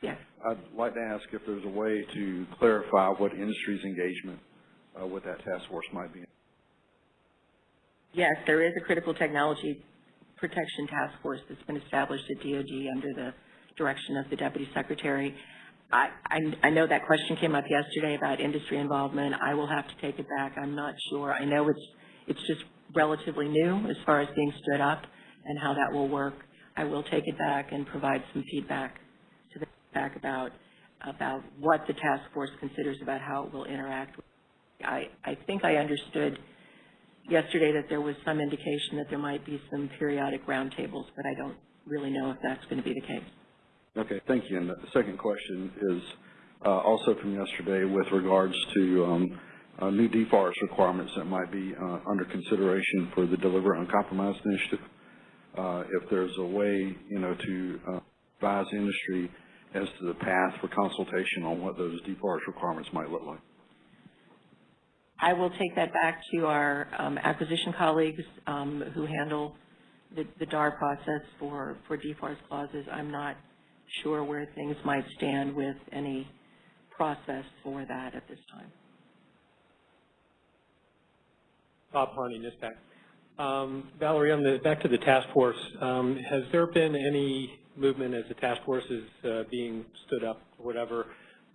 Yes. I'd like to ask if there's a way to clarify what industry's engagement uh, with that task force might be. Yes, there is a critical technology protection task force that's been established at DOD under the direction of the Deputy Secretary. I, I, I know that question came up yesterday about industry involvement. I will have to take it back. I'm not sure. I know it's, it's just relatively new as far as being stood up and how that will work. I will take it back and provide some feedback back about, about what the task force considers about how it will interact. I, I think I understood yesterday that there was some indication that there might be some periodic roundtables, but I don't really know if that's going to be the case. Okay, thank you. And the second question is uh, also from yesterday with regards to um, uh, new DFARS requirements that might be uh, under consideration for the Deliver Uncompromised initiative. Uh, if there's a way, you know, to uh, advise industry as to the path for consultation on what those DFARS requirements might look like. I will take that back to our um, acquisition colleagues um, who handle the, the DAR process for, for DFARS clauses. I'm not sure where things might stand with any process for that at this time. Bob Harney, NISPAC. Um, Valerie, on the, back to the task force, um, has there been any movement as the task force is uh, being stood up or whatever,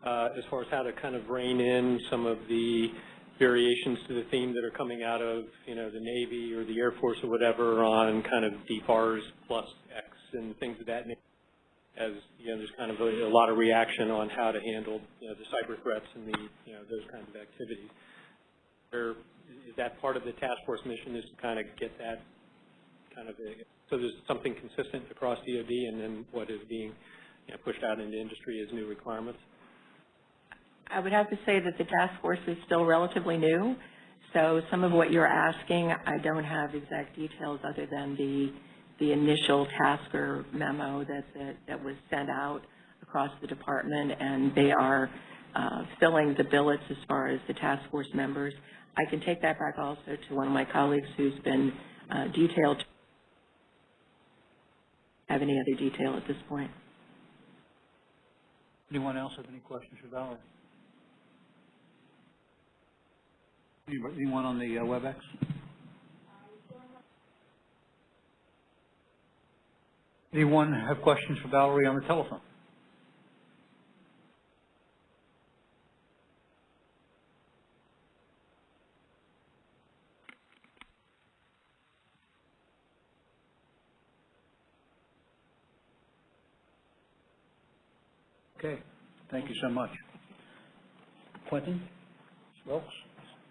uh, as far as how to kind of rein in some of the variations to the theme that are coming out of, you know, the Navy or the Air Force or whatever on kind of DFARS plus X and things of that nature? As, you know, there's kind of a, a lot of reaction on how to handle, you know, the cyber threats and the, you know, those kinds of activities. Is that part of the task force mission is to kind of get that kind of, a, so there's something consistent across DOD and then what is being, you know, pushed out into industry as new requirements? I would have to say that the task force is still relatively new, so some of what you're asking, I don't have exact details other than the the initial tasker memo that that, that was sent out across the department, and they are uh, filling the billets as far as the task force members. I can take that back also to one of my colleagues who's been uh, detailed. Have any other detail at this point? Anyone else have any questions for Valerie? Anyone on the uh, WebEx? Anyone have questions for Valerie on the telephone? Okay, thank you so much. Quentin Wilkes,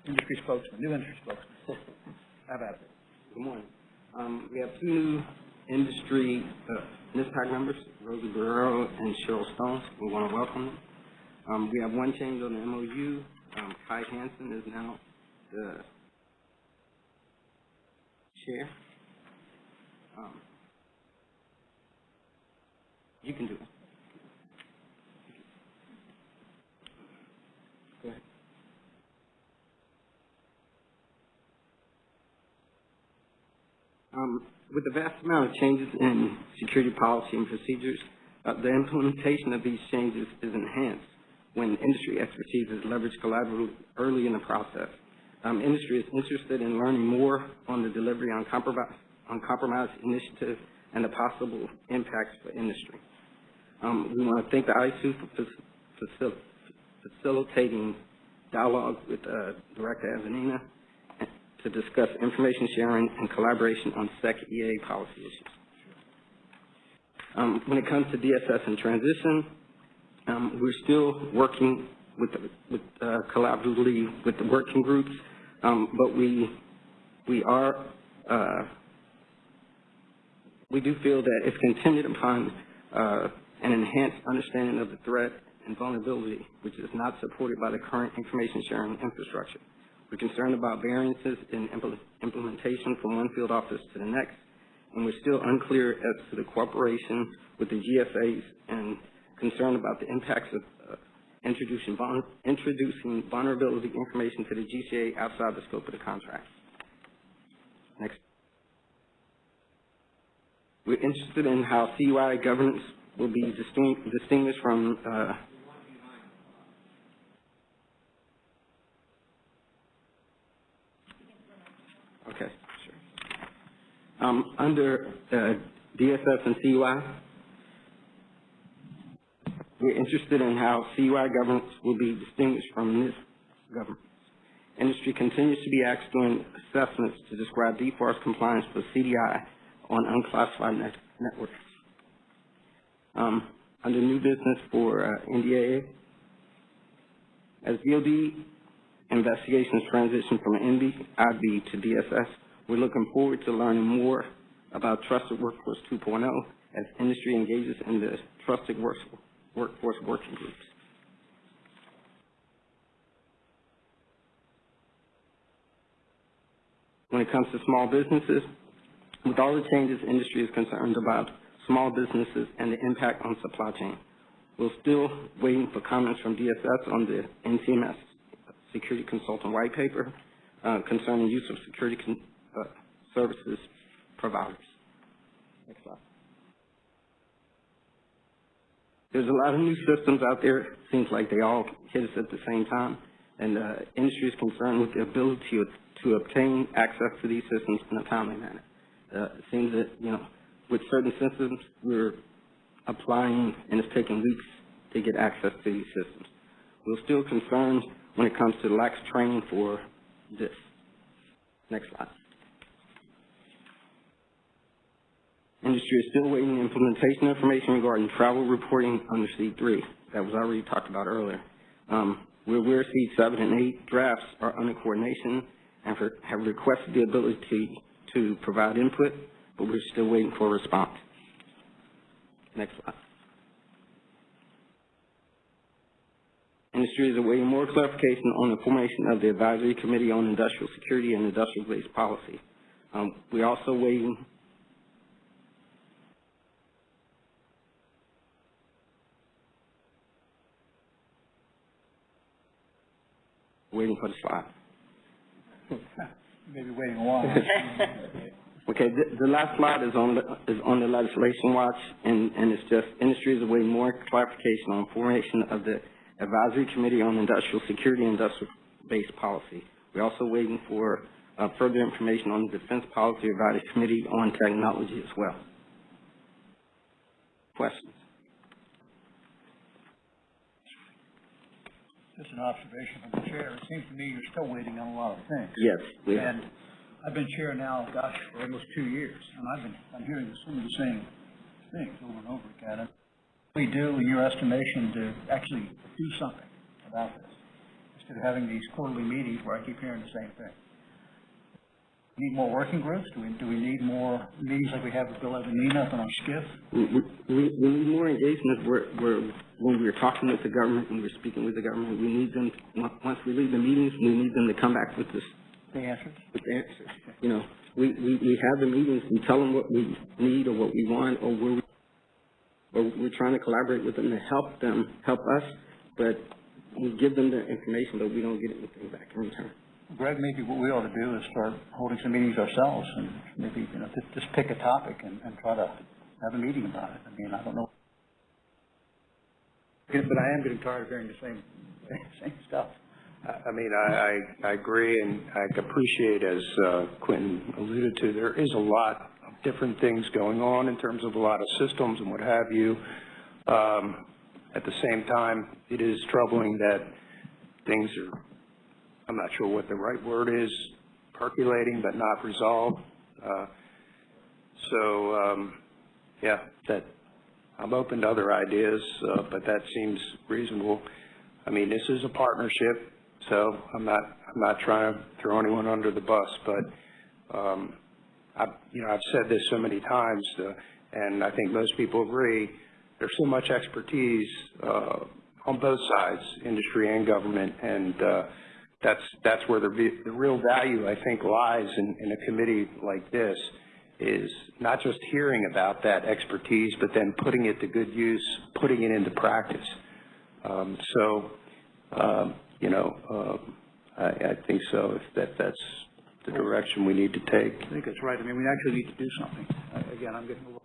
industry spokesman, new industry spokesman. *laughs* How about it? Good morning. Um, we have two new industry, uh, NISPAC members, Rosie Barrero and Cheryl Stone. We want to welcome them. Um, we have one change on the MOU. Um, Kai Hansen is now the chair. Um, you can do it. Um, with the vast amount of changes in security policy and procedures, uh, the implementation of these changes is enhanced when industry expertise is leveraged collaboratively early in the process. Um, industry is interested in learning more on the delivery on compromise, on compromise initiative and the possible impacts for industry. Um, we want to thank the ISOO for facil facilitating dialogue with uh, Director Evanina to discuss information sharing and collaboration on SEC-EA policy issues. Um, when it comes to DSS and transition, um, we're still working with, with uh, collaboratively with the working groups, um, but we we are uh, we do feel that if continued upon uh, an enhanced understanding of the threat and vulnerability, which is not supported by the current information sharing infrastructure. We're concerned about variances in impl implementation from one field office to the next, and we're still unclear as to the cooperation with the GCAs and concerned about the impacts of uh, introducing, introducing vulnerability information to the GCA outside the scope of the contract. Next. We're interested in how CUI governance will be distinguished from uh, Okay, sure. Um, under uh, DSS and CUI, we're interested in how CUI governance will be distinguished from this governance. Industry continues to be asked during assessments to describe DFARS compliance for CDI on unclassified net networks. Um, under new business for uh, NDAA, as DOD investigations transition from NBIB to DSS, we're looking forward to learning more about Trusted Workforce 2.0 as industry engages in the Trusted Work- Workforce working groups. When it comes to small businesses, with all the changes industry is concerned about small businesses and the impact on supply chain, we're still waiting for comments from DSS on the NCMS security consultant white paper uh, concerning use of security con services providers. Next slide. There's a lot of new systems out there. Seems like they all hit us at the same time. And uh, industry is concerned with the ability to, to obtain access to these systems in a timely manner. Uh, it seems that, you know, with certain systems, we're applying and it's taking weeks to get access to these systems. We're still concerned when it comes to lax training for this. Next slide. Industry is still waiting implementation information regarding travel reporting under SEAD 3. That was already talked about earlier. Um, we're aware SEAD 7 and 8 drafts are under coordination and for, have requested the ability to, provide input, but we're still waiting for a response. Next slide. Industry is awaiting more clarification on the formation of the Advisory Committee on Industrial Security and Industrial-Based Policy. Um, we're also waiting the slide. *laughs* Maybe waiting a while. *laughs* Okay, the, the last slide is on the, is on the legislation watch, and, and it's just, industry is awaiting more clarification on formation of the Advisory Committee on Industrial Security and Industrial-Based Policy. We're also waiting for uh, further information on the Defense Policy Advisory Committee on Technology as well. Questions? Just an observation from the chair. It seems to me you're still waiting on a lot of things. Yes, we. And I've been chair now, gosh, for almost two years, and I've been, I'm hearing some of the same things over and over again. And we do, in your estimation, to actually do something about this, instead of having these quarterly meetings where I keep hearing the same thing? Need more working groups? Do we, do we need more meetings like we have with Bill Evanina up in our SCIF? We, we, we need more engagement where, where, when we're talking with the government, when we're speaking with the government, we need them, on- once we leave the meetings, we need them to come back with this, The answers? with the answers. You know, we, we, we have the meetings, we tell them what we need or what we want, or where we, or we're trying to collaborate with them to help them, help us, but we give them the information, but we don't get anything back in return. Greg, maybe what we ought to do is start holding some meetings ourselves and maybe, you know, just, just pick a topic and, and try to have a meeting about it. I mean, I don't know. But I am getting tired of hearing the same, *laughs* same stuff. I mean, I, I, I agree and I appreciate, as uh, Quentin alluded to, there is a lot of different things going on in terms of a lot of systems and what have you. Um, at the same time, it is troubling that things are, I'm not sure what the right word is, percolating but not resolved. Uh, so, um, yeah, that, I'm open to other ideas, uh, but that seems reasonable. I mean, this is a partnership, so I'm not, I'm not trying to throw anyone under the bus, but, um, I, you know, I've said this so many times, uh, and I think most people agree, there's so much expertise, uh, on both sides, industry and government, and, uh, that's, that's where the, the real value, I think, lies in, in a committee like this, is not just hearing about that expertise, but then putting it to good use, putting it into practice. Um, so, um, you know, um, I, I think so, if that, that's the direction we need to take. I think that's right. I mean, we actually need to do something. Uh, Again, I'm getting a little.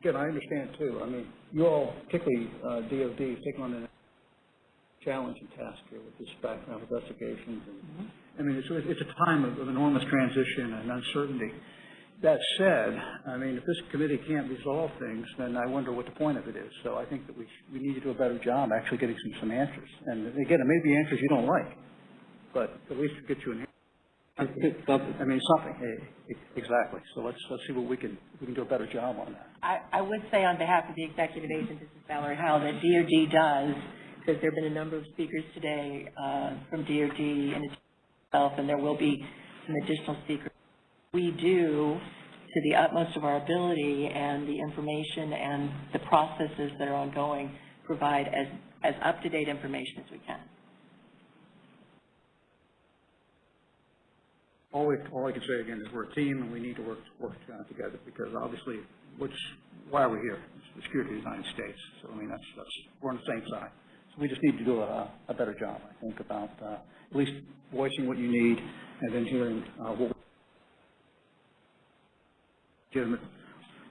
Again, I understand too. I mean, you all, particularly, uh, DOD, taking on the challenging task here with this background investigations. And, I mean, it's, it's a time of, of enormous transition and uncertainty. That said, I mean, if this committee can't resolve things, then I wonder what the point of it is. So I think that we, we need to do a better job actually getting some, some answers. And again, it may be answers you don't like, but at least get you an answer. I mean, something, exactly. So let's, let's see what we can, we can do a better job on that. I, I would say on behalf of the executive agent, this is Valerie Heil, that DOD does, because there have been a number of speakers today uh, from DOD and itself, and there will be some additional speakers. We do, to the utmost of our ability and the information and the processes that are ongoing, provide as, as up-to-date information as we can. All we, all I can say again is we're a team and we need to work, work together because obviously, which, why are we here? It's the security of the United States. So I mean, that's, that's, we're on the same side. So we just need to do a, a better job, I think, about, uh, at least voicing what you need and then hearing, uh, what legitimate,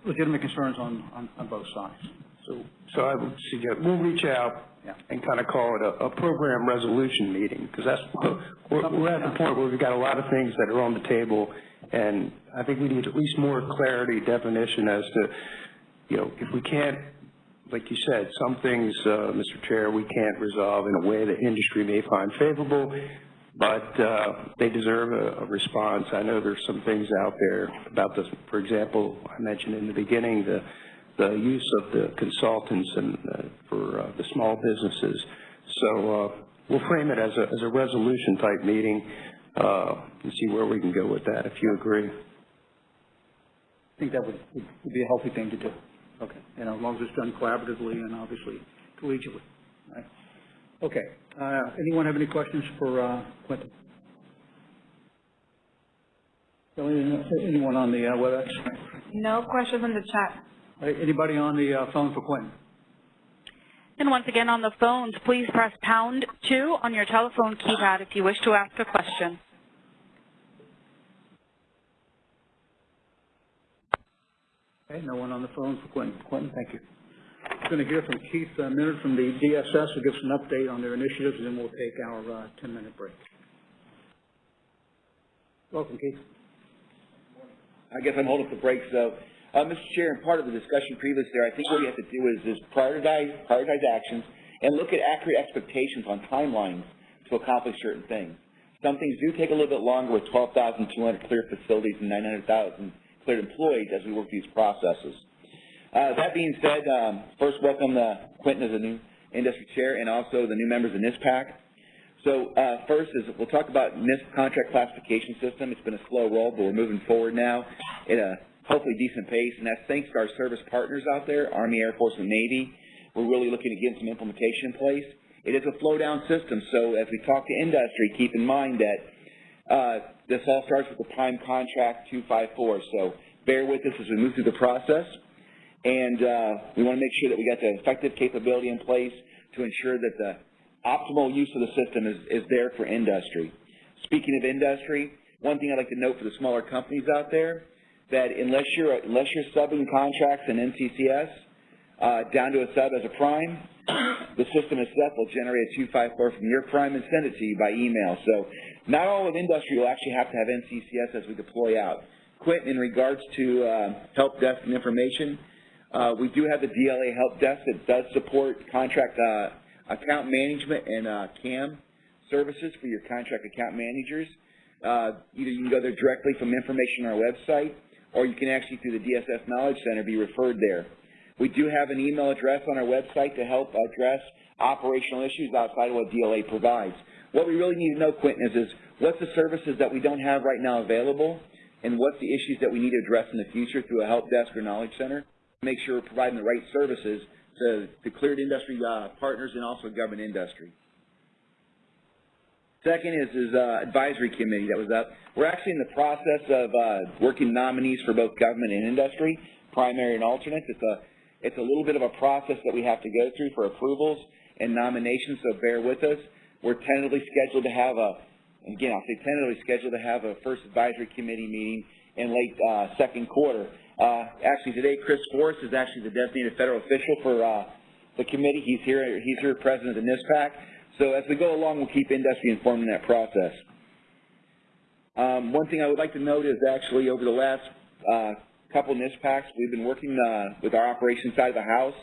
legitimate concerns on, on, on both sides. So, so I would suggest, we'll reach out and kind of call it a, a program resolution meeting, because that's, we're, we're at the point where we've got a lot of things that are on the table, and I think we need at least more clarity, definition as to, you know, if we can't, like you said, some things, uh, Mr. Chair, we can't resolve in a way that industry may find favorable, but uh, they deserve a, a response. I know there's some things out there about this, for example, I mentioned in the beginning, the the use of the consultants and uh, for uh, the small businesses. So uh, we'll frame it as a, as a resolution type meeting uh, and see where we can go with that, if you agree. I think that would, would be a healthy thing to do. Okay. You know, as long as it's done collaboratively and obviously collegially. Right? Okay. Uh, anyone have any questions for uh, Quentin? Anyone on the uh, WebEx? No questions in the chat. Uh, Anybody on the uh, phone for Quentin? And once again, on the phones, please press pound two on your telephone keypad if you wish to ask a question. Okay, no one on the phone for Quentin. Quentin, thank you. We're going to hear from Keith uh, Minard from the DSS, who gives an update on their initiatives, and then we'll take our uh, 10-minute break. Welcome, Keith. I guess I'm holding the breaks, though. Uh, Mr. Chair, and part of the discussion previously there, I think what we have to do is, is prioritize, prioritize actions and look at accurate expectations on timelines to accomplish certain things. Some things do take a little bit longer with 12,200 clear facilities and 900,000 cleared employees as we work these processes. Uh, that being said, um, first welcome uh, Quentin as a new industry chair and also the new members of NISPAC. So uh, first is we'll talk about NISP contract classification system. It's been a slow roll, but we're moving forward now at a hopefully decent pace, and that's thanks to our service partners out there, Army, Air Force, and Navy. We're really looking to get some implementation in place. It is a flow-down system, so as we talk to industry, keep in mind that uh, this all starts with the prime contract 254. So bear with us as we move through the process, and uh, we want to make sure that we got the effective capability in place to ensure that the optimal use of the system is, is there for industry. Speaking of industry, one thing I'd like to note for the smaller companies out there, that unless you're unless you're subbing contracts in NCCS uh, down to a sub as a prime, the system itself will generate a 254 from your prime and send it to you by email. So not all of industry will actually have to have NCCS as we deploy out. Quentin, in regards to uh, help desk and information, uh, we do have the DLA help desk that does support contract uh, account management and uh, CAM services for your contract account managers. Uh, either you can go there directly from information on our website, or you can actually, through the DSS Knowledge Center, be referred there. We do have an email address on our website to help address operational issues outside of what DLA provides. What we really need to know, Quentin, is, is what's the services that we don't have right now available, and what's the issues that we need to address in the future through a help desk or knowledge center. Make sure we're providing the right services to the cleared industry uh, partners and also government industry. Second is, is uh, advisory committee that was up. We're actually in the process of uh, working nominees for both government and industry, primary and alternates. It's a, it's a little bit of a process that we have to go through for approvals and nominations, so bear with us. We're tentatively scheduled to have a, again, I'll say tentatively scheduled to have a first advisory committee meeting in late uh, second quarter. Uh, actually, today, Chris Forrest is actually the designated federal official for uh, the committee. He's here. He's here, president of the NISPAC. So as we go along, we'll keep industry informed in that process. Um, one thing I would like to note is actually over the last uh, couple NISPACs, we've been working uh, with our operations side of the house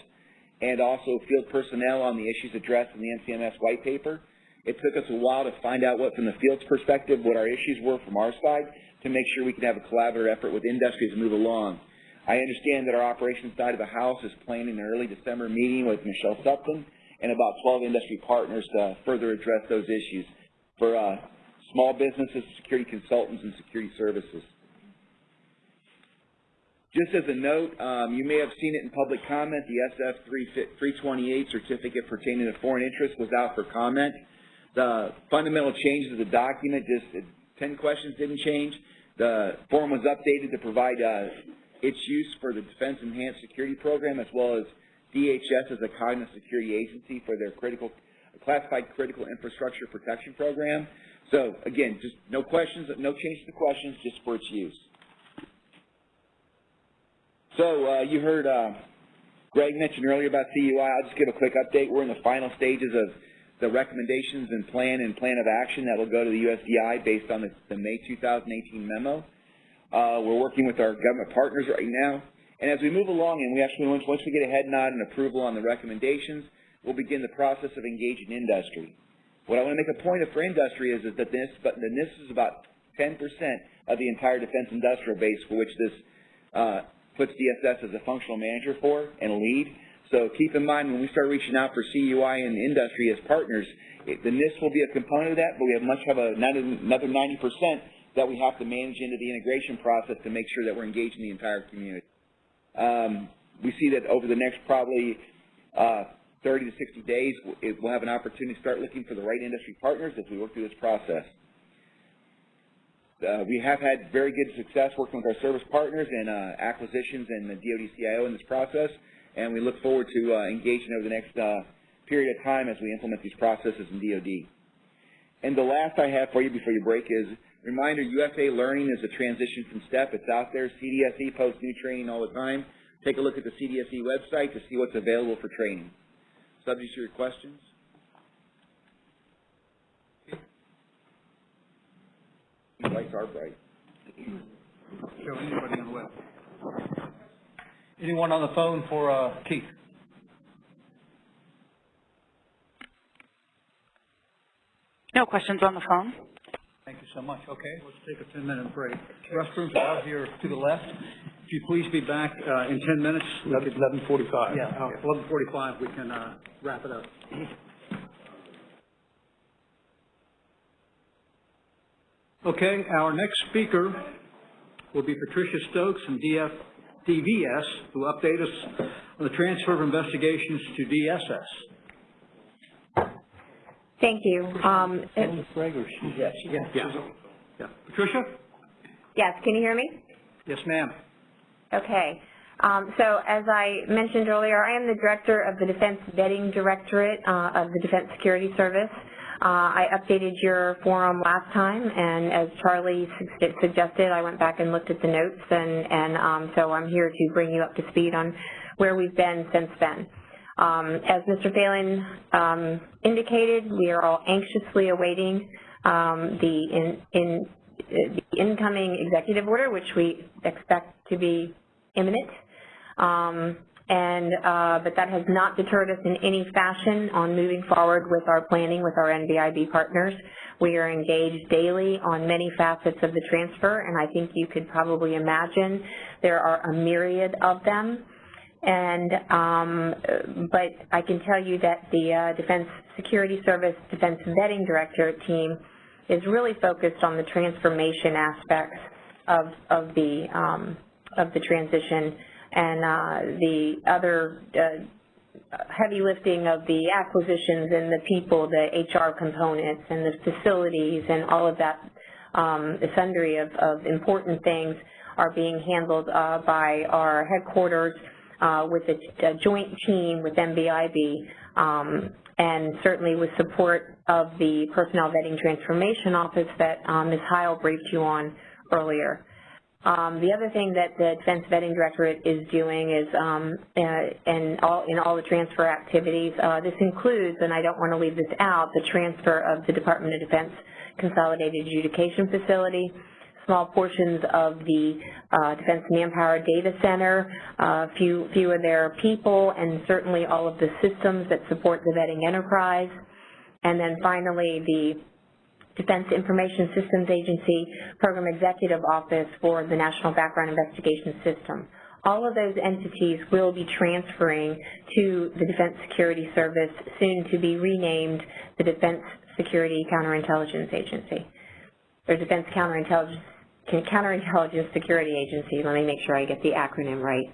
and also field personnel on the issues addressed in the NCMS white paper. It took us a while to find out what, from the field's perspective, what our issues were from our side to make sure we could have a collaborative effort with industry to move along. I understand that our operations side of the house is planning an early December meeting with Michelle Sutphin and about 12 industry partners to further address those issues for uh, small businesses, security consultants, and security services. Just as a note, um, you may have seen it in public comment, the SF 328 certificate pertaining to foreign interest was out for comment. The fundamental changes of the document, just 10 questions didn't change. The form was updated to provide uh, its use for the Defense Enhanced Security Program as well as DHS as a cognizant security agency for their critical classified critical infrastructure protection program. So again, just no questions, no change to the questions, just for its use. So uh, you heard uh, Greg mention earlier about CUI. I'll just give a quick update. We're in the final stages of the recommendations and plan and plan of action that will go to the USDI based on the, the May 2018 memo. Uh, we're working with our government partners right now. And as we move along, and we actually, once, once we get a head nod and approval on the recommendations, we'll begin the process of engaging industry. What I want to make a point of for industry is, is that this, but this is about 10% of the entire defense industrial base for which this uh, puts DSS as a functional manager for and lead. So keep in mind when we start reaching out for CUI and industry as partners, it, the NISP will be a component of that, but we have much have a, another 90% that we have to manage into the integration process to make sure that we're engaging the entire community. Um, we see that over the next probably uh, 30 to 60 days, we'll have an opportunity to start looking for the right industry partners as we work through this process. Uh, we have had very good success working with our service partners and uh, acquisitions and the DoD CIO in this process, and we look forward to uh, engaging over the next uh, period of time as we implement these processes in DoD. And the last I have for you before you break is, reminder, UFA Learning is a transition from STEP. It's out there. CDSE posts new training all the time. Take a look at the CDSE website to see what's available for training. Subject to your questions. Lights are bright. Show anybody on the web. Anyone on the phone for uh, Keith? No questions on the phone. Thank you so much. Okay, let's take a 10-minute break. Restrooms are out here to the left. If you please be back uh, in 10 minutes. 11:45. Yeah, uh, 11:45, we can uh, wrap it up. Okay, our next speaker will be Patricia Stokes from DF, DVS, to update us on the transfer of investigations to DSS. Thank you. Um, Yes. Yeah, yeah. Yeah. Patricia? Yes, can you hear me? Yes, ma'am. Okay. Um, so as I mentioned earlier, I am the director of the Defense Vetting Directorate uh, of the Defense Security Service. Uh, I updated your forum last time, and as Charlie su suggested, I went back and looked at the notes, and, and um, so I'm here to bring you up to speed on where we've been since then. Um, as Mr. Phalen um, indicated, we are all anxiously awaiting um, the, in, in, the incoming executive order, which we expect to be imminent. Um, and uh, but that has not deterred us in any fashion on moving forward with our planning with our NBIB partners. We are engaged daily on many facets of the transfer, and I think you could probably imagine there are a myriad of them. And um, but I can tell you that the uh, Defense Security Service Defense Vetting Director team is really focused on the transformation aspects of of the um, of the transition and uh, the other uh, heavy lifting of the acquisitions and the people, the HR components and the facilities and all of that um, sundry of, of important things are being handled uh, by our headquarters uh, with a, a, joint team with NBIB um, and certainly with support of the Personnel Vetting Transformation Office that um, Ms. Heil briefed you on earlier. Um, the other thing that the Defense Vetting Directorate is doing is, um, uh, in all in all the transfer activities, uh, this includes, and I don't want to leave this out, the transfer of the Department of Defense Consolidated Adjudication Facility, small portions of the uh, Defense Manpower Data Center, a uh, few, few of their people, and certainly all of the systems that support the vetting enterprise. And then finally, the Defense Information Systems Agency Program Executive Office for the National Background Investigation System. All of those entities will be transferring to the Defense Security Service, soon to be renamed the Defense Security Counterintelligence Agency, or Defense Counterintelligence, Counterintelligence Security Agency. Let me make sure I get the acronym right.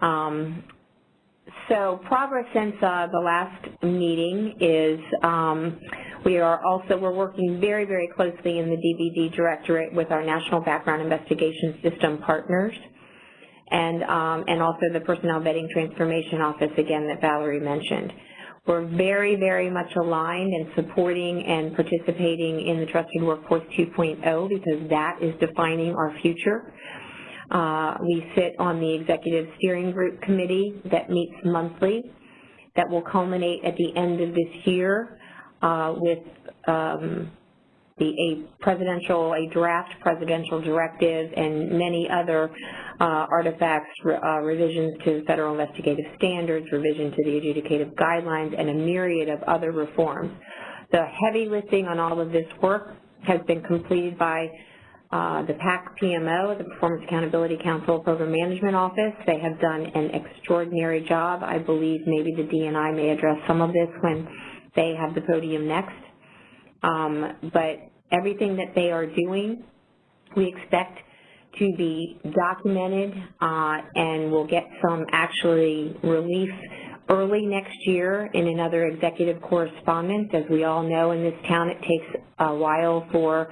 Um, so progress since uh, the last meeting is um, we are also, we're working very, very closely in the DVD Directorate with our National Background Investigation System partners and, um, and also the Personnel Vetting Transformation Office, again, that Valerie mentioned. We're very, very much aligned and supporting and participating in the Trusted Workforce 2.0 because that is defining our future. Uh, we sit on the Executive Steering Group Committee that meets monthly that will culminate at the end of this year uh, with um, the, a presidential, a draft presidential directive and many other uh, artifacts, uh, revisions to federal investigative standards, revision to the adjudicative guidelines, and a myriad of other reforms. The heavy lifting on all of this work has been completed by the PAC PMO, the Performance Accountability Council Program Management Office. They have done an extraordinary job. I believe maybe the DNI may address some of this when they have the podium next. Um, but everything that they are doing, we expect to be documented uh, and we'll get some actually relief early next year in another executive correspondence. As we all know in this town, it takes a while for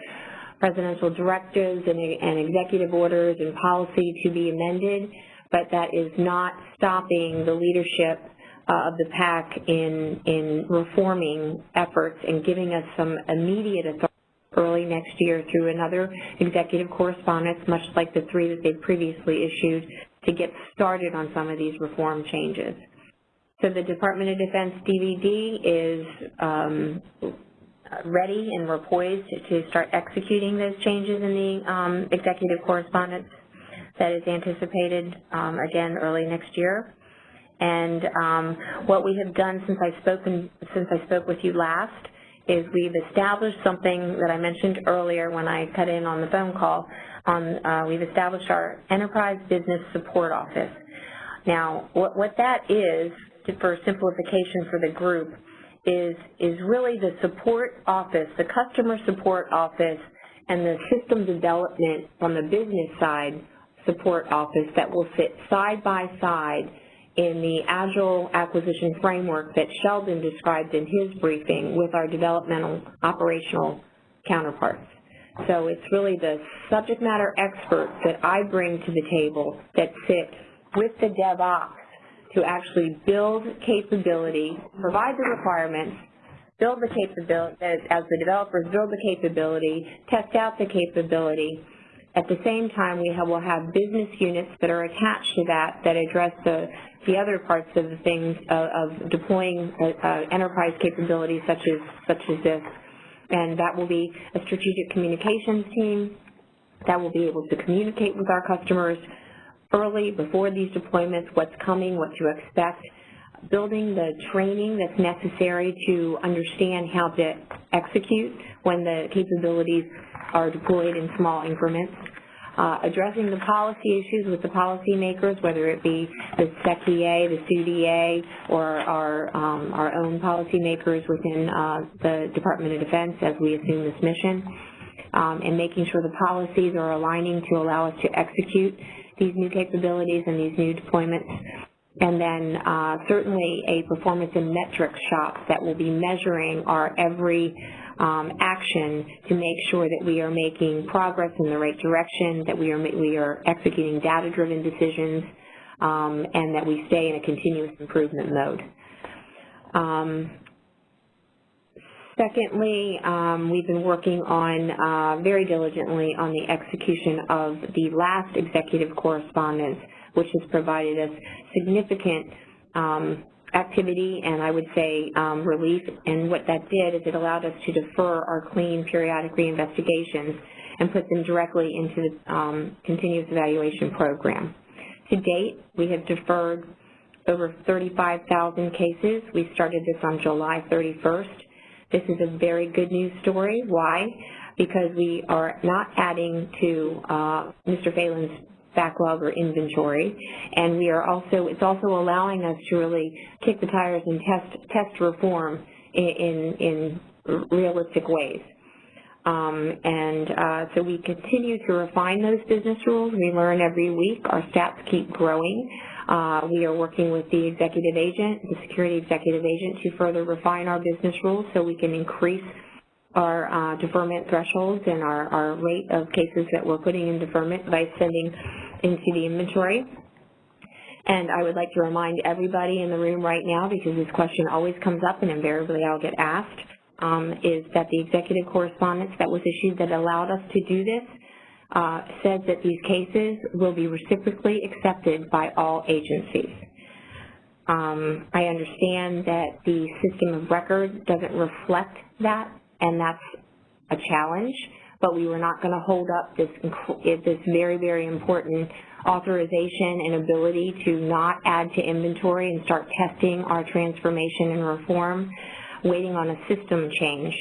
presidential directives and, and executive orders and policy to be amended, but that is not stopping the leadership uh, of the PAC in, in reforming efforts and giving us some immediate authority early next year through another executive correspondence, much like the three that they've previously issued, to get started on some of these reform changes. So the Department of Defense DVD is um, ready and we're poised to start executing those changes in the um, executive correspondence that is anticipated, um, again, early next year. And um, what we have done since I've spoken, since I spoke with you last is we've established something that I mentioned earlier when I cut in on the phone call. On, uh, we've established our Enterprise Business Support Office. Now, what, what that is, for simplification for the group, is, is really the support office, the customer support office, and the system development from the business side support office that will sit side by side in the Agile acquisition framework that Sheldon described in his briefing with our developmental operational counterparts. So it's really the subject matter experts that I bring to the table that sit with the DevOps to actually build capability, provide the requirements, build the capability, as the developers build the capability, test out the capability. At the same time, we have, will have business units that are attached to that that address the, the other parts of the things of, of deploying uh, uh, enterprise capabilities such as, such as this. And that will be a strategic communications team that will be able to communicate with our customers, early, before these deployments, what's coming, what to expect, building the training that's necessary to understand how to execute when the capabilities are deployed in small increments, uh, addressing the policy issues with the policymakers, whether it be the SecEA, the SuitEA, or our, um, our own policymakers within uh, the Department of Defense as we assume this mission, um, and making sure the policies are aligning to allow us to execute these new capabilities and these new deployments. And then uh, certainly a performance and metrics shop that will be measuring our every um, action to make sure that we are making progress in the right direction, that we are, we are executing data-driven decisions, um, and that we stay in a continuous improvement mode. Um, Secondly, um, we've been working on, uh, very diligently on the execution of the last executive correspondence, which has provided us significant um, activity and I would say um, relief. And what that did is it allowed us to defer our clean periodic reinvestigations and put them directly into the um, continuous evaluation program. To date, we have deferred over 35,000 cases. We started this on July 31st. This is a very good news story. Why? Because we are not adding to uh, Mr. Phalen's backlog or inventory, and we are also, it's also allowing us to really kick the tires and test, test reform in, in, in realistic ways. Um, and uh, so we continue to refine those business rules. We learn every week. Our stats keep growing. Uh, we are working with the executive agent, the security executive agent, to further refine our business rules so we can increase our uh, deferment thresholds and our, our rate of cases that we're putting in deferment by sending into the inventory. And I would like to remind everybody in the room right now, because this question always comes up and invariably I'll get asked, um, is that the executive correspondence that was issued that allowed us to do this says that these cases will be reciprocally accepted by all agencies. Um, I understand that the system of record doesn't reflect that, and that's a challenge, but we were not going to hold up this, this very, very important authorization and ability to not add to inventory and start testing our transformation and reform, waiting on a system change.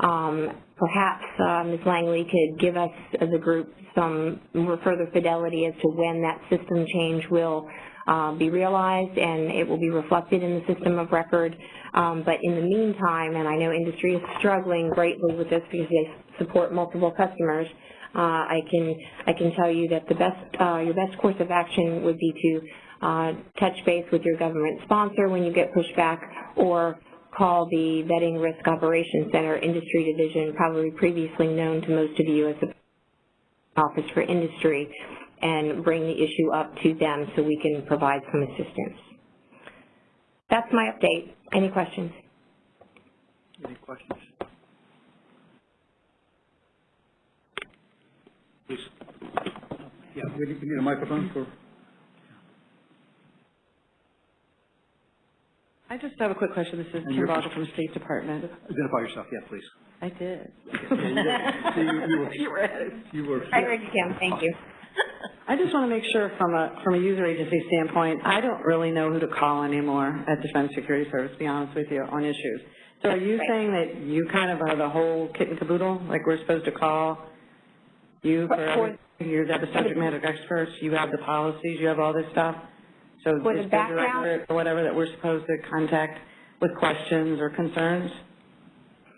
Um, perhaps uh, Ms. Langley could give us as a group some more further fidelity as to when that system change will uh, be realized and it will be reflected in the system of record. Um, but in the meantime, and I know industry is struggling greatly with this because they support multiple customers, uh, I can I can tell you that the best uh, your best course of action would be to uh, touch base with your government sponsor when you get pushback or call the Vetting Risk Operations Center Industry Division, probably previously known to most of you as the Office for Industry, and bring the issue up to them so we can provide some assistance. That's my update. Any questions? Any questions? Please. Yeah, we need a microphone for, I just have a quick question. This is And Kim your Vogel from the State Department. identify yourself, yeah, please. I did. See, you were- *laughs* You were. You were. I heard you, Kim. Thank you. *laughs* I just want to make sure from a, from a user agency standpoint, I don't really know who to call anymore at the Defense Security Service, to be honest with you, on issues. So are you Right. saying that you kind of are the whole kit and caboodle? Like we're supposed to call you for, For- every- you're the subject matter experts, you have the policies, you have all this stuff? So For the is the background- director or whatever that we're supposed to contact with questions or concerns?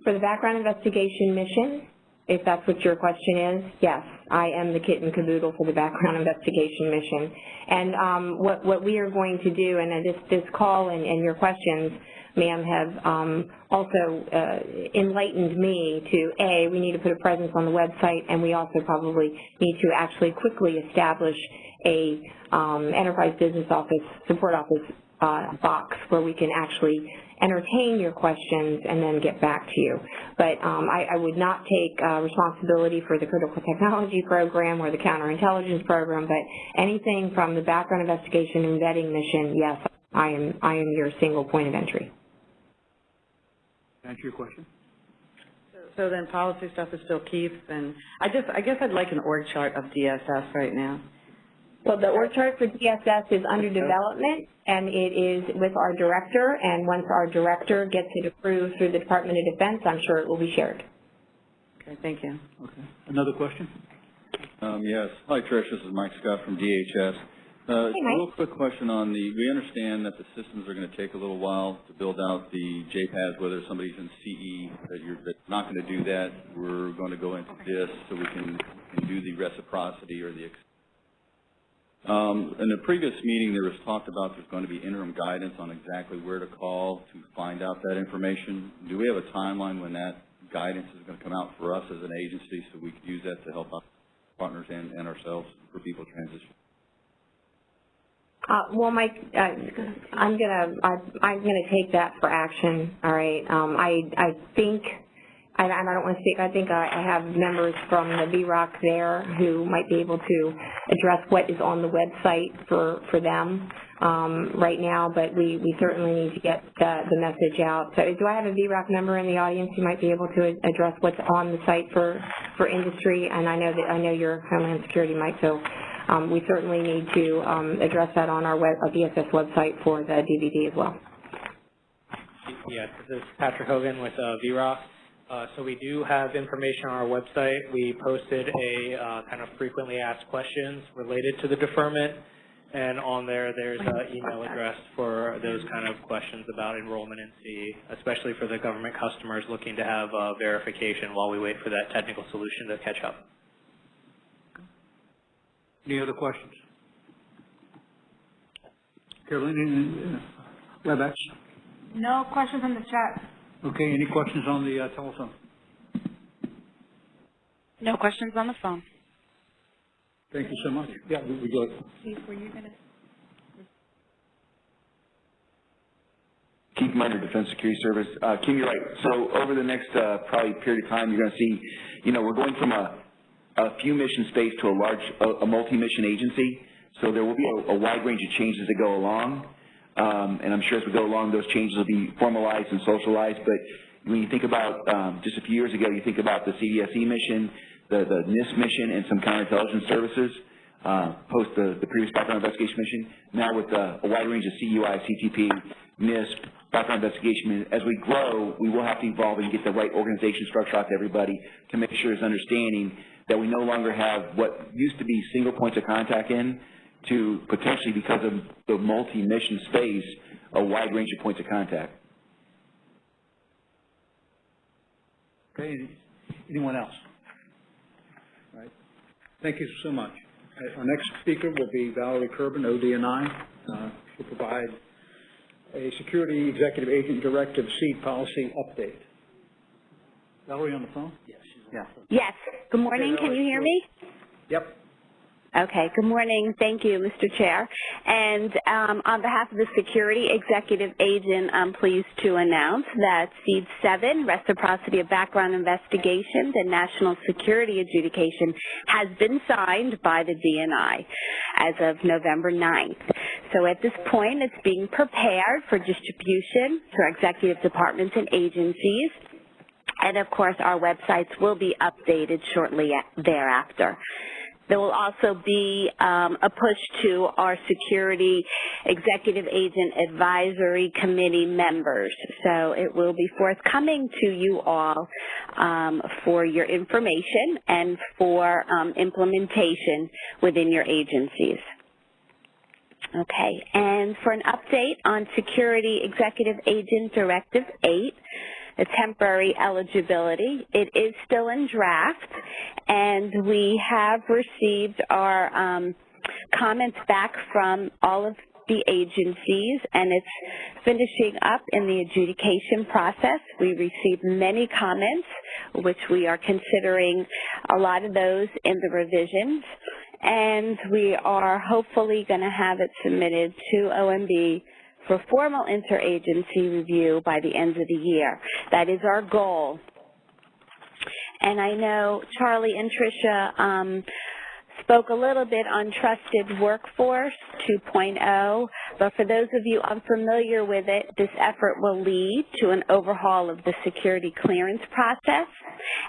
For the background investigation mission, if that's what your question is, yes, I am the kit and caboodle for the background *laughs* investigation mission. And um, what, what we are going to do, and this, this call and, and your questions, ma'am, have um, also uh, enlightened me to, A, we need to put a presence on the website, and we also probably need to actually quickly establish a um, enterprise business office, support office uh, box where we can actually entertain your questions and then get back to you. But um, I, I would not take uh, responsibility for the critical *laughs* technology program or the counterintelligence program, but anything from the background investigation and vetting mission, yes, I am, I am your single point of entry. Answer your question? So then policy stuff is still Keith, and I just, I guess I'd like an org chart of DSS right now. So the org chart for DSS is under development, and it is with our director, and once our director gets it approved through the Department of Defense, I'm sure it will be shared. Okay, thank you. Okay. Another question? Um, yes. Hi, Trish. This is Mike Scott from DHS. Uh, Hey, Mike. A real quick question on the, we understand that the systems are going to take a little while to build out the JPAS, whether somebody's in CE, that you're that's not going to do that. We're going to go into this so we can, can do the reciprocity or the ex- um, in the previous meeting, there was talked about there's going to be interim guidance on exactly where to call to find out that information. Do we have a timeline when that guidance is going to come out for us as an agency so we can use that to help our partners and, and ourselves for people transition? Uh, well, Mike, uh, I'm gonna, I, I'm gonna take that for action, all right? Um, I, I think I, I don't want to speak, I think I, have members from the VROC there who might be able to address what is on the website for, for them um, right now, but we, we certainly need to get the, the message out. So do I have a VROC member in the audience who might be able to address what's on the site for, for industry? And I know that, I know your Homeland Security might, so um, we certainly need to um, address that on our web, uh, website for the DVD as well. Yeah, this is Patrick Hogan with uh, VROC. Uh, so we do have information on our website. We posted a uh, kind of frequently asked questions related to the deferment, and on there, there's an email address for those kind of questions about enrollment in C, especially for the government customers looking to have uh, verification while we wait for that technical solution to catch up. Any other questions? Carolyn, any, uh, WebEx? No questions in the chat. Okay, any questions on the uh, telephone? No questions on the phone. Thank you so much. Yeah, we, we go. Keith, were you going to? Keith Minard, Defense Security Service. Uh, Kim, you're right. So over the next uh, probably period of time, you're going to see, you know, we're going from a, a few mission space to a large, a, a multi-mission agency. So there will be a, a wide range of changes that go along. Um, and I'm sure as we go along, those changes will be formalized and socialized. But when you think about um, just a few years ago, you think about the CDSE mission, the, the NISP mission, and some counterintelligence services uh, post the, the previous background investigation mission. Now with uh, a wide range of CUI, CTP, NISP, background investigation, as we grow, we will have to evolve and get the right organization structure out to everybody to make sure there's understanding that we no longer have what used to be single points of contact in to potentially, because of the multi-mission space, a wide range of points of contact. Okay, anyone else? All right. Thank you so much. Uh, Our next speaker will be Valerie Kerben, ODNI. Uh, She'll provide a Security Executive Agent Directive C policy update. Valerie on the phone? Yes. Yeah. Yes. Good morning. Can you hear me? Yep. Okay. Good morning. Thank you, Mr. Chair. And um, on behalf of the Security Executive Agent, I'm pleased to announce that SEAD 7, Reciprocity of Background Investigations and National Security Adjudication, has been signed by the DNI as of November 9th. So at this point, it's being prepared for distribution to executive departments and agencies. And of course, our websites will be updated shortly thereafter. There will also be um, a push to our security executive agent advisory committee members. So it will be forthcoming to you all um, for your information and for um, implementation within your agencies. Okay, and for an update on Security Executive Agent Directive 8, the temporary eligibility. It is still in draft, and we have received our um, comments back from all of the agencies, and it's finishing up in the adjudication process. We received many comments, which we are considering a lot of those in the revisions, and we are hopefully going to have it submitted to OMB for formal interagency review by the end of the year. That is our goal. And I know Charlie and Tricia um, spoke a little bit on Trusted Workforce 2.0, but for those of you unfamiliar with it, this effort will lead to an overhaul of the security clearance process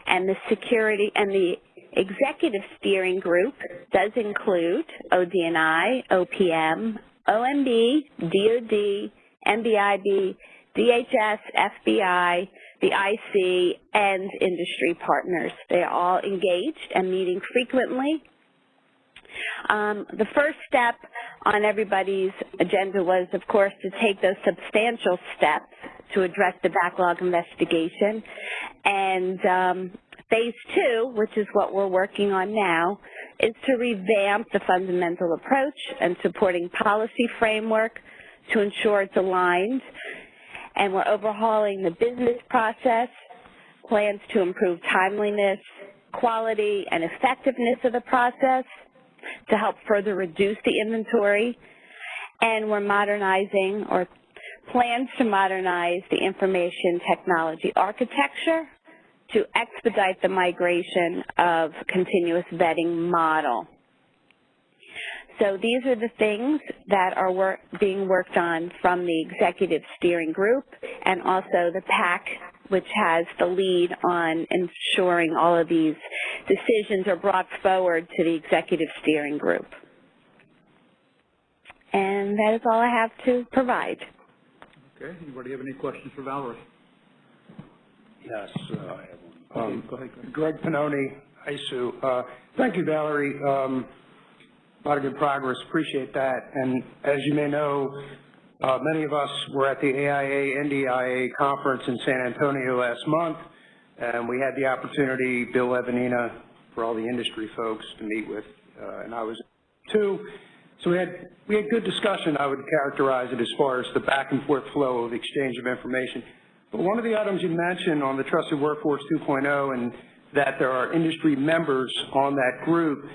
and the security and the executive steering group does include ODNI, OPM, OMB, DOD, NBIB, DHS, FBI, the IC, and industry partners. They are all engaged and meeting frequently. Um, the first step on everybody's agenda was, of course, to take those substantial steps to address the backlog investigation. And um, phase two, which is what we're working on now, is to revamp the fundamental approach and supporting policy framework to ensure it's aligned. And we're overhauling the business process, plans to improve timeliness, quality, and effectiveness of the process to help further reduce the inventory. And we're modernizing or plans to modernize the information technology architecture to expedite the migration of continuous vetting model. So these are the things that are work, being worked on from the executive steering group and also the PAC, which has the lead on ensuring all of these decisions are brought forward to the executive steering group. And that is all I have to provide. Okay, anybody have any questions for Valerie? Yes, uh, I have one. Um, Greg Pannoni, ISOO. Uh, Thank you, Valerie. Um, A lot of good progress, appreciate that. And as you may know, uh, many of us were at the AIA NDIA conference in San Antonio last month, and we had the opportunity, Bill Evanina, for all the industry folks to meet with, uh, and I was too. So we had, we had good discussion, I would characterize it as far as the back and forth flow of exchange of information. One of the items you mentioned on the Trusted Workforce 2.0 and that there are industry members on that group,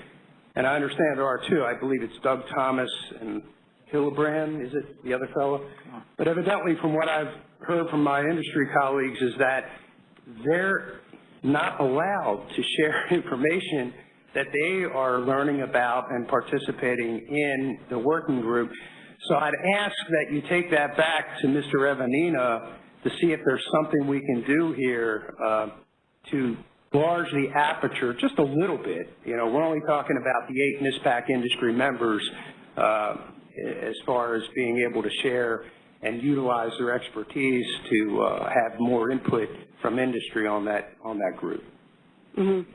and I understand there are two. I believe it's Doug Thomas and Hillebrand, is it the other fellow? But evidently from what I've heard from my industry colleagues is that they're not allowed to share *laughs* information that they are learning about and participating in the working group. So I'd ask that you take that back to Mr. Evanina to see if there's something we can do here uh, to enlarge the aperture just a little bit. You know, we're only talking about the eight NISPAC industry members uh, as far as being able to share and utilize their expertise to uh, have more input from industry on that on that group. Mm -hmm.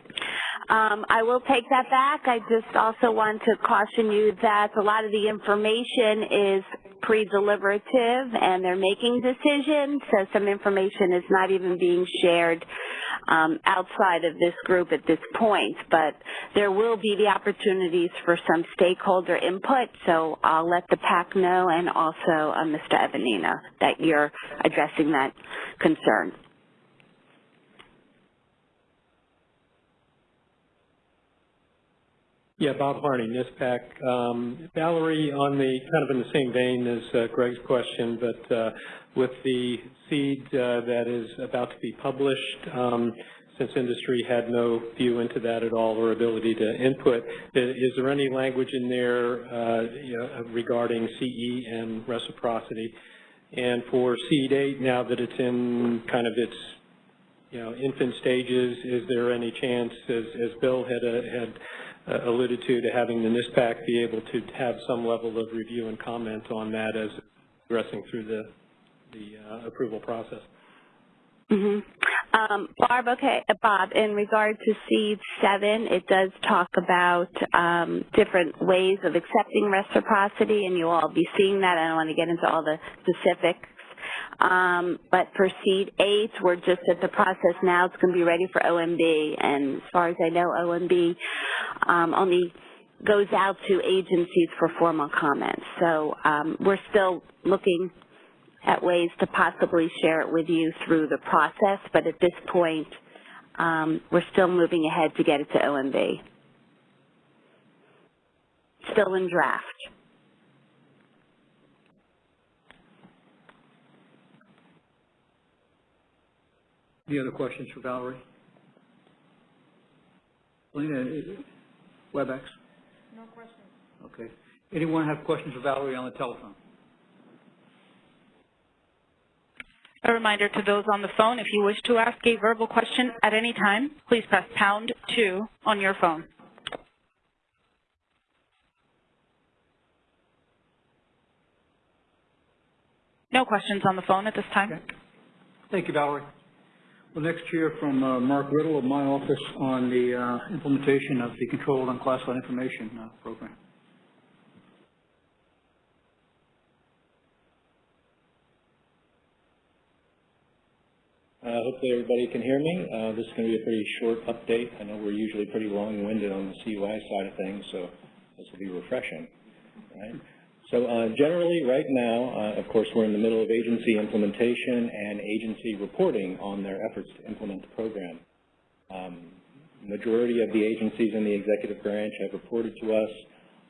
Um, I will take that back. I just also want to caution you that a lot of the information is pre-deliberative and they're making decisions, so some information is not even being shared um, outside of this group at this point. But there will be the opportunities for some stakeholder input, so I'll let the PAC know and also uh, Mr. Evanina that you're addressing that concern. Yeah, Bob Harney, NISPAC. Um, Valerie, on the kind of in the same vein as uh, Greg's question, but uh, with the SEAD uh, that is about to be published, um, since industry had no view into that at all or ability to input, is there any language in there uh, you know, regarding CE and reciprocity? And for SEAD 8, now that it's in kind of its you know, infant stages, is there any chance, as, as Bill had, uh, had uh, alluded to, to having the NISPAC be able to have some level of review and comment on that as progressing through the, the uh, approval process. Mm -hmm. um, Barb, okay, uh, Bob, in regard to SEAD seven, it does talk about um, different ways of accepting reciprocity, and you'll all be seeing that. I don't want to get into all the specifics um, but for SEAD eight, we're just at the process now. It's going to be ready for OMB. And as far as I know, OMB um, only goes out to agencies for formal comments. So um, we're still looking at ways to possibly share it with you through the process, but at this point, um, we're still moving ahead to get it to OMB. Still in draft. Any other questions for Valerie? Lena, WebEx? No questions. Okay. Anyone have questions for Valerie on the telephone? A reminder to those on the phone, if you wish to ask a verbal question at any time, please press pound two on your phone. No questions on the phone at this time. Okay. Thank you, Valerie. We'll next hear from uh, Mark Riddle of my office on the uh, implementation of the Controlled Unclassified Information uh, Program. Uh, hopefully everybody can hear me. Uh, this is going to be a pretty short update. I know we're usually pretty long-winded on the CUI side of things, so this will be refreshing. Right? So uh, generally, right now, uh, of course, we're in the middle of agency implementation and agency reporting on their efforts to implement the program. Um, majority of the agencies in the executive branch have reported to us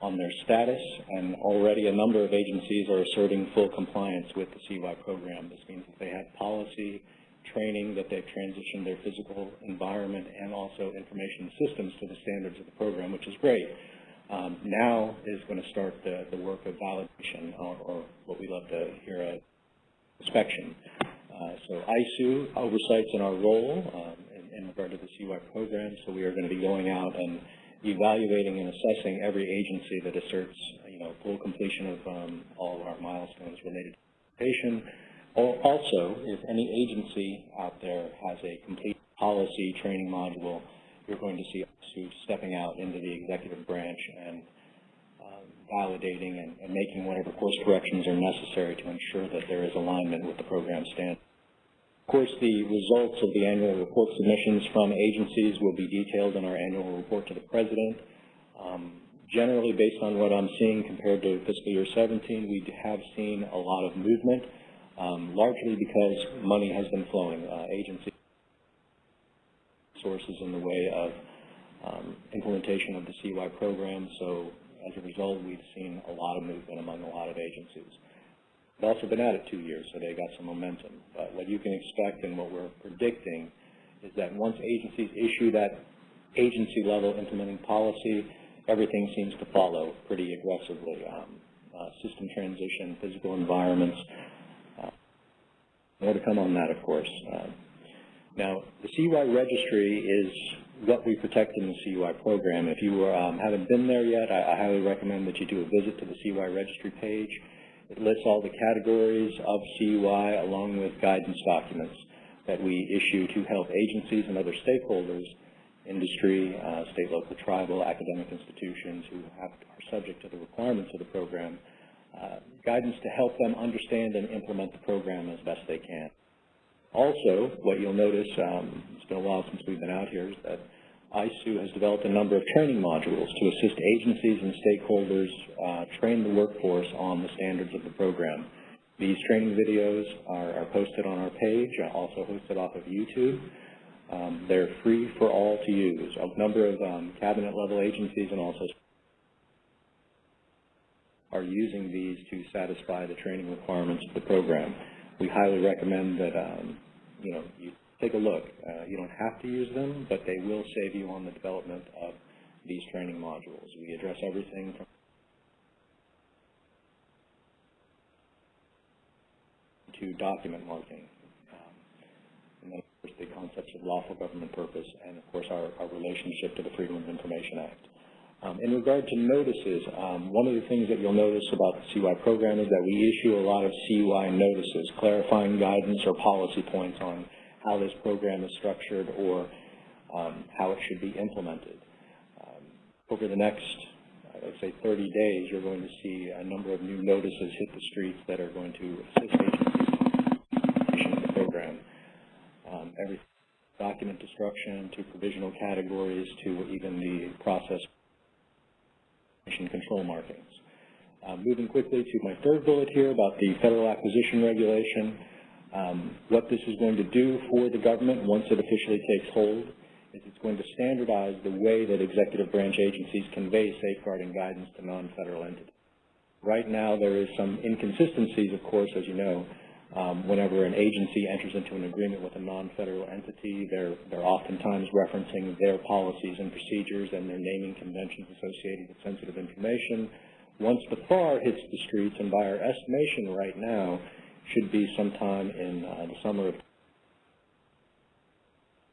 on their status, and already a number of agencies are asserting full compliance with the CUI program. This means that they have policy training, that they've transitioned their physical environment and also information systems to the standards of the program, which is great. Um, now is going to start the, the work of validation, or, or what we love to hear, uh, inspection. Uh, so ISOO oversights in our role um, in, in regard to the CUI program, so we are going to be going out and evaluating and assessing every agency that asserts, you know, full completion of um, all of our milestones related to patient. Also, if any agency out there has a complete policy training module, you're going to see ISOO stepping out into the executive branch and um, validating and, and making whatever course corrections are necessary to ensure that there is alignment with the program standard. Of course, the results of the annual report submissions from agencies will be detailed in our annual report to the President. Um, generally, based on what I'm seeing compared to fiscal year 17, we have seen a lot of movement, um, largely because money has been flowing. Uh, agency sources in the way of um, implementation of the CUI program, so as a result, we've seen a lot of movement among a lot of agencies. They've also been at it two years, so they got some momentum. But what you can expect and what we're predicting is that once agencies issue that agency-level implementing policy, everything seems to follow pretty aggressively. Um, uh, system transition, physical environments. Uh, more to come on that, of course. Uh, now, the CUI registry is what we protect in the CUI program. If you um, haven't been there yet, I, I highly recommend that you do a visit to the CUI registry page. It lists all the categories of CUI along with guidance documents that we issue to help agencies and other stakeholders, industry, uh, state, local, tribal, academic institutions who have, are subject to the requirements of the program, uh, guidance to help them understand and implement the program as best they can. Also, what you'll notice, um, it's been a while since we've been out here, is that ISOO has developed a number of training modules to assist agencies and stakeholders uh, train the workforce on the standards of the program. These training videos are, are posted on our page, uh, also hosted off of YouTube. Um, they're free for all to use. A number of um, cabinet-level agencies and also are using these to satisfy the training requirements of the program. We highly recommend that um, you know you take a look. Uh, you don't have to use them, but they will save you on the development of these training modules. We address everything from to document marking, um, and then of course the concepts of lawful government purpose, and of course our, our relationship to the Freedom of Information Act. Um, in regard to notices, um, one of the things that you'll notice about the CUI program is that we issue a lot of CUI notices, clarifying guidance or policy points on how this program is structured or um, how it should be implemented. Um, over the next, let's say, 30 days, you're going to see a number of new notices hit the streets that are going to assist agencies in the program. Um, every document destruction to provisional categories to even the process control markings. Uh, moving quickly to my third bullet here about the federal acquisition regulation. Um, what this is going to do for the government once it officially takes hold is it's going to standardize the way that executive branch agencies convey safeguarding guidance to non-federal entities. Right now there is some inconsistencies, of course, as you know. Um, whenever an agency enters into an agreement with a non-federal entity, they're, they're oftentimes referencing their policies and procedures and their naming conventions associated with sensitive information. Once the FAR hits the streets, and by our estimation right now, should be sometime in uh, the summer of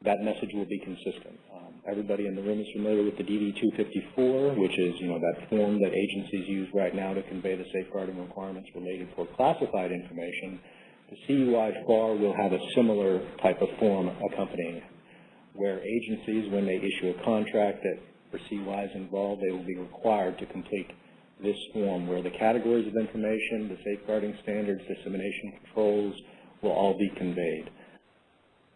that message will be consistent. Um, everybody in the room is familiar with the DD-254, which is, you know, that form that agencies use right now to convey the safeguarding requirements related for classified information. The CUI FAR will have a similar type of form accompanying where agencies, when they issue a contract that for CUIs involved, they will be required to complete this form where the categories of information, the safeguarding standards, dissemination controls will all be conveyed.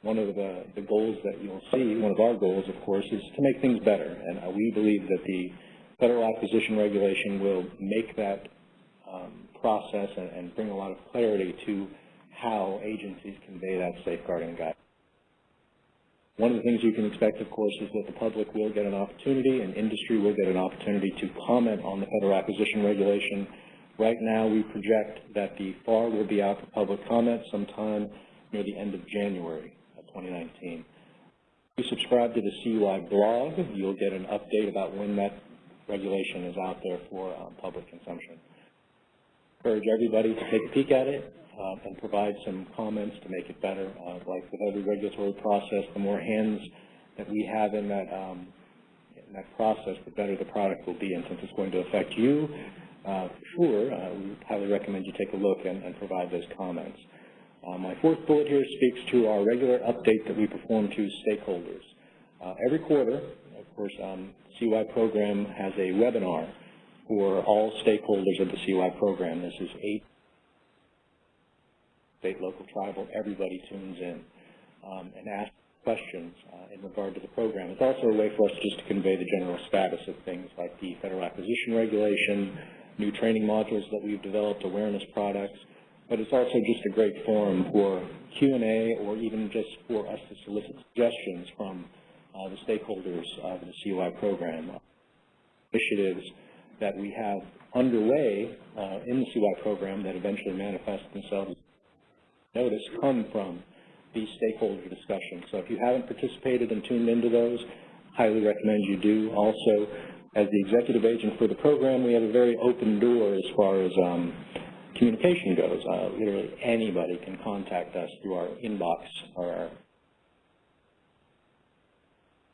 One of the, the goals that you'll see, one of our goals, of course, is to make things better. And uh, we believe that the federal acquisition regulation will make that um, process and, and bring a lot of clarity to how agencies convey that safeguarding guidance. One of the things you can expect, of course, is that the public will get an opportunity and industry will get an opportunity to comment on the federal acquisition regulation. Right now, we project that the FAR will be out for public comment sometime near the end of January of 2019. If you subscribe to the CUI blog, you'll get an update about when that regulation is out there for um, public consumption. Encourage everybody to take a peek at it uh, and provide some comments to make it better. Uh, like with every regulatory process, the more hands that we have in that um, in that process, the better the product will be. And since it's going to affect you, uh, sure, uh, we highly recommend you take a look and, and provide those comments. Uh, my fourth bullet here speaks to our regular update that we perform to stakeholders. Uh, every quarter, of course, um, CUI program has a webinar for all stakeholders of the CUI program. This is eight state, local, tribal, everybody tunes in um, and asks questions uh, in regard to the program. It's also a way for us just to convey the general status of things like the federal acquisition regulation, new training modules that we've developed, awareness products, but it's also just a great forum for Q&A or even just for us to solicit suggestions from uh, the stakeholders of the CUI program. Initiatives that we have underway uh, in the CUI program that eventually manifest themselves notice come from these stakeholder discussions. So if you haven't participated and tuned into those, highly recommend you do. Also, as the executive agent for the program, we have a very open door as far as um, communication goes. Uh, literally anybody can contact us through our inbox or our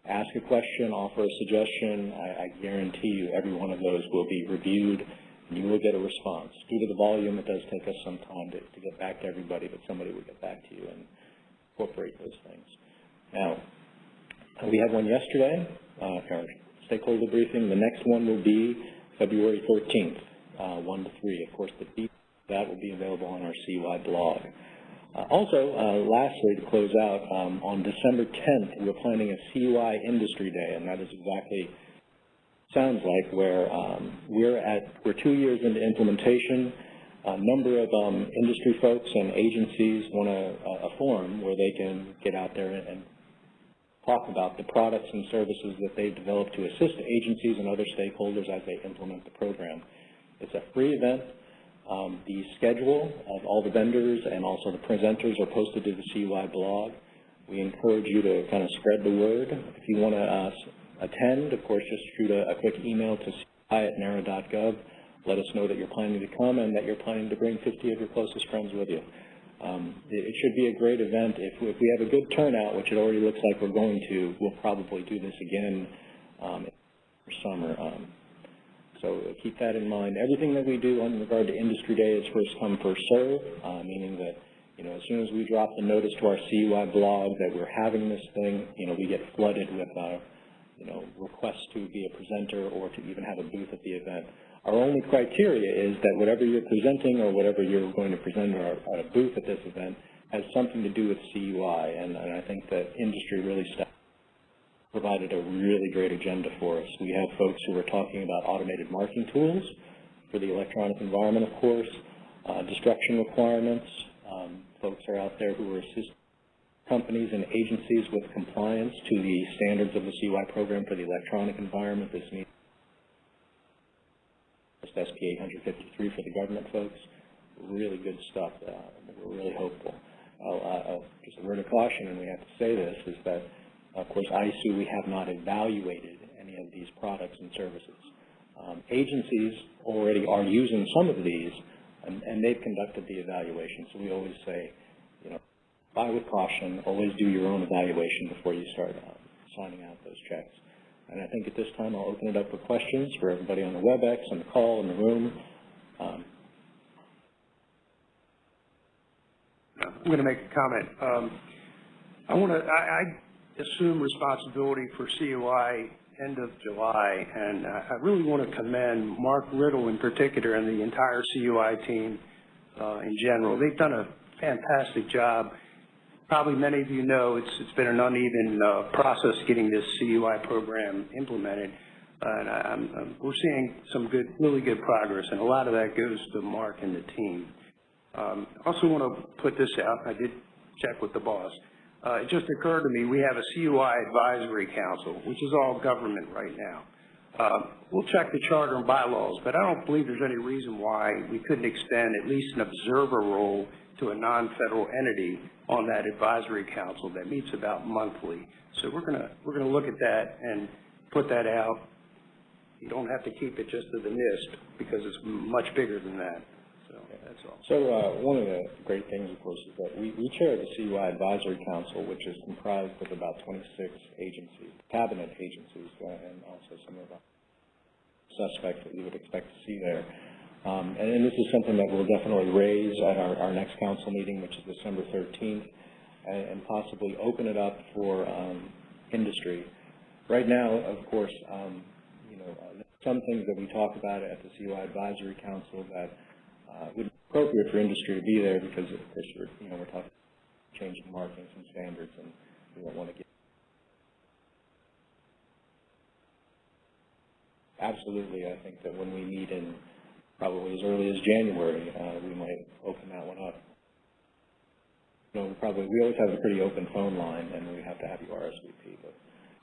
ask a question, offer a suggestion. I, I guarantee you every one of those will be reviewed you will get a response. Due to the volume, it does take us some time to, to get back to everybody, but somebody will get back to you and incorporate those things. Now, we had one yesterday, uh, our stakeholder briefing. The next one will be February 13th, uh, 1 to 3. Of course, the deep that will be available on our CUI blog. Uh, also, uh, lastly, to close out, um, on December 10th, we're planning a CUI Industry Day, and that is exactly sounds like where um, we're at, we're two years into implementation. A number of um, industry folks and agencies want a, a forum where they can get out there and, and talk about the products and services that they've developed to assist agencies and other stakeholders as they implement the program. It's a free event. Um, the schedule of all the vendors and also the presenters are posted to the CUI blog. We encourage you to kind of spread the word. If you want to uh, attend, of course, just shoot a, a quick email to CUI at nara.gov. Let us know that you're planning to come and that you're planning to bring 50 of your closest friends with you. Um, it, it should be a great event. If, if we have a good turnout, which it already looks like we're going to, we'll probably do this again um, for summer. Um, so keep that in mind. Everything that we do in regard to Industry Day is first come, first serve, uh, meaning that, you know, as soon as we drop the notice to our CUI blog that we're having this thing, you know, we get flooded with, uh, you know, requests to be a presenter or to even have a booth at the event. Our only criteria is that whatever you're presenting or whatever you're going to present at a booth at this event has something to do with CUI, and, and I think that industry really provided a really great agenda for us. We have folks who are talking about automated marking tools for the electronic environment, of course, uh, destruction requirements. Um, folks are out there who are assisting companies and agencies with compliance to the standards of the CUI program for the electronic environment. This means SP 853 for the government folks. Really good stuff. Uh, we're really hopeful. Uh, just a word of caution, and we have to say this, is that of course, ISOO, we have not evaluated any of these products and services. Um, agencies already are using some of these, and, and they've conducted the evaluation. So we always say, buy with caution, always do your own evaluation before you start uh, signing out those checks. And I think at this time I'll open it up for questions for everybody on the WebEx, on the call, in the room. Um, I'm going to make a comment. Um, I want to, I, I assume responsibility for CUI end of July, and I really want to commend Mark Riddle in particular and the entire CUI team uh, in general. They've done a fantastic job. Probably many of you know it's, it's been an uneven uh, process getting this CUI program implemented, and I, I'm, I'm, we're seeing some good, really good progress, and a lot of that goes to Mark and the team. Um, I also want to put this out. I did check with the boss. Uh, it just occurred to me, we have a CUI advisory council, which is all government right now. Uh, we'll check the charter and bylaws, but I don't believe there's any reason why we couldn't extend at least an observer role to a non-federal entity on that advisory council that meets about monthly. So we're gonna, we're gonna look at that and put that out. You don't have to keep it just to the NISP because it's much bigger than that. So that's all. So, uh, one of the great things, of course, is that we, we chair the CUI Advisory Council, which is comprised of about twenty-six agencies, cabinet agencies, uh, and also some of the suspects that you would expect to see there. Um, and, and this is something that we'll definitely raise at our, our next council meeting, which is December thirteenth, and, and possibly open it up for, um, industry. Right now, of course, um, you know, uh, some things that we talk about at the CUI Advisory Council that uh, would be appropriate for industry to be there because, of course, we're, you know, we're talking about changing markings and standards, and we don't want to get absolutely. I think that when we meet in probably as early as January, uh, we might open that one up. Know, we probably we always have a pretty open phone line, and we have to have you RSVP. But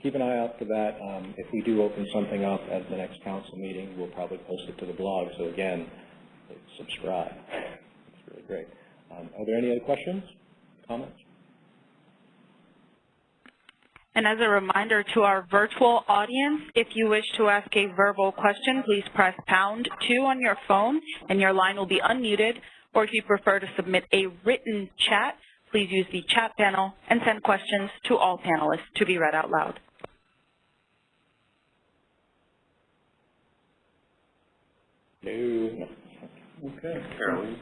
keep an eye out for that. Um, if we do open something up at the next council meeting, we'll probably post it to the blog. So again, subscribe. It's really great. Um, are there any other questions, comments? And as a reminder to our virtual audience, if you wish to ask a verbal question, please press pound two on your phone and your line will be unmuted. Or if you prefer to submit a written chat, please use the chat panel and send questions to all panelists to be read out loud. No. Okay. Carolyn.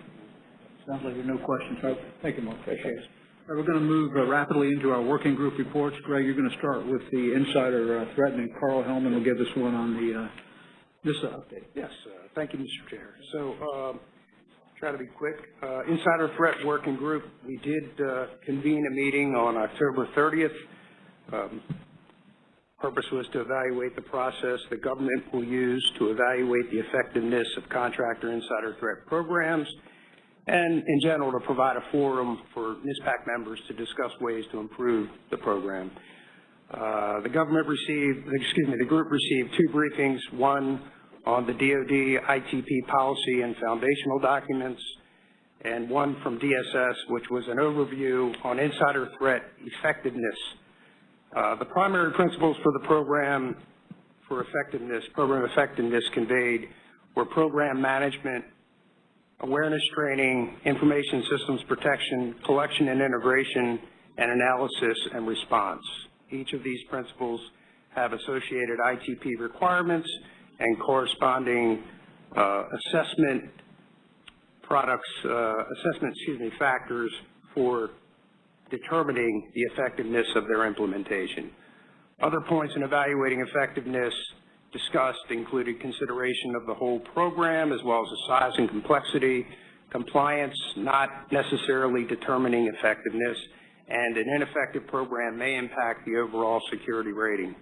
Sounds like there are no questions. All right, Thank you, Mark. Appreciate it. We're going to move uh, rapidly into our working group reports. Greg, you're going to start with the insider uh, threat, and Carl Hellman will give us one on the uh, NISA update. Yes, uh, thank you, Mr. Chair. So, um, try to be quick. Uh, Insider Threat Working Group, we did uh, convene a meeting on October 30th. Um, Purpose was to evaluate the process the government will use to evaluate the effectiveness of contractor insider threat programs, and in general, to provide a forum for NISPAC members to discuss ways to improve the program. Uh, the government received, excuse me, the group received two briefings, one on the DoD ITP policy and foundational documents, and one from DSS, which was an overview on insider threat effectiveness. Uh, the primary principles for the program for effectiveness, program effectiveness conveyed were program management, awareness training, information systems protection, collection and integration, and analysis and response. Each of these principles have associated ITP requirements and corresponding uh, assessment products, uh, assessment, excuse me, factors for determining the effectiveness of their implementation. Other points in evaluating effectiveness discussed included consideration of the whole program as well as the size and complexity, compliance not necessarily determining effectiveness, and an ineffective program may impact the overall security rating.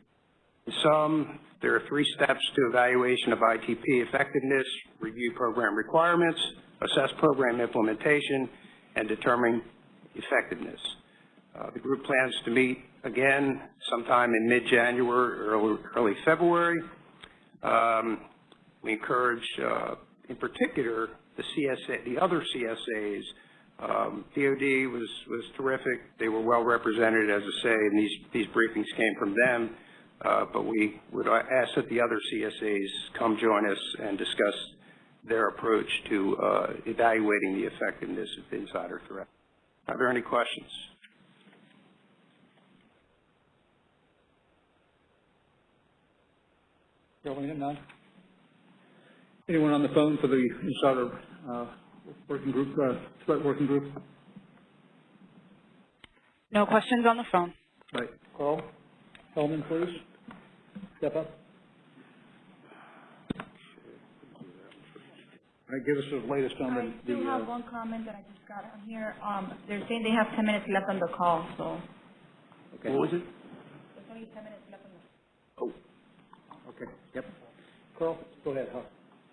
In sum, there are three steps to evaluation of ITP effectiveness, review program requirements, assess program implementation, and determine effectiveness. Uh, the group plans to meet again sometime in mid-January, early, early February. Um, we encourage, uh, in particular, the CSA, the other CSAs. Um, DOD was, was terrific. They were well represented, as I say, and these, these briefings came from them. Uh, but we would ask that the other CSAs come join us and discuss their approach to uh, evaluating the effectiveness of the insider threat. Are there any questions? Carolina, none? Anyone on the phone for the insider uh, working group, uh, threat working group? No questions on the phone. Right. Carl Hellman, please. Step up. All right, give us the latest on I the, do the, have uh, one comment that I just got on here. Um, they're saying they have ten minutes left on the call, so. okay. What was it? There's only ten minutes left on the. Oh, okay, yep. Carl, go ahead, Huck.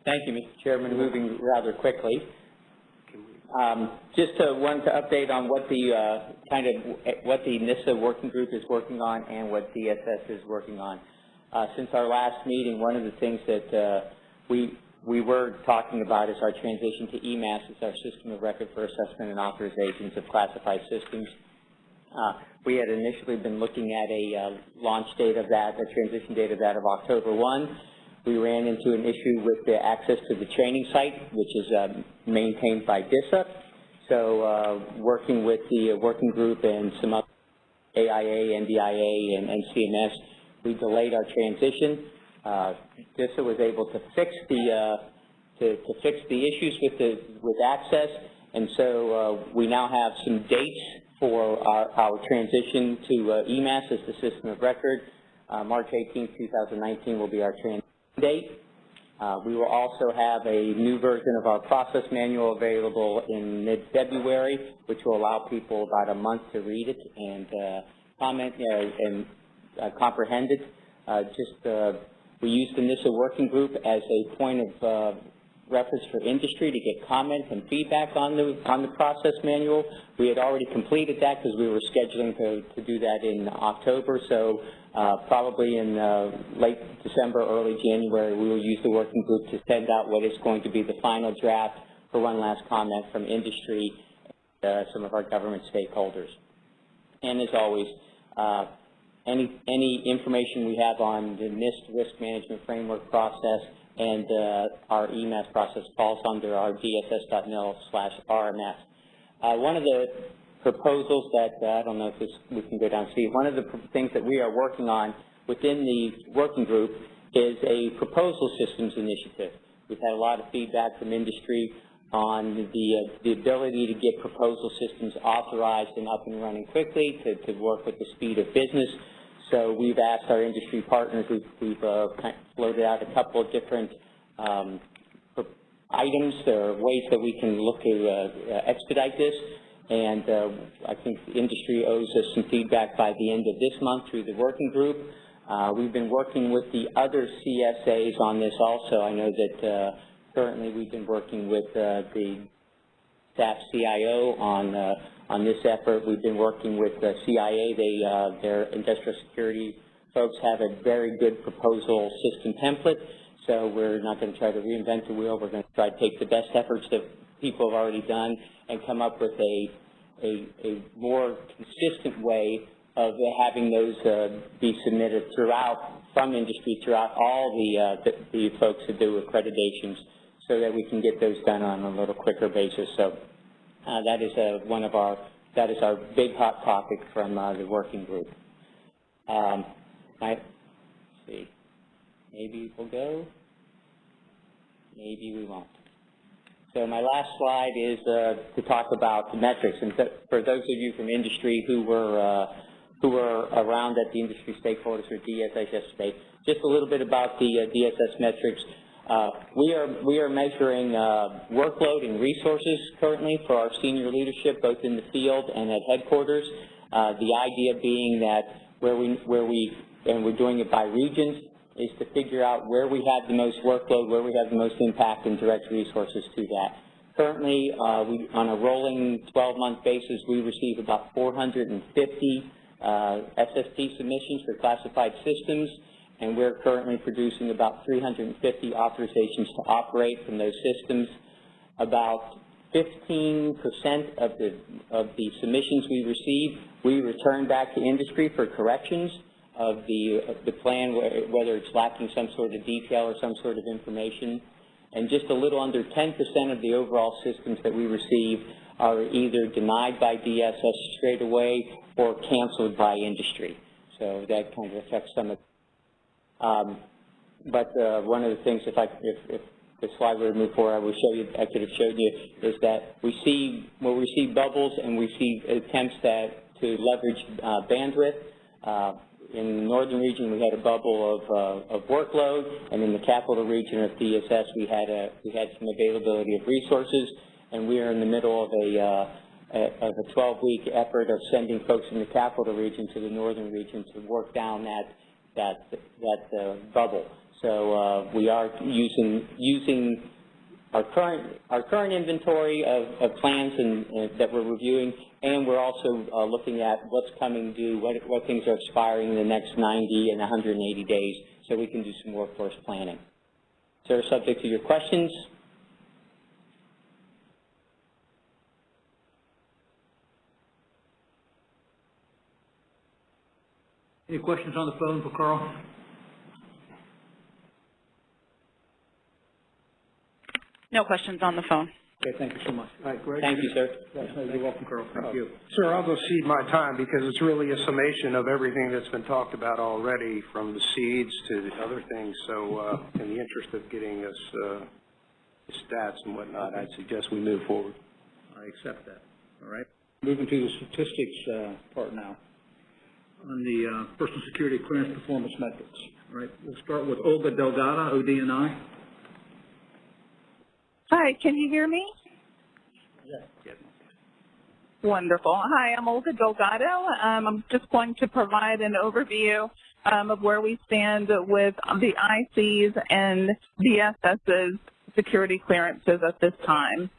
Thank you, Mr. Chairman. Moving rather quickly. Um, Just to, wanted to update on what the, uh, kind of, what the NISA working group is working on and what DSS is working on. Uh, Since our last meeting, one of the things that uh, we we were talking about is our transition to eMASS as our system of record for assessment and authorizations of classified systems. Uh, we had initially been looking at a uh, launch date of that, a transition date of that of October 1. We ran into an issue with the access to the training site, which is uh, maintained by DISA. So uh, working with the working group and some other AIA, NDIA, and, and CMS, we delayed our transition. Uh, DISA was able to fix the uh, to, to fix the issues with the with access, and so uh, we now have some dates for our, our transition to uh, eMASS as the system of record. Uh, March 18, 2019 will be our transition date. Uh, we will also have a new version of our process manual available in mid-February, which will allow people about a month to read it and uh, comment uh, and uh, comprehend it. Just we used the NISA working group as a point of reference for industry to get comments and feedback on the on the process manual. We had already completed that because we were scheduling to, to do that in October. So uh, probably in uh, late December, early January, we will use the working group to send out what is going to be the final draft for one last comment from industry, uh, some of our government stakeholders. And as always, uh, any, any information we have on the NIST risk management framework process and uh, our eMASS process falls under our dss.mil slash RMF. Uh, one of the proposals that, uh, I don't know if this, we can go down see, one of the things that we are working on within the working group is a proposal systems initiative. We've had a lot of feedback from industry on the, uh, the ability to get proposal systems authorized and up and running quickly to, to work with the speed of business. So we've asked our industry partners, we've, uh, floated out a couple of different um, items or ways that we can look to uh, expedite this. And uh, I think the industry owes us some feedback by the end of this month through the working group. Uh, we've been working with the other CSAs on this also. I know that uh, currently we've been working with uh, the staff CIO on uh, on this effort. We've been working with the CIA. They, uh, their industrial security folks have a very good proposal system template. So we're not going to try to reinvent the wheel. We're going to try to take the best efforts that people have already done and come up with a, a, a more consistent way of having those uh, be submitted throughout, from industry, throughout all the, uh, the, the folks that do accreditations so that we can get those done on a little quicker basis. So that is uh, one of our, that is our big hot topic from uh, the working group. Um, I, see, maybe we'll go, maybe we won't. So my last slide is uh, to talk about the metrics. And for those of you from industry who were uh, who were around at the industry stakeholders or DSS yesterday, just a little bit about the uh, DSS metrics. Uh, we are we are measuring uh, workload and resources currently for our senior leadership, both in the field and at headquarters. Uh, the idea being that where we where we and we're doing it by regions is to figure out where we have the most workload, where we have the most impact, and direct resources to that. Currently, uh, we, on a rolling 12-month basis, we receive about 450 uh, SSP submissions for classified systems and we're currently producing about 350 authorizations to operate from those systems. About 15% of the, of the submissions we receive, we return back to industry for corrections of the, of the plan, whether it's lacking some sort of detail or some sort of information. And just a little under 10% of the overall systems that we receive are either denied by DSS straight away or canceled by industry. So that kind of affects some of um, but uh, one of the things, if I if, if the slide would move forward, I would show you. I could have showed you is that we see when we see bubbles and we see attempts that to leverage uh, bandwidth. Uh, in the northern region, we had a bubble of, uh, of workload, and in the capital region of DSS, we had a we had some availability of resources, and we are in the middle of a uh, of a 12-week effort of sending folks in the capital region to the northern region to work down that that that uh, bubble. So uh, we are using using our current our current inventory of, of plans and, uh, that we're reviewing, and we're also uh, looking at what's coming due, what what things are expiring in the next 90 and 180 days, so we can do some workforce planning. So subject to your questions. Any questions on the phone for Carl? No questions on the phone. Okay, thank you so much. All right, Greg? Thank you, sir. Yes, You're welcome, Carl. Thank you. Sir, I'll go cede my time because it's really a summation of everything that's been talked about already, from the SEADs to the other things. So, uh, in the interest of getting us, uh, stats and whatnot, I'd suggest we move forward. I accept that. All right. Moving to the statistics uh, part now. On the uh, personal security clearance performance metrics. All right, we'll start with Olga Delgado, ODNI. Hi, can you hear me? Yes. Wonderful. Hi, I'm Olga Delgado. Um, I'm just going to provide an overview um, of where we stand with the ICs and DSS's security clearances at this time.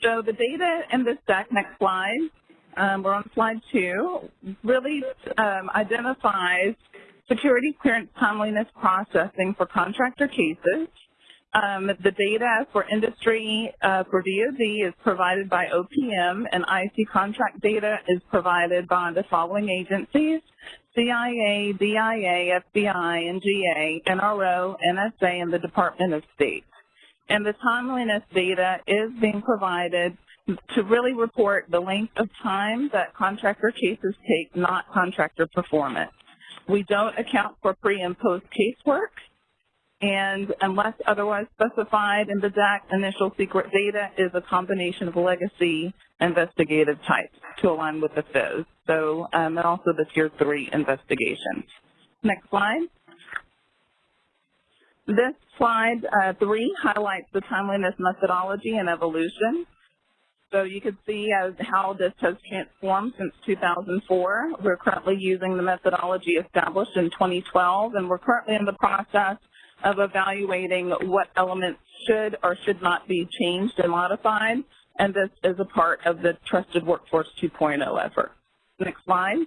So the data in this deck, next slide, um, we're on slide two, really um, identifies security clearance timeliness processing for contractor cases. Um, the data for industry uh, for DoD is provided by OPM, and IC contract data is provided by the following agencies, CIA, DIA, FBI, NGA, NRO, NSA, and the Department of State. And the timeliness data is being provided to really report the length of time that contractor cases take, not contractor performance. We don't account for pre and post casework, and unless otherwise specified in the DAC, initial secret data is a combination of legacy investigative types to align with the FIS. So, um, and also the Tier 3 investigations. Next slide. This slide uh, 3 highlights the timeliness methodology and evolution. So you can see as how this has transformed since 2004. We're currently using the methodology established in 2012, and we're currently in the process of evaluating what elements should or should not be changed and modified, and this is a part of the Trusted Workforce 2.0 effort. Next slide.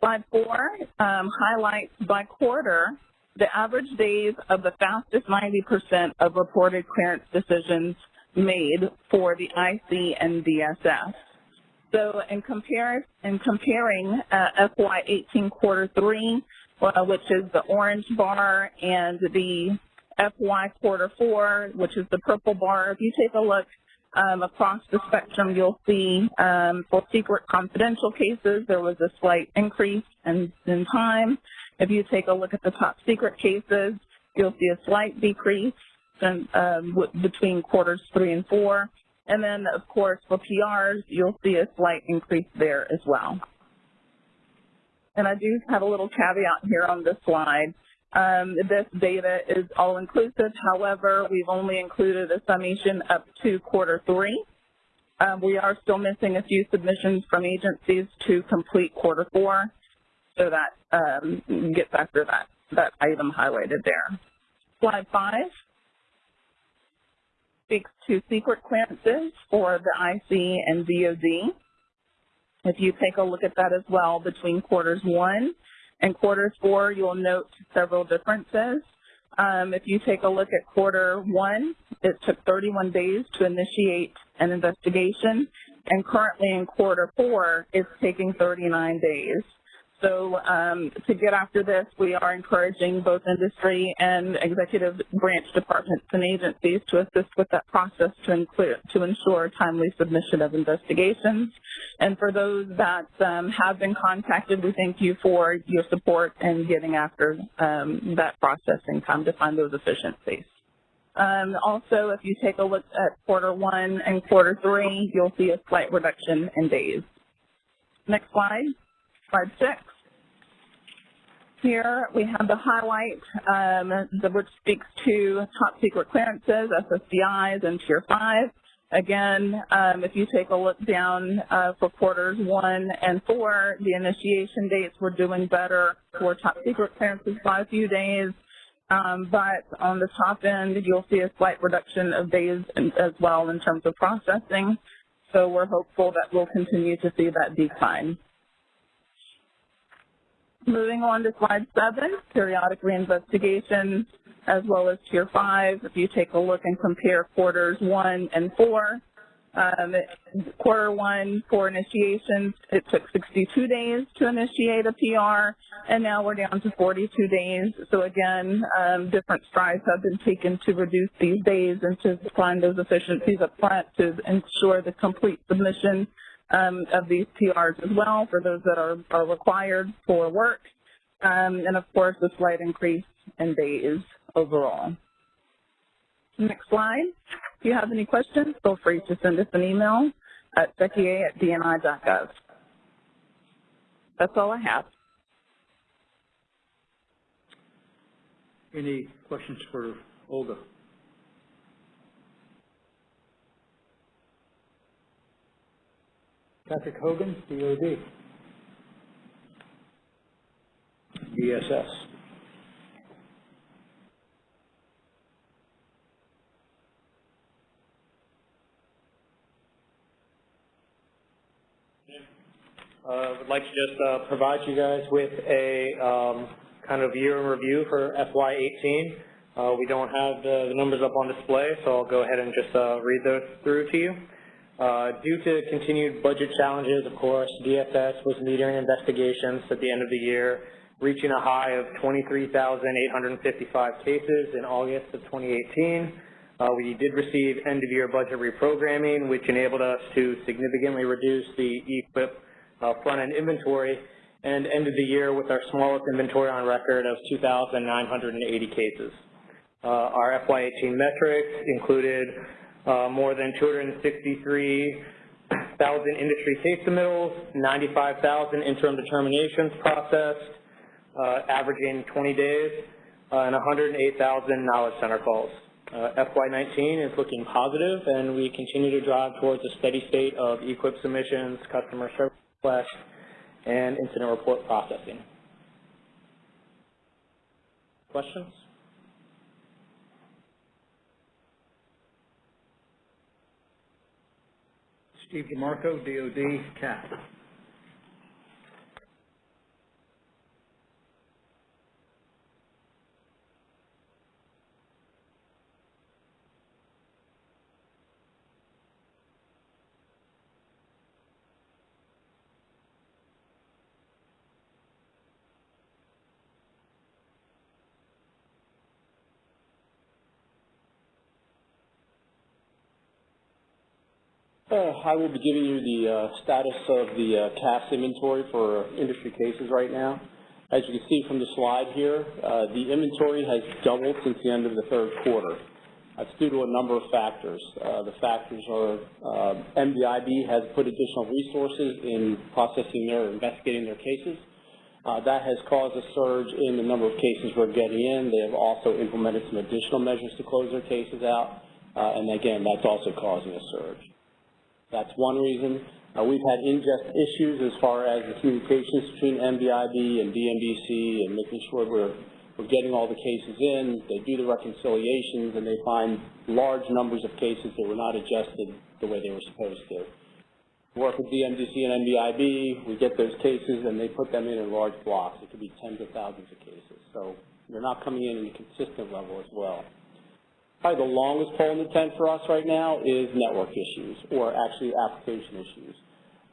Slide four um, highlights by quarter the average days of the fastest 90% of reported clearance decisions made for the IC and DSS. So in, in comparing uh, FY18 quarter three, uh, which is the orange bar, and the FY quarter four, which is the purple bar, if you take a look um, across the spectrum, you'll see um, for secret confidential cases, there was a slight increase in, in time. If you take a look at the top secret cases, you'll see a slight decrease in, um, between quarters three and four. And then, of course, for PRs, you'll see a slight increase there as well. And I do have a little caveat here on this slide. Um, this data is all-inclusive. However, we've only included a summation up to quarter three. Um, we are still missing a few submissions from agencies to complete quarter four, so that um, gets after that, that item highlighted there. Slide five speaks to secret clearances for the IC and DOD. If you take a look at that as well between quarters one and quarters four, you'll note several differences. Um, if you take a look at quarter one, it took 31 days to initiate an investigation, and currently in quarter four, it's taking 39 days. So um, to get after this, we are encouraging both industry and executive branch departments and agencies to assist with that process to, include, to ensure timely submission of investigations. And for those that um, have been contacted, we thank you for your support in getting after um, that processing time to find those efficiencies. Um, also, if you take a look at quarter one and quarter three, you'll see a slight reduction in days. Next slide. Slide six. Here we have the highlight, um, the, which speaks to top secret clearances, SSBIs, and Tier 5. Again, um, if you take a look down uh, for quarters one and four, the initiation dates were doing better for top secret clearances by a few days. Um, but on the top end, you'll see a slight reduction of days as well in terms of processing. So we're hopeful that we'll continue to see that decline. Moving on to slide seven, periodic reinvestigations. as well as Tier 5. If you take a look and compare quarters 1 and 4, um, quarter 1 for initiations, it took 62 days to initiate a PR, and now we're down to 42 days. So again, um, different strides have been taken to reduce these days and to find those efficiencies up front to ensure the complete submission um, of these PRs as well for those that are, are required for work. Um, and of course, a slight increase in days overall. Next slide. If you have any questions, feel free to send us an email at beckia at dni.gov. That's all I have. Any questions for Olga? Patrick Hogan, DOD. DSS. Uh, would like to just uh, provide you guys with a um, kind of year in review for FY18. Uh, we don't have the, the, numbers up on display, so I'll go ahead and just uh, read those through to you. Uh, due to continued budget challenges, of course, DFS was metering investigations at the end of the year, reaching a high of 23,855 cases in August of 2018. Uh, we did receive end-of-year budget reprogramming, which enabled us to significantly reduce the e-QIP uh, front-end inventory and ended the year with our smallest inventory on record of 2,980 cases. Uh, our FY18 metrics included more than 263,000 industry case submittals, 95,000 interim determinations processed, uh, averaging 20 days, uh, and 108,000 knowledge center calls. Uh, FY19 is looking positive, and we continue to drive towards a steady state of e-QIP submissions, customer service requests, and incident report processing. Questions? Steve DeMarco, DOD, CAF. I will be giving you the uh, status of the uh, CAF inventory for industry cases right now. As you can see from the slide here, uh, the inventory has doubled since the end of the third quarter. That's due to a number of factors. Uh, the factors are uh, has put additional resources in processing their, investigating their cases. that has caused a surge in the number of cases we're getting in. They have also implemented some additional measures to close their cases out. and again, that's also causing a surge. That's one reason. Uh, we've had ingest issues as far as the communications between NBIB and DMDC and making sure we're, we're getting all the cases in. They do the reconciliations and they find large numbers of cases that were not adjusted the way they were supposed to. Work with DMDC and NBIB, we get those cases and they put them in in large blocks. It could be tens of thousands of cases. So they're not coming in in a consistent level as well. Probably the longest pole in the tent for us right now is network issues, or actually application issues.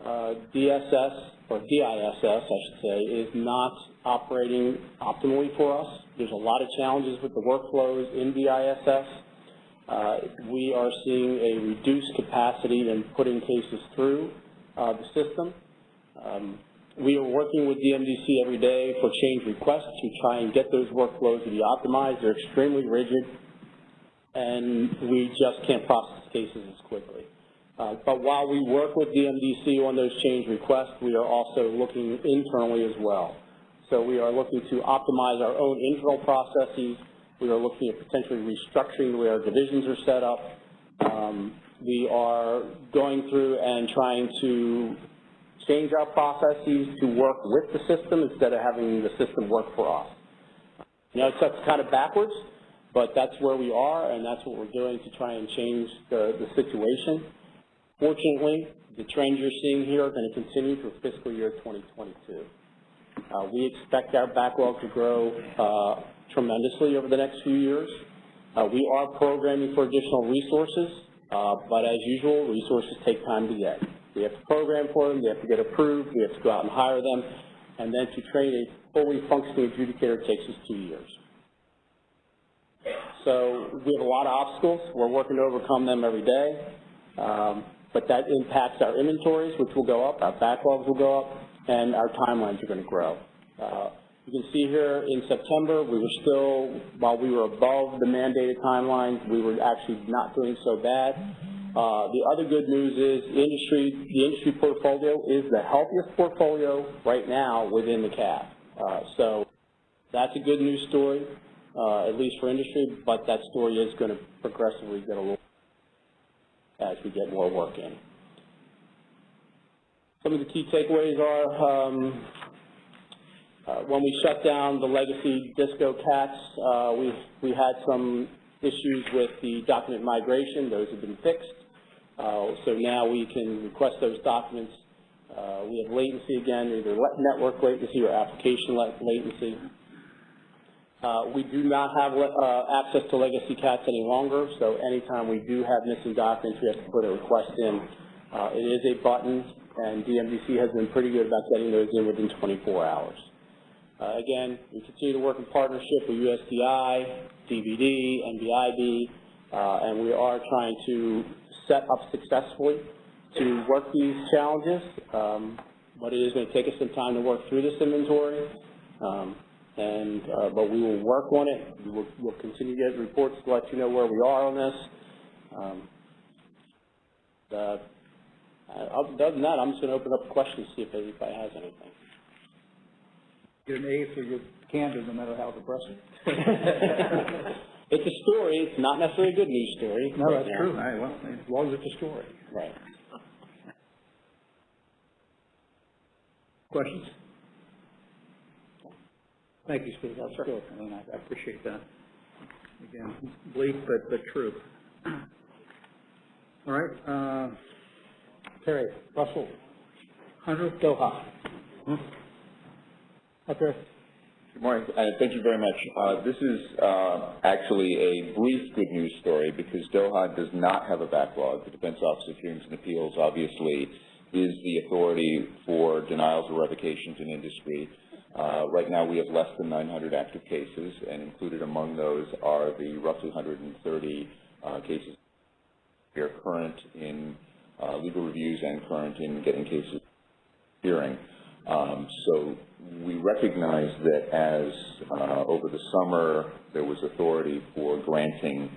Uh, DSS, or DISS, I should say, is not operating optimally for us. There's a lot of challenges with the workflows in DISS. Uh, we are seeing a reduced capacity in putting cases through uh, the system. Um, we are working with DMDC every day for change requests to try and get those workflows to be optimized. They're extremely rigid and we just can't process cases as quickly. Uh, but while we work with DMDC on those change requests, we are also looking internally as well. So we are looking to optimize our own internal processes. We are looking at potentially restructuring the way our divisions are set up. Um, we are going through and trying to change our processes to work with the system instead of having the system work for us. You know, it's kind of backwards, but that's where we are, and that's what we're doing to try and change the, the situation. Fortunately, the trends you're seeing here are going to continue through fiscal year 2022. Uh, we expect our backlog to grow uh, tremendously over the next few years. Uh, we are programming for additional resources, uh, but as usual, resources take time to get. We have to program for them, they have to get approved, we have to go out and hire them, and then to train a fully functioning adjudicator takes us two years. So we have a lot of obstacles. We're working to overcome them every day. Um, but that impacts our inventories, which will go up, our backlogs will go up, and our timelines are going to grow. Uh, you can see here in September, we were still, while we were above the mandated timelines, we were actually not doing so bad. Uh, the other good news is industry, the industry portfolio is the healthiest portfolio right now within the CAF. Uh, so that's a good news story, uh, at least for industry, but that story is going to progressively get a little as we get more work in. Some of the key takeaways are um, uh, when we shut down the legacy Disco CATS, uh, we, we had some issues with the document migration. Those have been fixed. Uh, so now we can request those documents. Uh, we have latency again, either network latency or application latency. Uh, we do not have uh, access to legacy CATS any longer, so anytime we do have missing documents, we have to put a request in. Uh, it is a button, and DMDC has been pretty good about getting those in within 24 hours. Uh, again, we continue to work in partnership with USDI, DVD, NBIB, uh, and we are trying to set up successfully to work these challenges, um, but it is going to take us some time to work through this inventory. Um, and uh, but we will work on it. We will, we'll continue to get reports to let you know where we are on this. Um, uh, other than that, I'm just going to open up questions, see if anybody has anything. Get an A for your candor, no matter how depressing. *laughs* it's a story. It's not necessarily a good news story. No, that's true. All right, well, as long as it's a story. Right. Questions? Thank you, Steve. That's good. I mean, I I appreciate that. Again, bleak but, but true. All right, uh, Perry, Russell, Hunter, Doha. Hmm? Okay. Good morning, and thank you very much. Uh, this is uh, actually a brief good news story because Doha does not have a backlog. The Defense Office of Hearings and Appeals obviously is the authority for denials or revocations in industry. Uh, right now we have less than 900 active cases, and included among those are the roughly 130 uh, cases that are current in uh, legal reviews and current in getting cases hearing. Um, so we recognize that as uh, over the summer there was authority for granting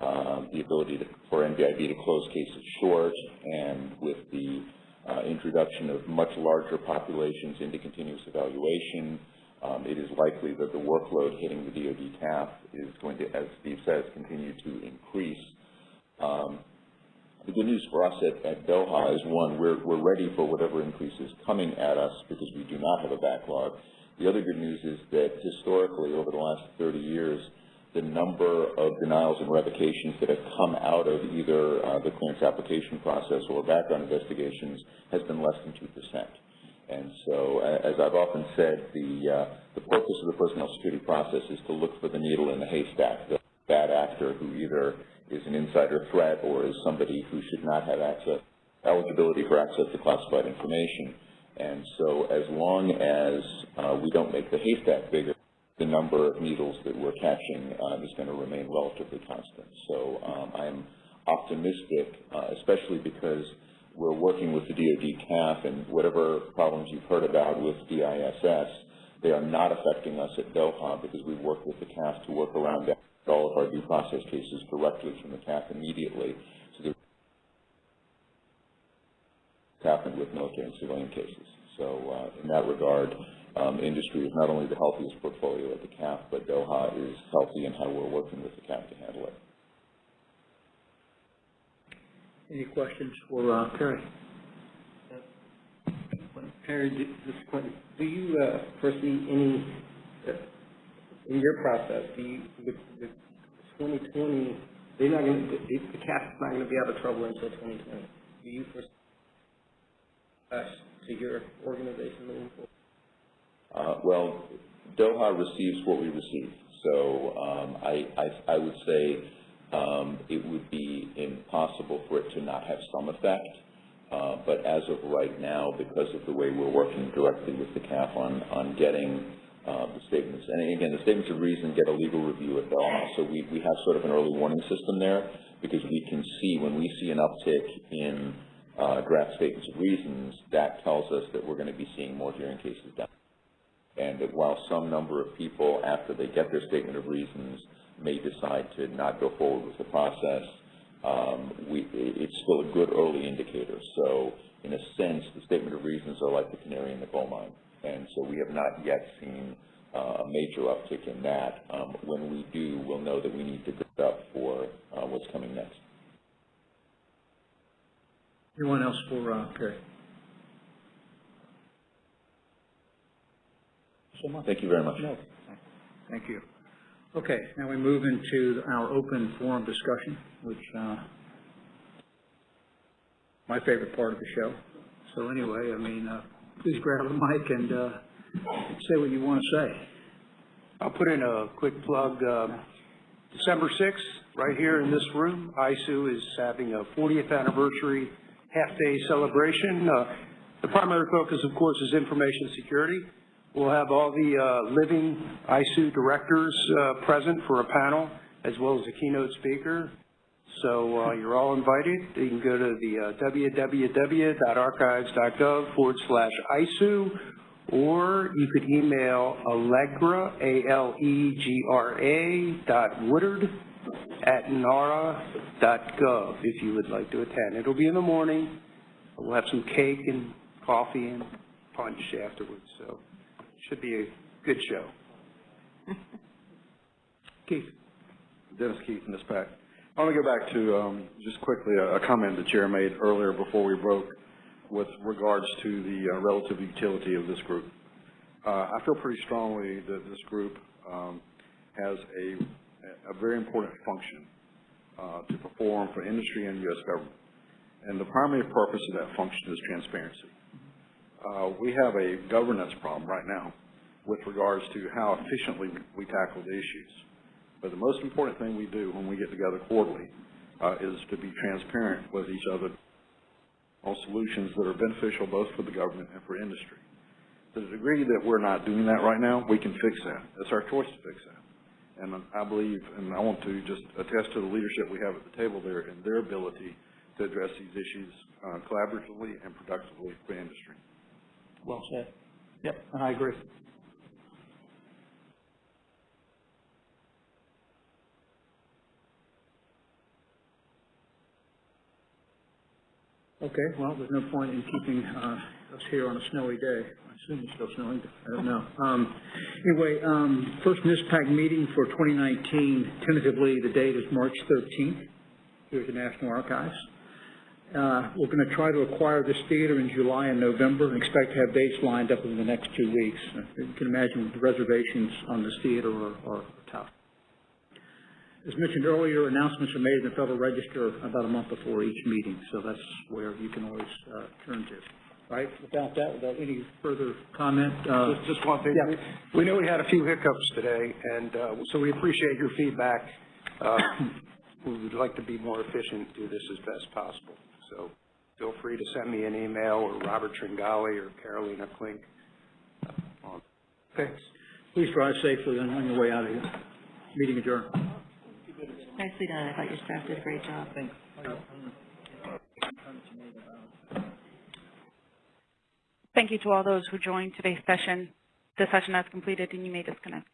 uh, the ability to, for NBIB to close cases short, and with the uh, introduction of much larger populations into continuous evaluation, um, it is likely that the workload hitting the DoD CAF is going to, as Steve says, continue to increase. Um, the good news for us at, at Doha is one, we're, we're ready for whatever increase is coming at us because we do not have a backlog. The other good news is that historically, over the last 30 years, the number of denials and revocations that have come out of either uh, the clearance application process or background investigations has been less than 2%. And so, as I've often said, the, uh, the purpose of the personnel security process is to look for the needle in the haystack, the bad actor who either is an insider threat or is somebody who should not have access, eligibility for access to classified information. And so as long as uh, we don't make the haystack bigger, the number of needles that we're catching uh, is going to remain relatively constant. So um, I'm optimistic, uh, especially because we're working with the DoD CAF and whatever problems you've heard about with DISS, they are not affecting us at Doha because we've worked with the CAF to work around that, all of our due process cases directly from the CAF immediately. So they're happened with military and civilian cases. So uh, in that regard, industry is not only the healthiest portfolio at the CAF, but Doha is healthy in how we're working with the CAF to handle it. Any questions for uh, Perry? Perry, do, this is Quentin. Do you uh, foresee any, uh, in your process, do you, with, with 2020, they're not going to, the, the CAF is not going to be out of trouble until 2020. Do you foresee us to your organization moving forward? Uh, well, Doha receives what we receive. So um, I, I, I would say um, it would be impossible for it to not have some effect. Uh, But as of right now, because of the way we're working directly with the CAF on, on getting uh, the statements, and again, the statements of reason get a legal review at Belmont, so we, we have sort of an early warning system there, because we can see, when we see an uptick in uh, draft statements of reasons, that tells us that we're going to be seeing more hearing cases down. And that while some number of people, after they get their statement of reasons, may decide to not go forward with the process, um, we, it's still a good early indicator. So in a sense, the statement of reasons are like the canary in the coal mine. And so we have not yet seen uh, a major uptick in that. Um, when we do, we'll know that we need to get up for uh, what's coming next. Anyone else for uh, Perry? So much. Thank you very much. No. Thank you. Okay, now we move into our open forum discussion, which, uh, my favorite part of the show. So anyway, I mean, uh, please grab the mic and, uh, say what you want to say. I'll put in a quick plug. Uh, December 6th, right here in this room, ISOO is having a 40th anniversary half-day celebration. Uh, The primary focus, of course, is information security. We'll have all the uh, living ISOO directors uh, present for a panel, as well as a keynote speaker. So uh, you're all invited. You can go to the uh, www.archives.gov forward slash ISOO, or you could email Alegra, A-L-E-G-R-A dot Woodard at nara.gov if you would like to attend. It'll be in the morning. We'll have some cake and coffee and punch afterwards, so should be a good show. *laughs* Keith. Dennis Keith, NISPAC. I want to go back to, um, just quickly, a a comment the chair made earlier before we broke with regards to the uh, relative utility of this group. Uh, I feel pretty strongly that this group um, has a, a very important function uh, to perform for industry and U.S. government. And the primary purpose of that function is transparency. Uh, we have a governance problem right now with regards to how efficiently we tackle the issues. But the most important thing we do when we get together quarterly uh, is to be transparent with each other on solutions that are beneficial both for the government and for industry. To the degree that we're not doing that right now, we can fix that. It's our choice to fix that. And I believe, and I want to just attest to the leadership we have at the table there and their ability to address these issues uh, collaboratively and productively for industry. Well said. Yep, and I agree. Okay, well, there's no point in keeping uh, us here on a snowy day. I assume it's still snowing, I don't know. Um, Anyway, um, first NISPAC meeting for 2019, tentatively, the date is March 13th here at the National Archives. Uh, We're going to try to acquire this theater in July and November and expect to have dates lined up in the next two weeks. You can imagine the reservations on this theater are are. As mentioned earlier, announcements are made in the Federal Register about a month before each meeting, so that's where you can always uh, turn to. Right, without that, without any further comment? uh, Just, just one thing. Yeah. We know we had a few hiccups today, and uh, so we appreciate your feedback. Uh, We would like to be more efficient, do this as best possible. So feel free to send me an email, or Robert Tringali, or Carolina Klink. Thanks. Please drive safely on on your way out of here. Meeting adjourned. Nicely done. I thought your staff did a great job. Thanks. Thank you to all those who joined today's session. The session has completed and you may disconnect.